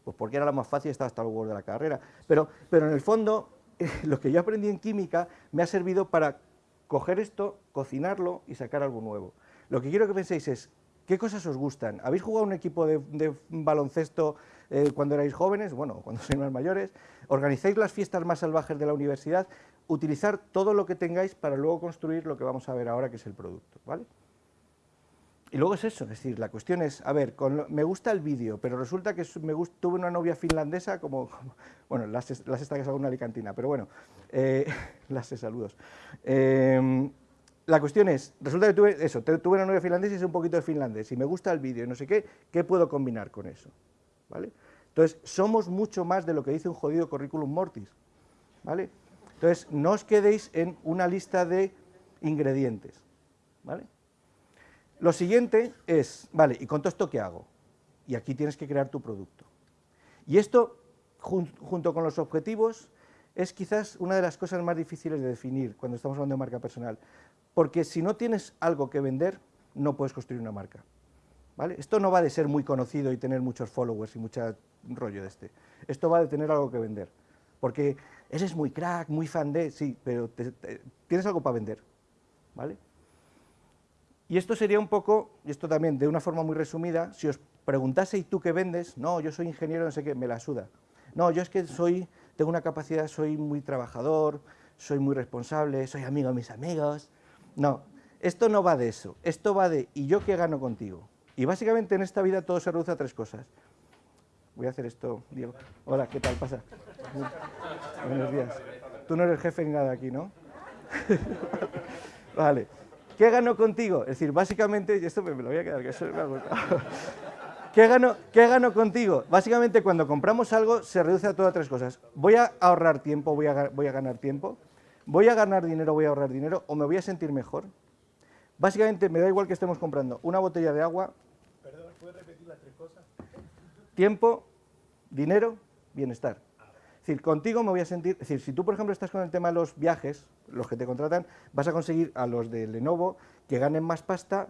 Pues porque era la más fácil y estaba hasta luego de la carrera. Pero, pero en el fondo, [LAUGHS] lo que yo aprendí en química me ha servido para coger esto, cocinarlo y sacar algo nuevo. Lo que quiero que penséis es, ¿qué cosas os gustan? ¿Habéis jugado un equipo de, baloncesto eh, cuando erais jóvenes? Bueno, cuando sois más mayores. ¿Organizáis las fiestas más salvajes de la universidad? Utilizar todo lo que tengáis para luego construir lo que vamos a ver ahora, que es el producto, ¿vale? Y luego es eso, es decir, la cuestión es, a ver, me gusta el vídeo, pero resulta que me tuve una novia finlandesa, como, bueno, las, las esta que es una alicantina, pero bueno, eh, [LAUGHS] las saludos. Em, la cuestión es, resulta que tuve eso, tuve una novia finlandesa y sé un poquito de finlandés, y me gusta el vídeo y no sé qué, ¿qué puedo combinar con eso? ¿Vale? Entonces, somos mucho más de lo que dice un jodido currículum mortis, ¿vale? Entonces, no os quedéis en una lista de ingredientes, ¿vale? Lo siguiente es, vale, ¿y con todo esto qué hago? Y aquí tienes que crear tu producto. Y esto, junto con los objetivos, es quizás una de las cosas más difíciles de definir cuando estamos hablando de marca personal, porque si no tienes algo que vender, no puedes construir una marca. ¿Vale? Esto no va de ser muy conocido y tener muchos followers y mucho rollo de este. Esto va de tener algo que vender. Porque eres muy crack, muy fan de, sí, pero tienes algo para vender. ¿Vale? Y esto sería un poco, y esto también de una forma muy resumida, si os preguntase, ¿y tú qué vendes? No, yo soy ingeniero, no sé qué, me la suda. No, yo es que soy, tengo una capacidad, soy muy trabajador, soy muy responsable, soy amigo de mis amigos. No, esto no va de eso, esto va de, ¿y yo qué gano contigo? Y básicamente en esta vida todo se reduce a tres cosas. Voy a hacer esto, Diego. Hola, ¿qué tal? Pasa. Buenos días. Tú no eres jefe ni nada aquí, ¿no? [LAUGHS] vale. ¿Qué gano contigo? Es decir, básicamente, y esto me, lo voy a quedar, que eso me ha. [LAUGHS] ¿Qué gano, ¿Qué contigo? Básicamente, cuando compramos algo, se reduce a todas tres cosas. Voy a ahorrar tiempo, voy a, voy a ganar tiempo. Voy a ganar dinero, voy a ahorrar dinero, o me voy a sentir mejor. Básicamente, me da igual que estemos comprando una botella de agua. Perdón, ¿puedes repetir? Tiempo, dinero, bienestar. Es decir, contigo me voy a sentir, es decir, si tú por ejemplo estás con el tema de los viajes, los que te contratan, vas a conseguir a los de Lenovo que ganen más pasta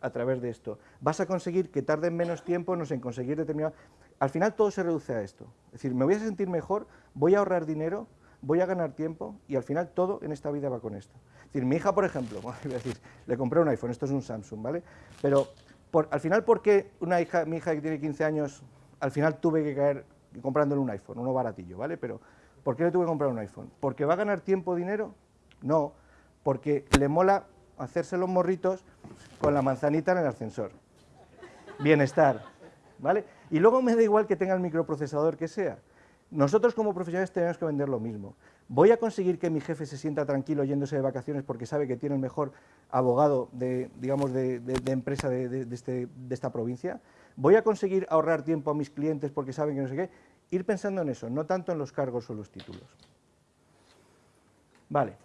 a través de esto. Vas a conseguir que tarden menos tiempo en conseguir determinado... Al final todo se reduce a esto. Es decir, me voy a sentir mejor, voy a ahorrar dinero, voy a ganar tiempo y al final todo en esta vida va con esto. Es decir, mi hija, por ejemplo, [LAUGHS] decir, le compré un iPhone, esto es un Samsung, ¿vale? Pero al final, ¿por qué una hija, mi hija que tiene 15 años, al final tuve que caer comprándole un iPhone, uno baratillo, ¿vale? Pero, ¿por qué le tuve que comprar un iPhone? ¿Porque va a ganar tiempo dinero? No, porque le mola hacerse los morritos con la manzanita en el ascensor. Bienestar, ¿vale? Y luego me da igual que tenga el microprocesador que sea. Nosotros como profesionales tenemos que vender lo mismo. ¿Voy a conseguir que mi jefe se sienta tranquilo yéndose de vacaciones porque sabe que tiene el mejor abogado de, digamos, de, empresa este, de, esta provincia? ¿Voy a conseguir ahorrar tiempo a mis clientes porque saben que no sé qué? Ir pensando en eso, no tanto en los cargos o los títulos. Vale.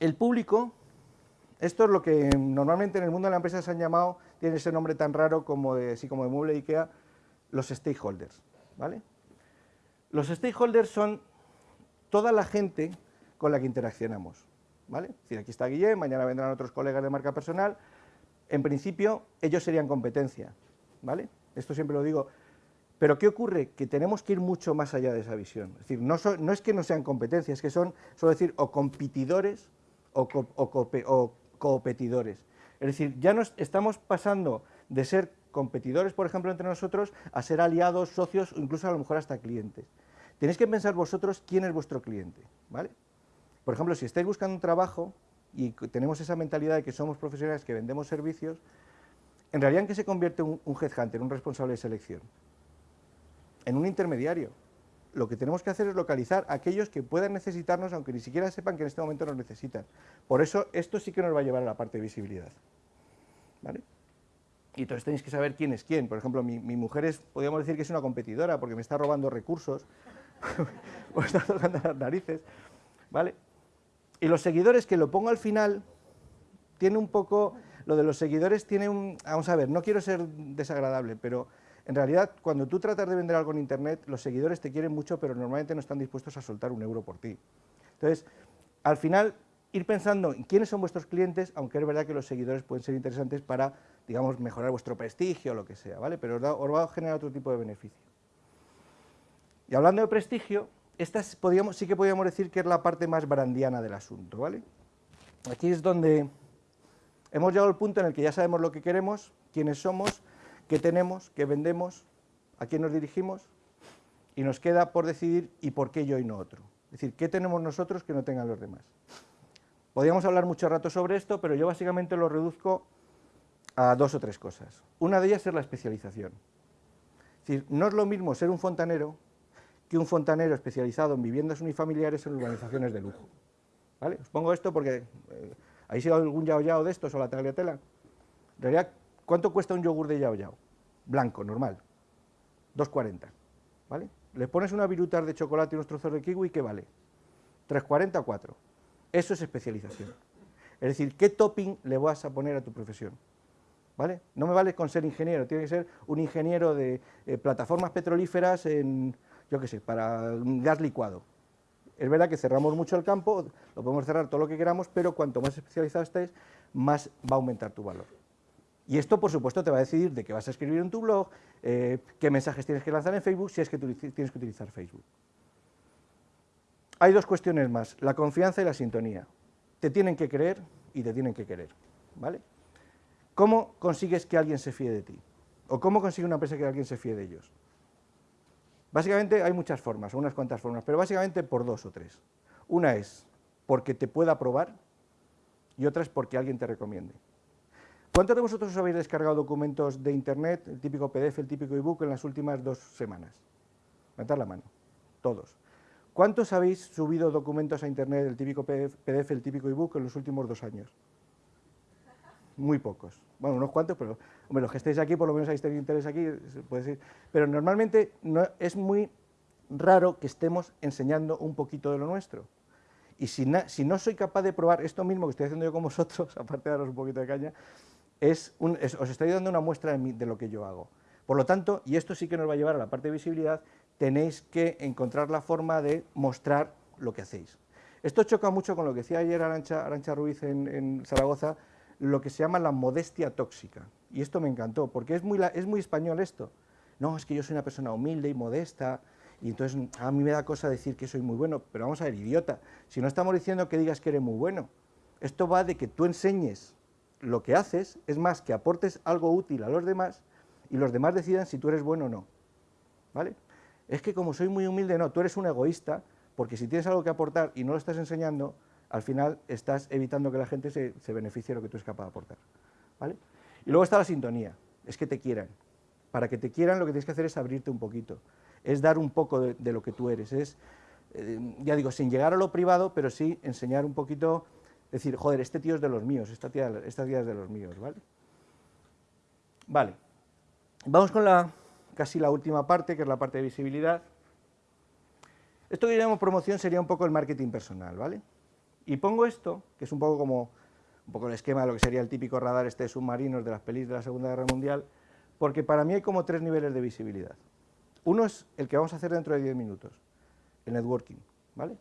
El público, esto es lo que normalmente en el mundo de la empresa se han llamado, tiene ese nombre tan raro como de, así como de mueble IKEA, los stakeholders. ¿vale? Los stakeholders son toda la gente con la que interaccionamos. ¿vale? Es decir, aquí está Guillem, mañana vendrán otros colegas de marca personal. En principio, ellos serían competencia. ¿vale? Esto siempre lo digo. Pero ¿qué ocurre? Que tenemos que ir mucho más allá de esa visión. Es decir, no, no es que no sean competencias, es que son, suelo decir, o competidores o, o, competidores. Es decir, ya nos estamos pasando de ser competidores, por ejemplo, entre nosotros, a ser aliados, socios, o incluso a lo mejor hasta clientes. Tenéis que pensar vosotros quién es vuestro cliente, ¿vale? Por ejemplo, si estáis buscando un trabajo y tenemos esa mentalidad de que somos profesionales que vendemos servicios, en realidad, ¿en qué se convierte un, un headhunter, un responsable de selección? En un intermediario. Lo que tenemos que hacer es localizar a aquellos que puedan necesitarnos, aunque ni siquiera sepan que en este momento nos necesitan. Por eso, esto sí que nos va a llevar a la parte de visibilidad. ¿Vale? y entonces tenéis que saber quién es quién. Por ejemplo, mi, mi mujer es, podríamos decir que es una competidora porque me está robando recursos, [LAUGHS] o está tocando las narices, ¿vale? Y los seguidores, que lo pongo al final, tiene un poco, lo de los seguidores tiene un, vamos a ver, no quiero ser desagradable, pero en realidad cuando tú tratas de vender algo en Internet, los seguidores te quieren mucho, pero normalmente no están dispuestos a soltar un euro por ti. Entonces, al final, ir pensando en quiénes son vuestros clientes, aunque es verdad que los seguidores pueden ser interesantes para, digamos, mejorar vuestro prestigio o lo que sea, ¿vale? Pero os, os va a generar otro tipo de beneficio. Y hablando de prestigio, esta sí que podríamos decir que es la parte más brandiana del asunto, ¿vale? Aquí es donde hemos llegado al punto en el que ya sabemos lo que queremos, quiénes somos, qué tenemos, qué vendemos, a quién nos dirigimos, y nos queda por decidir y por qué yo y no otro. Es decir, qué tenemos nosotros que no tengan los demás. Podríamos hablar mucho rato sobre esto, pero yo básicamente lo reduzco a dos o tres cosas. Una de ellas es la especialización. Es decir, no es lo mismo ser un fontanero que un fontanero especializado en viviendas unifamiliares en urbanizaciones de lujo. ¿Vale? Os pongo esto porque eh, ¿habéis ido a algún yao de estos o la tagliatela? En realidad, ¿cuánto cuesta un yogur de yao yao? Blanco, normal. 2,40. ¿Vale? Le pones una virutar de chocolate y unos trozos de kiwi, ¿qué vale? 3,40 o 4. Eso es especialización. Es decir, ¿qué topping le vas a poner a tu profesión? ¿Vale? No me vale con ser ingeniero, tiene que ser un ingeniero de eh, plataformas petrolíferas en, yo qué sé, para gas licuado. Es verdad que cerramos mucho el campo, lo podemos cerrar todo lo que queramos, pero cuanto más especializado estés, más va a aumentar tu valor. Y esto, por supuesto, te va a decidir de qué vas a escribir en tu blog, eh, qué mensajes tienes que lanzar en Facebook, si es que tienes que utilizar Facebook. Hay dos cuestiones más, la confianza y la sintonía. Te tienen que creer y te tienen que querer, ¿vale? ¿Cómo consigues que alguien se fíe de ti? ¿O cómo consigue una empresa que alguien se fíe de ellos? Básicamente hay muchas formas, unas cuantas formas, pero básicamente por dos o tres. Una es porque te pueda probar y otra es porque alguien te recomiende. ¿Cuántos de vosotros os habéis descargado documentos de Internet, el típico PDF, el típico ebook, en las últimas dos semanas? Levantad la mano. Todos. ¿Cuántos habéis subido documentos a Internet, el típico PDF, el típico ebook, en los últimos dos años? Muy pocos. Bueno, unos cuantos, pero hombre, los que estéis aquí, por lo menos habéis tenido interés aquí, puede decir. Pero normalmente no, es muy raro que estemos enseñando un poquito de lo nuestro. Y si, na- si no soy capaz de probar esto mismo que estoy haciendo yo con [LAUGHS] vosotros, aparte de daros un poquito de caña, es os estoy dando una muestra de, lo que yo hago. Por lo tanto, y esto sí que nos va a llevar a la parte de visibilidad, tenéis que encontrar la forma de mostrar lo que hacéis. Esto choca mucho con lo que decía ayer Arancha, Arancha Ruiz en Zaragoza, lo que se llama la modestia tóxica. Y esto me encantó, porque es muy, es muy español esto. No, es que yo soy una persona humilde y modesta, y entonces a mí me da cosa decir que soy muy bueno, pero vamos a ver, idiota, si no estamos diciendo que digas que eres muy bueno, esto va de que tú enseñes lo que haces, es más, que aportes algo útil a los demás y los demás decidan si tú eres bueno o no. ¿Vale? Es que como soy muy humilde, no, tú eres un egoísta, porque si tienes algo que aportar y no lo estás enseñando, al final estás evitando que la gente se, beneficie de lo que tú eres capaz de aportar. ¿Vale? Y luego está la sintonía, es que te quieran. Para que te quieran lo que tienes que hacer es abrirte un poquito, es dar un poco de, lo que tú eres, es, eh, ya digo, sin llegar a lo privado, pero sí enseñar un poquito, decir, joder, este tío es de los míos, esta tía, esta tía es de los míos, ¿vale? Vale, vamos con la, casi la última parte, que es la parte de visibilidad. Esto que llamamos promoción sería un poco el marketing personal, ¿vale? Y pongo esto, que es un poco como un poco el esquema de lo que sería el típico radar este de submarinos de las pelis de la Segunda Guerra Mundial, porque para mí hay como tres niveles de visibilidad. Uno es el que vamos a hacer dentro de 10 minutos, el networking, ¿vale?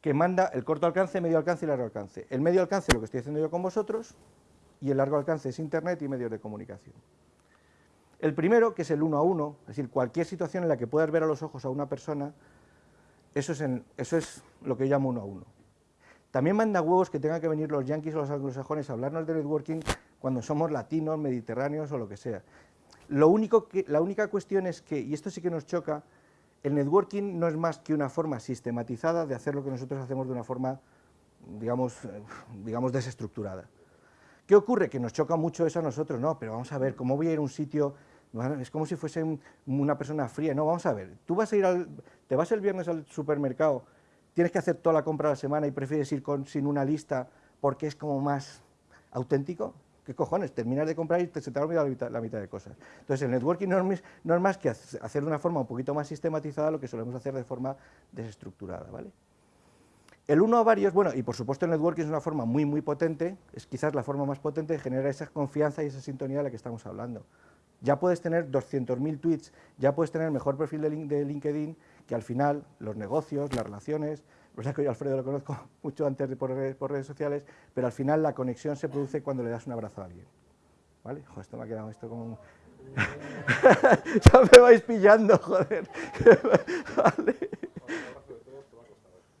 Que manda el corto alcance, medio alcance y largo alcance. El medio alcance lo que estoy haciendo yo con vosotros y el largo alcance es internet y medios de comunicación. El primero, que es el uno a uno, es decir, cualquier situación en la que puedas ver a los ojos a una persona, eso es, eso es lo que yo llamo uno a uno. También manda huevos que tengan que venir los yanquis o los anglosajones a hablarnos de networking cuando somos latinos, mediterráneos o lo que sea. Lo único que, la única cuestión es que, y esto sí que nos choca, el networking no es más que una forma sistematizada de hacer lo que nosotros hacemos de una forma, digamos, digamos desestructurada. ¿Qué ocurre? Que nos choca mucho eso a nosotros, no, pero vamos a ver, ¿cómo voy a ir a un sitio? Es como si fuese un- una persona fría, no, vamos a ver, tú vas a ir al, te vas el viernes al supermercado, tienes que hacer toda la compra de la semana y prefieres ir con, sin una lista porque es como más auténtico. ¿Qué cojones? Terminas de comprar y te, se te ha olvidado la mitad, la mitad de cosas. Entonces, el networking no es, no es más que hacer de una forma un poquito más sistematizada lo que solemos hacer de forma desestructurada, ¿vale? El uno a varios, bueno, y por supuesto el networking es una forma muy, muy potente, es quizás la forma más potente de generar esa confianza y esa sintonía de la que estamos hablando. Ya puedes tener 200.000 tweets, ya puedes tener mejor perfil de, LinkedIn, que al final los negocios, las relaciones, lo que yo Alfredo lo conozco [LAUGHS] mucho antes de por redes, sociales, pero al final la conexión se produce cuando le das un abrazo a alguien. ¿Vale? Joder, esto me ha quedado esto como un... [LAUGHS] ya me vais pillando, joder. [LAUGHS] vale.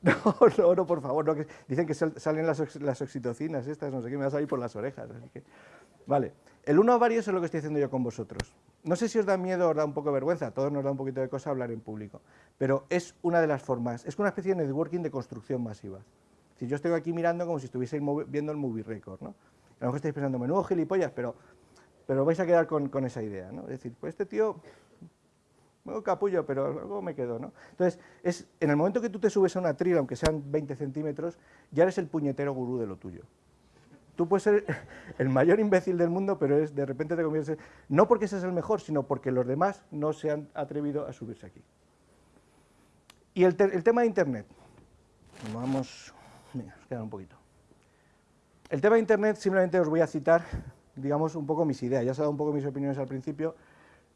No, no, no, por favor, no, que dicen que salen las, las, oxitocinas estas, no sé qué, me va a salir por las orejas. Así que, vale, el uno a varios es lo que estoy haciendo yo con vosotros. No sé si os da miedo o os da un poco vergüenza, a todos nos da un poquito de cosa hablar en público, pero es una de las formas, es una especie de networking de construcción masiva. Si yo estoy aquí mirando como si estuvieseis viendo el movie record, ¿no? A lo mejor estáis pensando, menudo gilipollas, pero, pero vais a quedar con, con esa idea, ¿no? Es decir, pues este tío bueno, capullo, pero luego me quedo, ¿no? Entonces, es, en el momento que tú te subes a una trila, aunque sean 20 centímetros, ya eres el puñetero gurú de lo tuyo. Tú puedes ser [LAUGHS] el mayor imbécil del mundo, pero es, de repente te conviertes, no porque seas el mejor, sino porque los demás no se han atrevido a subirse aquí. Y el, tema de Internet. Vamos, venga, nos queda un poquito. El tema de Internet, simplemente os voy a citar, digamos, un poco mis ideas. Ya os he dado un poco mis opiniones al principio,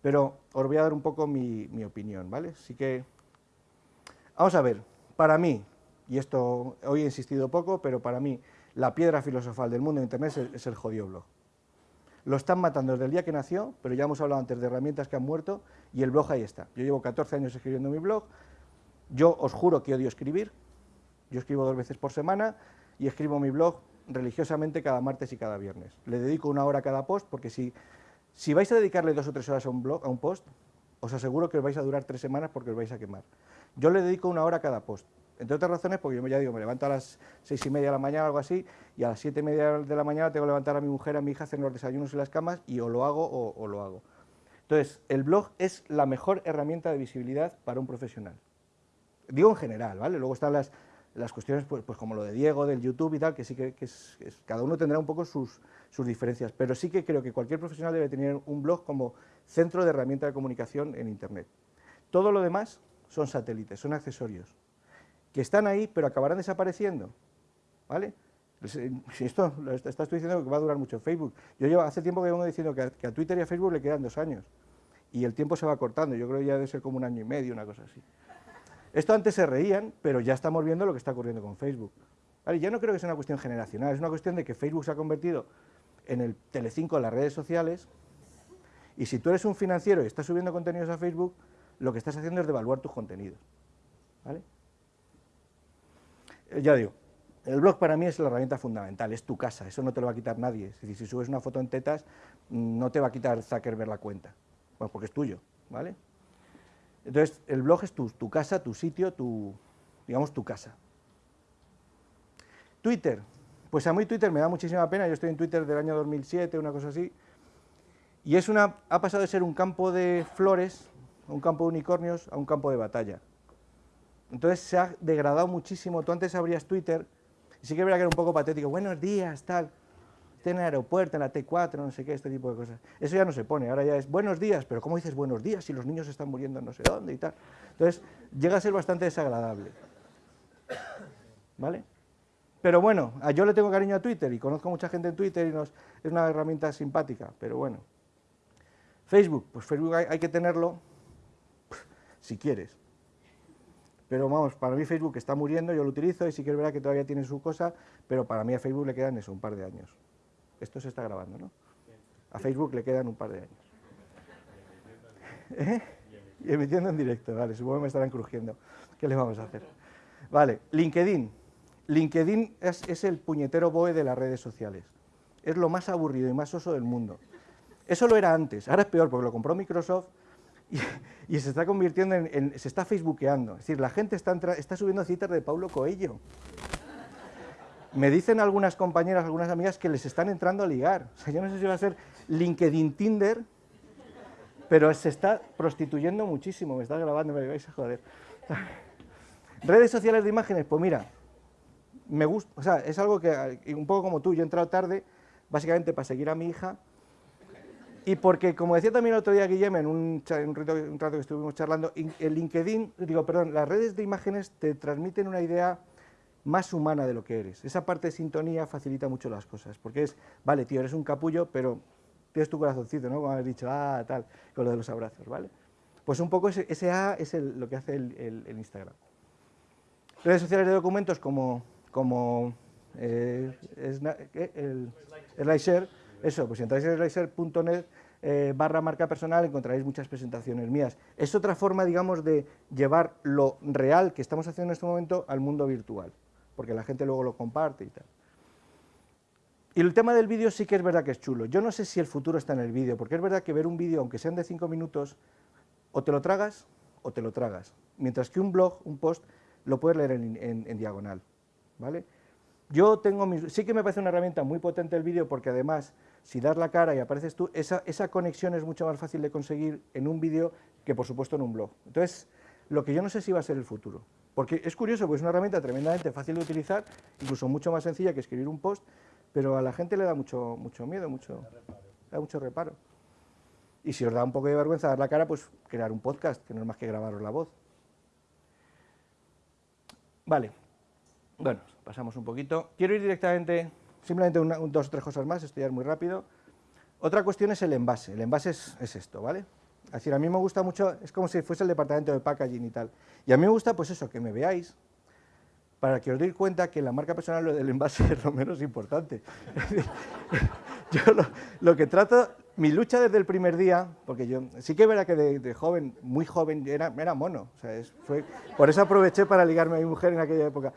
pero os voy a dar un poco mi, opinión, ¿vale? Así que, vamos a ver, para mí, y esto hoy he insistido poco, pero para mí la piedra filosofal del mundo de Internet es el, jodido blog. Lo están matando desde el día que nació, pero ya hemos hablado antes de herramientas que han muerto, y el blog ahí está. Yo llevo 14 años escribiendo mi blog, yo os juro que odio escribir, yo escribo dos veces por semana, y escribo mi blog religiosamente cada martes y cada viernes. Le dedico una hora a cada post, porque si si vais a dedicarle dos o tres horas a un blog, a un post, os aseguro que os vais a durar tres semanas porque os vais a quemar. Yo le dedico una hora a cada post. Entre otras razones, porque yo ya digo, me levanto a las seis y media de la mañana algo así, y a las siete y media de la mañana tengo que levantar a mi mujer, a mi hija, hacer los desayunos y las camas, y o lo hago o, lo hago. Entonces, el blog es la mejor herramienta de visibilidad para un profesional. Digo en general, ¿vale? Luego están las, las cuestiones pues, pues, como lo de Diego, del YouTube y tal, que sí que, es, cada uno tendrá un poco sus, sus, diferencias, pero sí que creo que cualquier profesional debe tener un blog como centro de herramienta de comunicación en Internet. Todo lo demás son satélites, son accesorios, que están ahí, pero acabarán desapareciendo, ¿vale? Pues, eh, [LAUGHS] esto lo estás diciendo que va a durar mucho Facebook. Yo llevo hace tiempo que vengo diciendo que a, que a Twitter y a Facebook le quedan dos años, y el tiempo se va cortando, yo creo que ya debe ser como un año y medio, una cosa así. Esto antes se reían, pero ya estamos viendo lo que está ocurriendo con Facebook. ¿Vale? Ya no creo que sea una cuestión generacional, es una cuestión de que Facebook se ha convertido en el Telecinco de las redes sociales, y si tú eres un financiero y estás subiendo contenidos a Facebook, lo que estás haciendo es devaluar tus contenidos. ¿Vale? Eh, ya digo, el blog para mí es la herramienta fundamental, es tu casa, eso no te lo va a quitar nadie. Es decir, si subes una foto en tetas, no te va a quitar Zuckerberg la cuenta, bueno, porque es tuyo, ¿vale? Entonces, el blog es tu, casa, tu sitio, tu, digamos, tu casa. Twitter. Pues a mí Twitter me da muchísima pena, yo estoy en Twitter del año 2007, una cosa así, y es una, ha pasado de ser un campo de flores, un campo de unicornios, a un campo de batalla. Entonces se ha degradado muchísimo, tú antes abrías Twitter, y sí que era que era un poco patético, buenos días, tal, en el aeropuerto, en la T4, no sé qué, este tipo de cosas. Eso ya no se pone, ahora ya es buenos días, pero ¿cómo dices buenos días si los niños están muriendo no sé dónde y tal? Entonces, llega a ser bastante desagradable. ¿Vale? Pero bueno, yo le tengo cariño a Twitter y conozco mucha gente en Twitter y nos, es una herramienta simpática, pero bueno. Facebook, pues Facebook hay, que tenerlo si quieres. Pero vamos, para mí Facebook está muriendo, yo lo utilizo y sí que es que todavía tiene su cosa, pero para mí a Facebook le quedan eso, un par de años. Esto se está grabando, ¿no? A Facebook le quedan un par de años. [LAUGHS] ¿Eh? Y emitiendo en directo, vale, supongo que me estarán crujiendo. ¿Qué le vamos a hacer? Vale, LinkedIn. LinkedIn es, el puñetero BOE de las redes sociales. Es lo más aburrido y más oso del mundo. Eso lo era antes, ahora es peor porque lo compró Microsoft [LAUGHS] y, se está convirtiendo en, se está facebookeando. Es decir, la gente está, está subiendo citas de Paulo Coelho. Me dicen algunas compañeras, algunas amigas que les están entrando a ligar. O sea, yo no sé si va a ser LinkedIn Tinder, pero se está prostituyendo muchísimo. Me está grabando, me vais a joder. Redes sociales de imágenes, pues mira, me gusta, o sea, es algo que, un poco como tú, yo he entrado tarde, básicamente para seguir a mi hija, y porque, como decía también el otro día Guillem en un, rato, un rato que estuvimos charlando, el LinkedIn, digo, perdón, las redes de imágenes te transmiten una idea más humana de lo que eres. Esa parte de sintonía facilita mucho las cosas, porque es, vale, tío, eres un capullo, pero tienes tu corazoncito, ¿no? Como has dicho, ah, tal, con lo de los abrazos, ¿vale? Pues un poco ese, ese A es lo que hace el, Instagram. Redes sociales de documentos como, como eh, el, SlideShare, eso, pues si entráis en slideshare.net eh, barra marca personal encontraréis muchas presentaciones mías. Es otra forma, digamos, de llevar lo real que estamos haciendo en este momento al mundo virtual, porque la gente luego lo comparte y tal. Y el tema del vídeo sí que es verdad que es chulo. Yo no sé si el futuro está en el vídeo, porque es verdad que ver un vídeo, aunque sean de cinco minutos, o te lo tragas o te lo tragas. Mientras que un blog, un post, lo puedes leer en, diagonal. ¿vale? Yo tengo sí que me parece una herramienta muy potente el vídeo, porque además, si das la cara y apareces tú, esa, esa conexión es mucho más fácil de conseguir en un vídeo que, por supuesto, en un blog. Entonces, lo que yo no sé si va a ser el futuro. Porque es curioso, porque es una herramienta tremendamente fácil de utilizar, incluso mucho más sencilla que escribir un post, pero a la gente le da mucho, mucho miedo, mucho, da mucho reparo. Y si os da un poco de vergüenza dar la cara, pues crear un podcast, que no es más que grabaros la voz. Vale, bueno, pasamos un poquito. Quiero ir directamente, simplemente dos o tres cosas más, esto ya es muy rápido. Otra cuestión es el envase, el envase es, es esto, ¿vale? Es decir, a mí me gusta mucho, es como si fuese el departamento de packaging y tal. Y a mí me gusta, pues eso, que me veáis, para que os deis cuenta que la marca personal lo del envase [LAUGHS] es lo menos importante. [LAUGHS] yo lo, que trato, mi lucha desde el primer día, porque yo sí que era que de, joven, muy joven, era, era mono, por eso aproveché para ligarme a mi mujer en aquella época.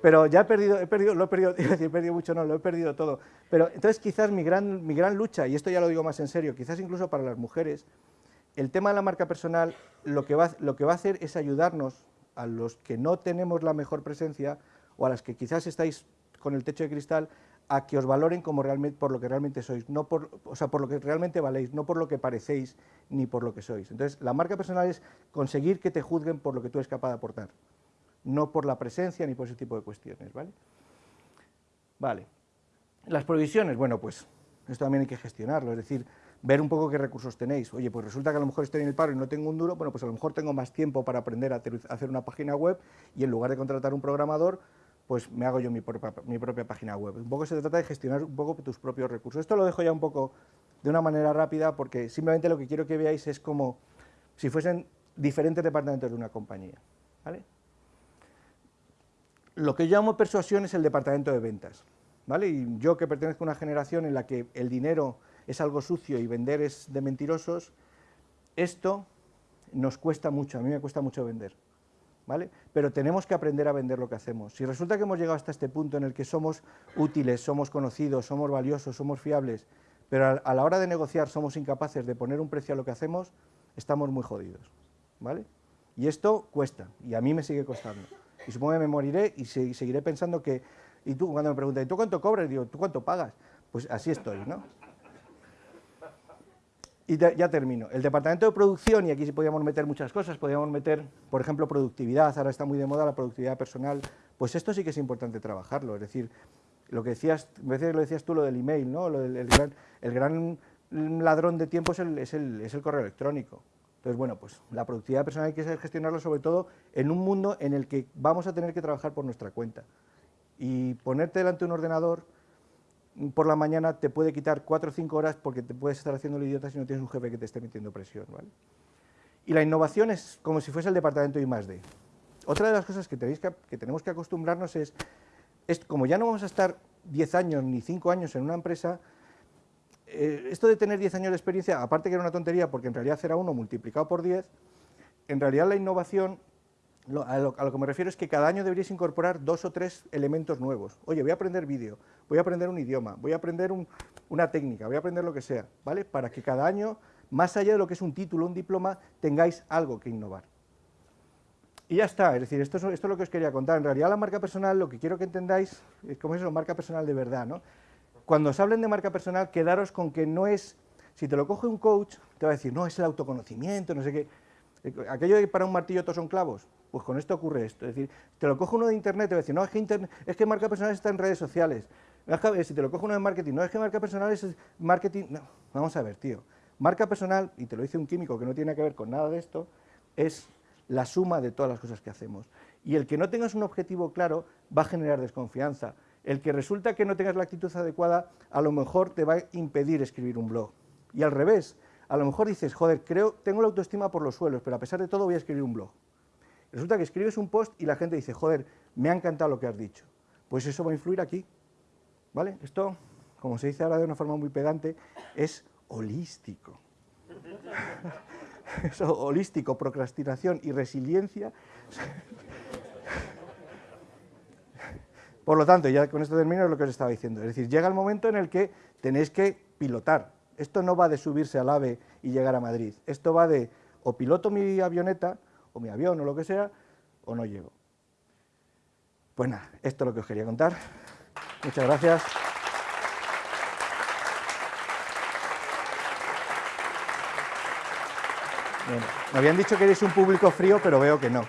Pero ya he perdido, he perdido, lo he perdido, [LAUGHS] he perdido mucho, no, lo he perdido todo. Pero entonces quizás mi gran, mi gran lucha, y esto ya lo digo más en serio, quizás incluso para las mujeres, el tema de la marca personal lo que va, lo que va a hacer es ayudarnos a los que no tenemos la mejor presencia o a las que quizás estáis con el techo de cristal, a que os valoren como por lo que realmente sois, no por, o sea, por lo que realmente valéis, no por lo que parecéis ni por lo que sois. Entonces, la marca personal es conseguir que te juzguen por lo que tú eres capaz de aportar, no por la presencia ni por ese tipo de cuestiones, ¿vale? Vale. Las provisiones, bueno, pues esto también hay que gestionarlo, es decir, ver un poco qué recursos tenéis. Oye, pues resulta que a lo mejor estoy en el paro y no tengo un duro, bueno, pues a lo mejor tengo más tiempo para aprender a hacer una página web y en lugar de contratar un programador, pues me hago yo mi propia, mi propia página web. Un poco se trata de gestionar un poco tus propios recursos. Esto lo dejo ya un poco de una manera rápida porque simplemente lo que quiero que veáis es como si fuesen diferentes departamentos de una compañía. ¿vale? Lo que llamo persuasión es el departamento de ventas. ¿vale? Y yo que pertenezco a una generación en la que el dinero es algo sucio y vender es de mentirosos, esto nos cuesta mucho, a mí me cuesta mucho vender. ¿Vale? Pero tenemos que aprender a vender lo que hacemos. Si resulta que hemos llegado hasta este punto en el que somos útiles, somos conocidos, somos valiosos, somos fiables, pero a la hora de negociar somos incapaces de poner un precio a lo que hacemos, estamos muy jodidos. ¿vale? Y esto cuesta, y a mí me sigue costando. Y supongo que me moriré y seguiré pensando que, y tú cuando me preguntas, ¿y tú cuánto cobras? Digo, ¿tú cuánto pagas? Pues así estoy, ¿no? Y ya termino. El departamento de producción, y aquí sí podríamos meter muchas cosas, podríamos meter, por ejemplo, productividad, ahora está muy de moda la productividad personal, pues esto sí que es importante trabajarlo, es decir, lo que decías, a veces lo decías tú, lo del email, ¿no? el, gran, ladrón de tiempo es el, es, es el correo electrónico. Entonces, bueno, pues la productividad personal hay que gestionarlo sobre todo en un mundo en el que vamos a tener que trabajar por nuestra cuenta. Y ponerte delante de un ordenador por la mañana te puede quitar cuatro o cinco horas porque te puedes estar haciendo el idiota si no tienes un jefe que te esté metiendo presión. ¿vale? Y la innovación es como si fuese el departamento I +D. Otra de las cosas que, tenéis que, tenemos que acostumbrarnos es, es, como ya no vamos a estar 10 años ni 5 años en una empresa, eh, esto de tener 10 años de experiencia, aparte que era una tontería porque en realidad era uno multiplicado por 10, en realidad la innovación a, lo, que me refiero es que cada año deberíais incorporar dos o tres elementos nuevos. Oye, voy a aprender vídeo, voy a aprender un idioma, voy a aprender una técnica, voy a aprender lo que sea, ¿vale? Para que cada año, más allá de lo que es un título, un diploma, tengáis algo que innovar. Y ya está, es decir, esto es, esto es lo que os quería contar. En realidad la marca personal, lo que quiero que entendáis, es como marca personal de verdad, ¿no? Cuando os hablen de marca personal, quedaros con que no es, si te lo coge un coach, te va a decir, no, es el autoconocimiento, no sé qué. Aquello de que para un martillo todos son clavos, pues con esto ocurre esto. Es decir, te lo coge uno de internet te va a decir, no, es que, internet, es que marca personal está en redes sociales. Es que, si te lo coge uno de marketing, no es que marca personal es marketing. No, vamos a ver, tío. Marca personal, y te lo dice un químico que no tiene que ver con nada de esto, es la suma de todas las cosas que hacemos. Y el que no tengas un objetivo claro va a generar desconfianza. El que resulta que no tengas la actitud adecuada, a lo mejor te va a impedir escribir un blog. Y al revés, a lo mejor dices, joder, creo, tengo la autoestima por los suelos, pero a pesar de todo voy a escribir un blog. Resulta que escribes un post y la gente dice, joder, me ha encantado lo que has dicho. Pues eso va a influir aquí. ¿Vale? Esto, como se dice ahora de una forma muy pedante, es holístico. [LAUGHS] Holístico, procrastinación y resiliencia. [LAUGHS] Por lo tanto, ya con esto termino lo que os estaba diciendo. Es decir, llega el momento en el que tenéis que pilotar. Esto no va de subirse al AVE y llegar a Madrid. Esto va de o piloto mi avioneta, o mi avión, o lo que sea, o no llego. Pues nada, esto es lo que os quería contar. Muchas gracias. me habían dicho que eres un público frío, pero veo que no.